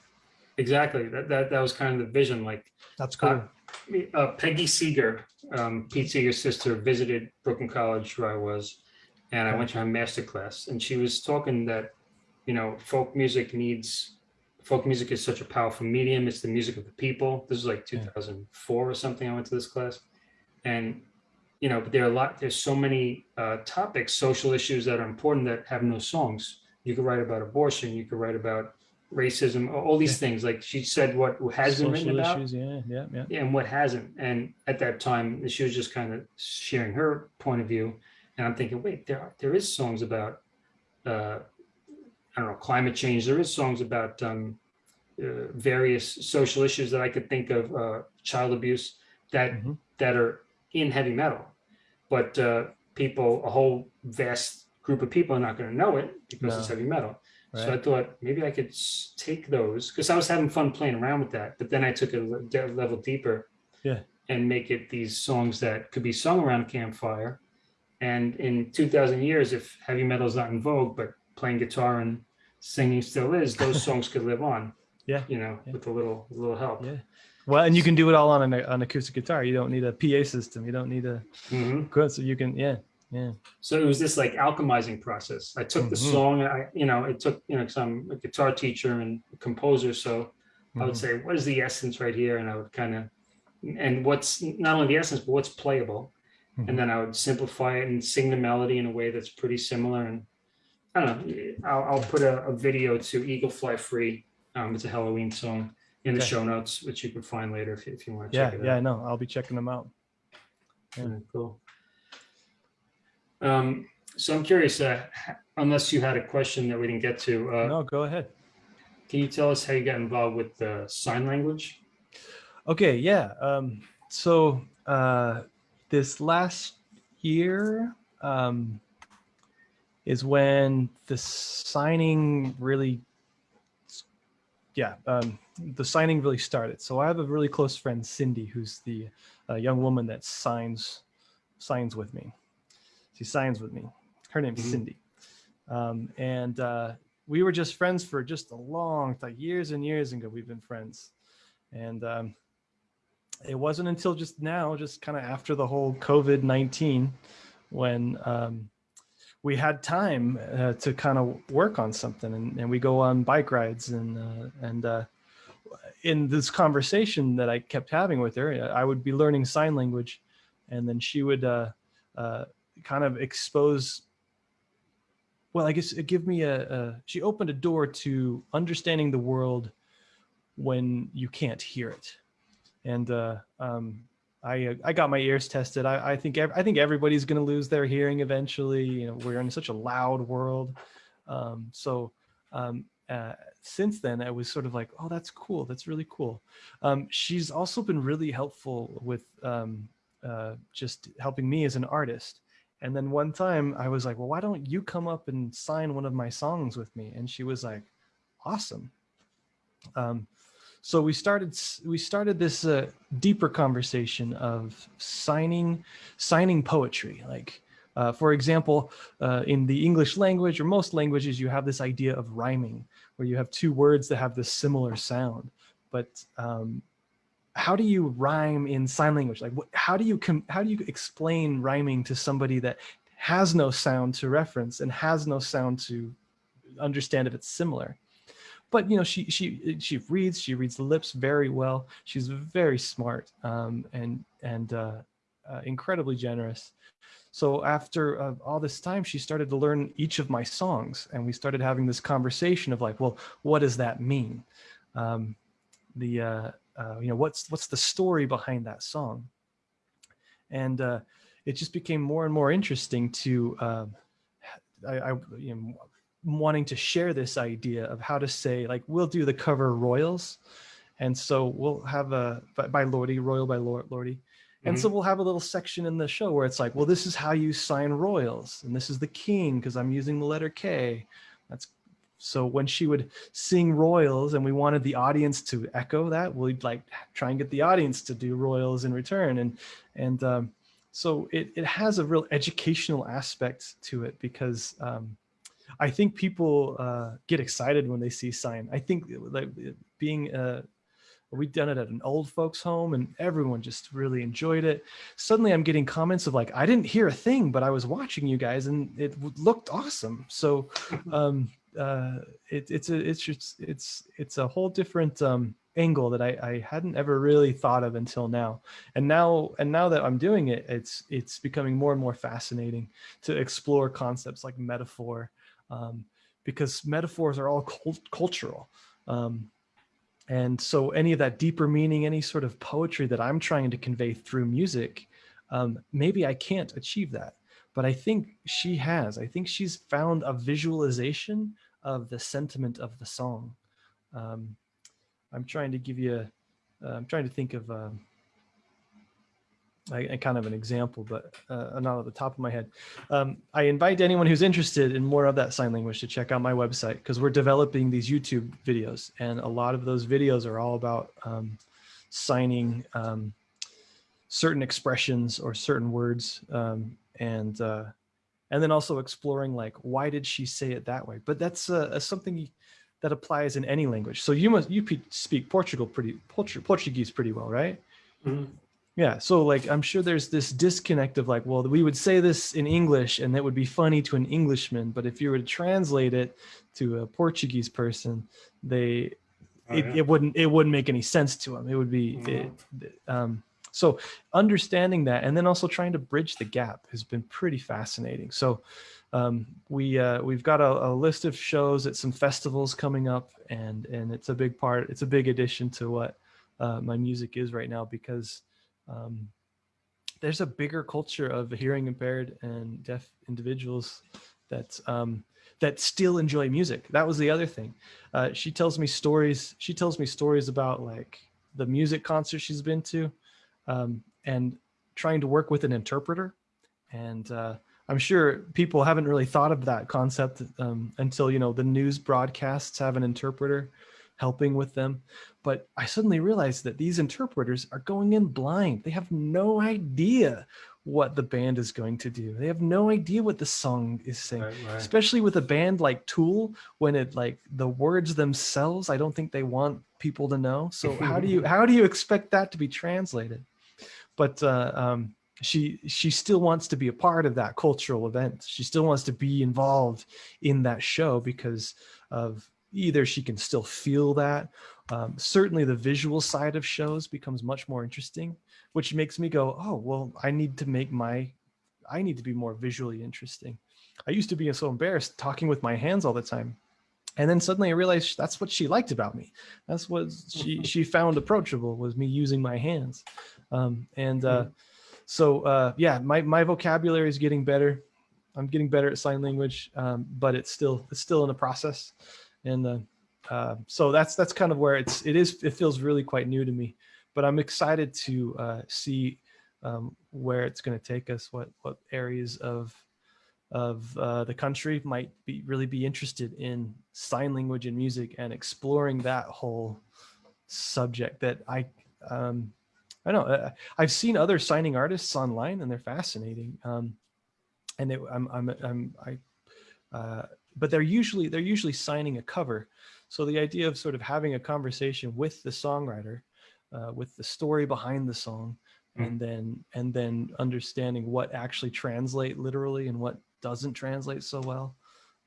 exactly. That, that, that was kind of the vision, like That's cool. uh, Peggy Seeger, um, Pete Seeger's sister, visited Brooklyn College where I was, and I went to her master class, and she was talking that, you know, folk music needs, folk music is such a powerful medium. It's the music of the people. This is like Yeah. 2004 or something. I went to this class, and you know, there are a lot. There's so many uh, topics, social issues that are important that have no songs. You could write about abortion. You could write about racism. All these things. Like she said, what has been written Social about issues. Yeah, yeah, yeah. and what hasn't. And at that time, she was just kind of sharing her point of view. And I'm thinking, wait, there are, there is songs about, uh, I don't know, climate change. There is songs about um, uh, various social issues that I could think of, uh, child abuse that Mhm. that are in heavy metal. But uh, people, a whole vast group of people are not going to know it because it's heavy metal. So I thought maybe I could take those because I was having fun playing around with that. But then I took it a level deeper. Yeah. And make it these songs that could be sung around a campfire. And in 2000 years, if heavy metal is not in vogue, but playing guitar and singing still is, those songs could live on. Yeah, You know, yeah. with a little, little help. Yeah. Well, and you can do it all on an, an acoustic guitar. You don't need a PA system. You don't need a Mhm. good. So you can, yeah, yeah. So it was this like alchemizing process. I took the Mhm. song, I, you know, it took, you know, because I'm a guitar teacher and composer. So I would Mhm. say, what is the essence right here? And I would kind of, and what's not only the essence, but what's playable. And then I would simplify it and sing the melody in a way that's pretty similar. And I don't know, I'll, I'll put a, a video to Eagle Fly Free. Um, it's a Helloween song in the Okay. show notes, which you can find later if you, if you want to Yeah, check it out. yeah. out. No, I'll be checking them out. yeah. Alright, Cool. Um, so I'm curious, uh, unless you had a question that we didn't get to, uh, No, go ahead. can you tell us how you got involved with uh, sign language? Okay, yeah. Um, so uh, this last year um, is when the signing really, yeah, um, the signing really started. So I have a really close friend, Cindy, who's the uh, young woman that signs signs with me. She signs with me. Her name's Mhm. Cindy, um, and uh, we were just friends for just a long, like years and years ago. We've been friends, and um, it wasn't until just now, just kind of after the whole COVID 19, when um, we had time uh, to kind of work on something and, and we go on bike rides and, uh, and uh, in this conversation that I kept having with her, I would be learning sign language and then she would uh, uh, kind of expose well, I guess it give me a, a, she opened a door to understanding the world when you can't hear it. And uh, um, I uh, I got my ears tested. I, I think I think everybody's going to lose their hearing eventually. You know, we're in such a loud world. Um, so um, uh, since then, I was sort of like, oh, that's cool. That's really cool. Um, she's also been really helpful with um, uh, just helping me as an artist. And then one time I was like, well, why don't you come up and sign one of my songs with me? And she was like, awesome. Um, so we started we started this uh, deeper conversation of signing signing poetry. Like uh, for example uh, in the english language or most languages you have this idea of rhyming where you have two words that have this similar sound. But um, how do you rhyme in sign language? Like how do you how do you explain rhyming to somebody that has no sound to reference and has no sound to understand if it's similar but you know she she she reads she reads the lips very well. She's very smart um, and and uh, uh, incredibly generous. So after uh, all this time she started to learn each of my songs and we started having this conversation of like well what does that mean? Um, the uh, uh, you know what's what's the story behind that song? And uh, it just became more and more interesting to um, I, I you know, wanting to share this idea of how to say like we'll do the cover royals and so we'll have a by, lordy royal by Lorde, lordy. And so we'll have a little section in the show where it's like well this is how you sign royals and this is the king because i'm using the letter k. That's so when she would sing royals and we wanted the audience to echo that we'd like try and get the audience to do royals in return. And and um, so it, it has a real educational aspect to it because um, I think people uh, get excited when they see sign. I think like being uh, we'd done it at an old folks home and everyone just really enjoyed it. Suddenly I'm getting comments of like, I didn't hear a thing, but I was watching you guys and it looked awesome. So um, uh, it, it's a, it's just, it's, it's a whole different um, angle that I, I hadn't ever really thought of until now. And now, and now that I'm doing it, it's, it's becoming more and more fascinating to explore concepts like metaphor um, because metaphors are all cult cultural. Um, and so any of that deeper meaning, any sort of poetry that I'm trying to convey through music, um, maybe I can't achieve that. But I think she has. I think she's found a visualization of the sentiment of the song. Um, I'm trying to give you, a, uh, I'm trying to think of um, Kind of an example, but uh, not at the top of my head. Um, I invite anyone who's interested in more of that sign language to check out my website because we're developing these YouTube videos and a lot of those videos are all about um, signing um, certain expressions or certain words um, and uh, and then also exploring like why did she say it that way? But that's uh, something that applies in any language. So you must you speak Portugal pretty Portuguese pretty well, right? Mm -hmm. Yeah. So like, I'm sure there's this disconnect of like, well, we would say this in English and that would be funny to an Englishman. But if you were to translate it to a Portuguese person, they, oh, it, yeah. it, wouldn't, it wouldn't make any sense to them. It would be, it, um, so understanding that and then also trying to bridge the gap has been pretty fascinating. So um, we, uh, we've got a, a, list of shows at some festivals coming up and, and it's a big part, it's a big addition to what uh, my music is right now because um, there's a bigger culture of hearing impaired and deaf individuals that um, that still enjoy music. That was the other thing. Uh, she tells me stories. She tells me stories about like the music concert she's been to, um, and trying to work with an interpreter. And uh, I'm sure people haven't really thought of that concept um, until you know the news broadcasts have an interpreter helping with them. But I suddenly realized that these interpreters are going in blind. They have no idea what the band is going to do. They have no idea what the song is saying, right, right. especially with a band like Tool, when it like the words themselves, I don't think they want people to know. So how do you, how do you expect that to be translated? But uh, um, she she still wants to be a part of that cultural event. She still wants to be involved in that show because of either she can still feel that. Um, certainly the visual side of shows becomes much more interesting, which makes me go, oh, well, I need to make my, I need to be more visually interesting. I used to be so embarrassed talking with my hands all the time. And then suddenly I realized that's what she liked about me. That's what she, she found approachable was me using my hands. Um, and uh, hmm. so, uh, yeah, my, my vocabulary is getting better. I'm getting better at sign language, um, but it's still, it's still in the process and the uh, so that's that's kind of where it's it is it feels really quite new to me but i'm excited to uh, see um, where it's going to take us what what areas of of uh, the country might be really be interested in sign language and music and exploring that whole subject that i um, i know uh, i've seen other signing artists online and they're fascinating um, and it, i'm i'm i'm i uh, but they're usually they're usually signing a cover. So the idea of sort of having a conversation with the songwriter, uh, with the story behind the song, mm. and then and then understanding what actually translate literally and what doesn't translate so well.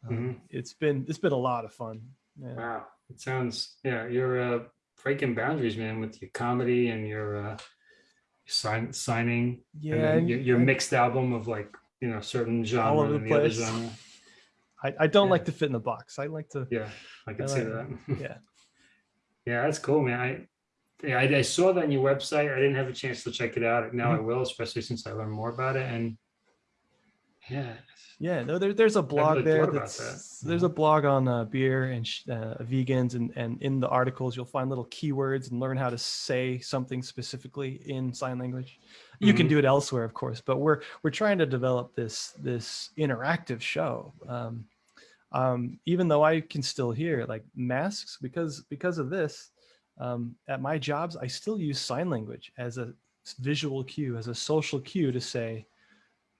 Um, mm -hmm. It's been it's been a lot of fun. Yeah. Wow, it sounds yeah. You're uh, breaking boundaries, man, with your comedy and your uh, sign signing. Yeah, and your, your mixed album of like you know certain genre all over the, the place. I, I don't yeah. like to fit in the box. I like to. Yeah, I can I see that. yeah. Yeah, that's cool, man. I, yeah, I, I, saw that on your website. I didn't have a chance to check it out. Now mm -hmm. I mm-hmm. will, especially since I learned more about it. And yeah. Yeah, no, there, there's a blog really there. That's, that. There's a blog on uh, beer and uh, vegans, and and in the articles you'll find little keywords and learn how to say something specifically in sign language. You mm -hmm. can mm-hmm. do it elsewhere, of course, but we're we're trying to develop this this interactive show. Um, um, even though I can still hear like masks because because of this, um, at my jobs I still use sign language as a visual cue, as a social cue to say,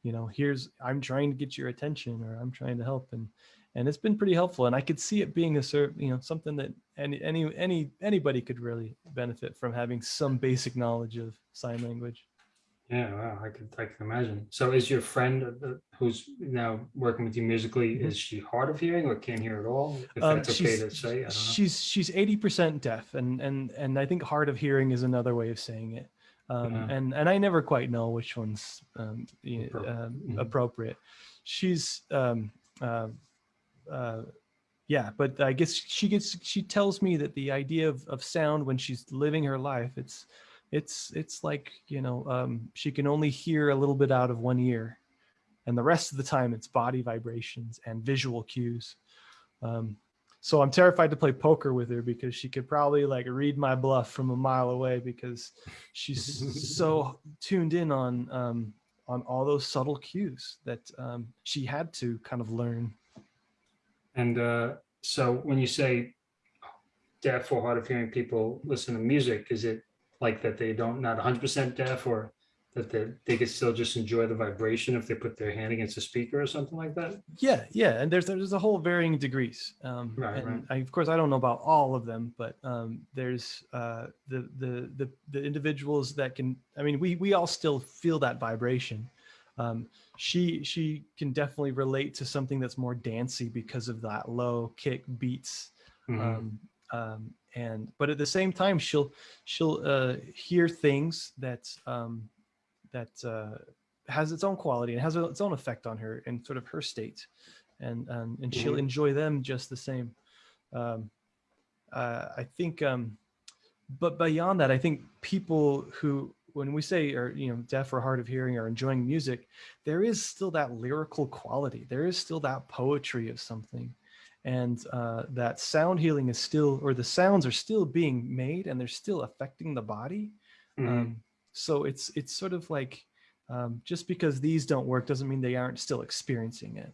you know here's i'm trying to get your attention or i'm trying to help and and it's been pretty helpful and i could see it being a serve you know something that any any any anybody could really benefit from having some basic knowledge of sign language Yeah, wow, I could, I can imagine. So is your friend uh, uh, who's now working with you musically, Mhm. is she hard of hearing or can't hear at all? If Um, that's okay she's- to say, I don't know. she's she's 80% deaf and and and i think hard of hearing is another way of saying it um, Yeah. and and i never quite know which one's um, y- Appro- um, mhm. appropriate she's um, uh, uh, yeah but i guess she gets she tells me that the idea of, of sound when she's living her life it's it's it's like you know um, she can only hear a little bit out of one ear and the rest of the time it's body vibrations and visual cues. Um, so i'm terrified to play poker with her because she could probably like read my bluff from a mile away because she's so tuned in on um, on all those subtle cues that um, she had to kind of learn. And uh, so when you say deaf or hard of hearing people listen to music, is it like that they don't, not hundred percent deaf or that they, they could still just enjoy the vibration if they put their hand against a speaker or something like that? Yeah, yeah, and there's there's a whole varying degrees. Um, Right, and right. I, of course, I don't know about all of them, but um, there's uh, the, the the the individuals that can. I mean, we we all still feel that vibration. Um, she she can definitely relate to something that's more dancey because of that low kick beats. Mhm. Um, um, and but at the same time, she'll she'll uh, hear things that um, that uh, has its own quality and has its own effect on her and sort of her state. And and, and she'll Mhm. enjoy them just the same. Um, uh, i think um, but beyond that i think people who when we say are you know deaf or hard of hearing are enjoying music there is still that lyrical quality. There is still that poetry of something and uh, that sound healing is still or the sounds are still being made and they're still affecting the body Mhm. um, so it's it's sort of like um, just because these don't work doesn't mean they aren't still experiencing it.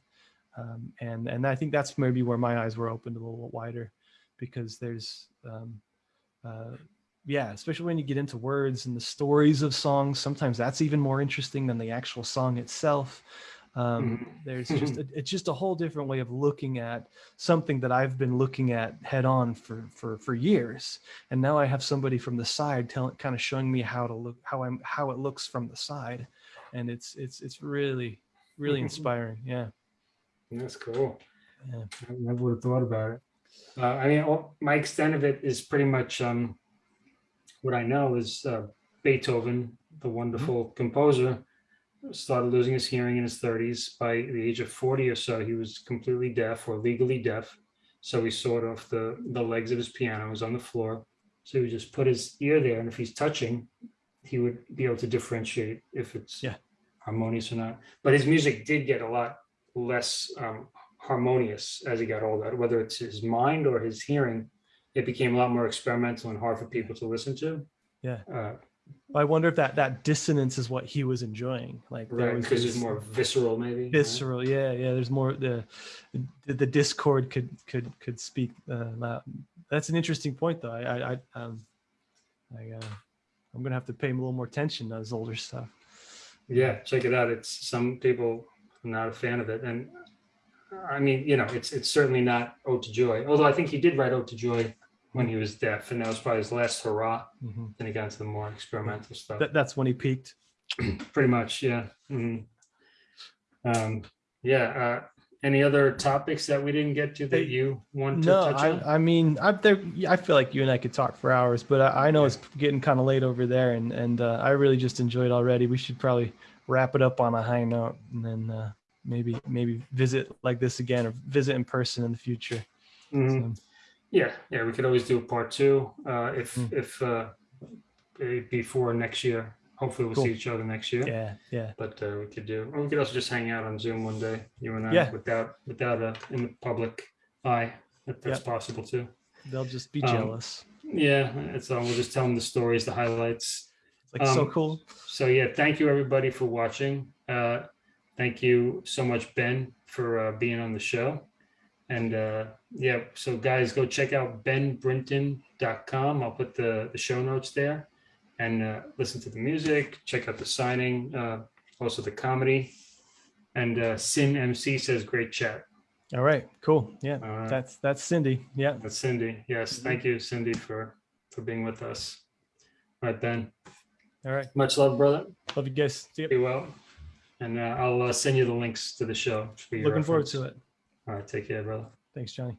Um, and and I think that's maybe where my eyes were opened a little wider, because there's um, uh, yeah, especially when you get into words and the stories of songs. Sometimes that's even more interesting than the actual song itself. Um, Mhm. There's just a, it's just a whole different way of looking at something that I've been looking at head on for for for years, and now I have somebody from the side telling, kind of showing me how to look, how I'm, how it looks from the side, and it's it's it's really really inspiring. Yeah, That's cool. yeah. I never would have thought about it. Uh, I mean, all, my extent of it is pretty much um, what I know is uh, Beethoven, the wonderful composer, started losing his hearing in his 30s. By the age of 40 or so, he was completely deaf or legally deaf. So he sawed off the, the legs of his piano, it was on the floor. So he would just put his ear there, and if he's touching, he would be able to differentiate if it's Yeah. harmonious or not. But his music did get a lot less um, harmonious as he got older, whether it's his mind or his hearing. It became a lot more experimental and hard for people to listen to. Yeah. Uh, I wonder if that that dissonance is what he was enjoying. Like right, was because it's more visceral, maybe. right? visceral. Yeah, yeah. There's more the the, the discord could could could speak uh, loud. That's an interesting point, though. I I, I um I uh, I'm gonna have to pay a little more attention to his older stuff. Yeah, check it out. It's some people are not a fan of it, and I mean, you know, it's it's certainly not "Ode to Joy." Although I think he did write "Ode to Joy" when he was deaf, and that was probably his last hurrah. Mhm. Then he got into the more experimental stuff. That that's when he peaked. Pretty much, yeah. Mhm. Um, yeah. Uh, any other topics that we didn't get to that you want to No, touch on? I, I mean, I there. I feel like you and I could talk for hours, but I, I know it's getting kind of late over there, and and uh, I really just enjoyed already. We should probably wrap it up on a high note, and then uh, maybe maybe visit like this again, or visit in person in the future. Mhm. So, Yeah, yeah, we could always do a part two uh, if Mm. if uh, eh, before next year. Hopefully, we'll Cool. see each other next year. yeah, yeah, But uh, we could do, or we could also just hang out on Zoom one day, you and I, Yeah. without without a in the public eye. If that's Yep. possible too. they'll just be Um, jealous. Yeah, it's all. We'll just tell them the stories, the highlights. It's like so um, cool. So yeah, thank you everybody for watching. Uh, thank you so much, Ben, for uh, being on the show. And uh, yeah, so guys, go check out benbrinton.com. I'll put the, the show notes there and uh, listen to the music, check out the signing, uh, also the comedy And uh, Sin MC says, great chat. All right, cool. Yeah, right. that's that's Cindy. Yeah. That's Cindy. Yes, thank you, Cindy, for, for being with us. All right, Ben. All right. Much love, brother. Love you guys. See you. Be well. And uh, I'll uh, send you the links to the show. Looking forward to it. All right, take care, brother. Thanks, Johnny.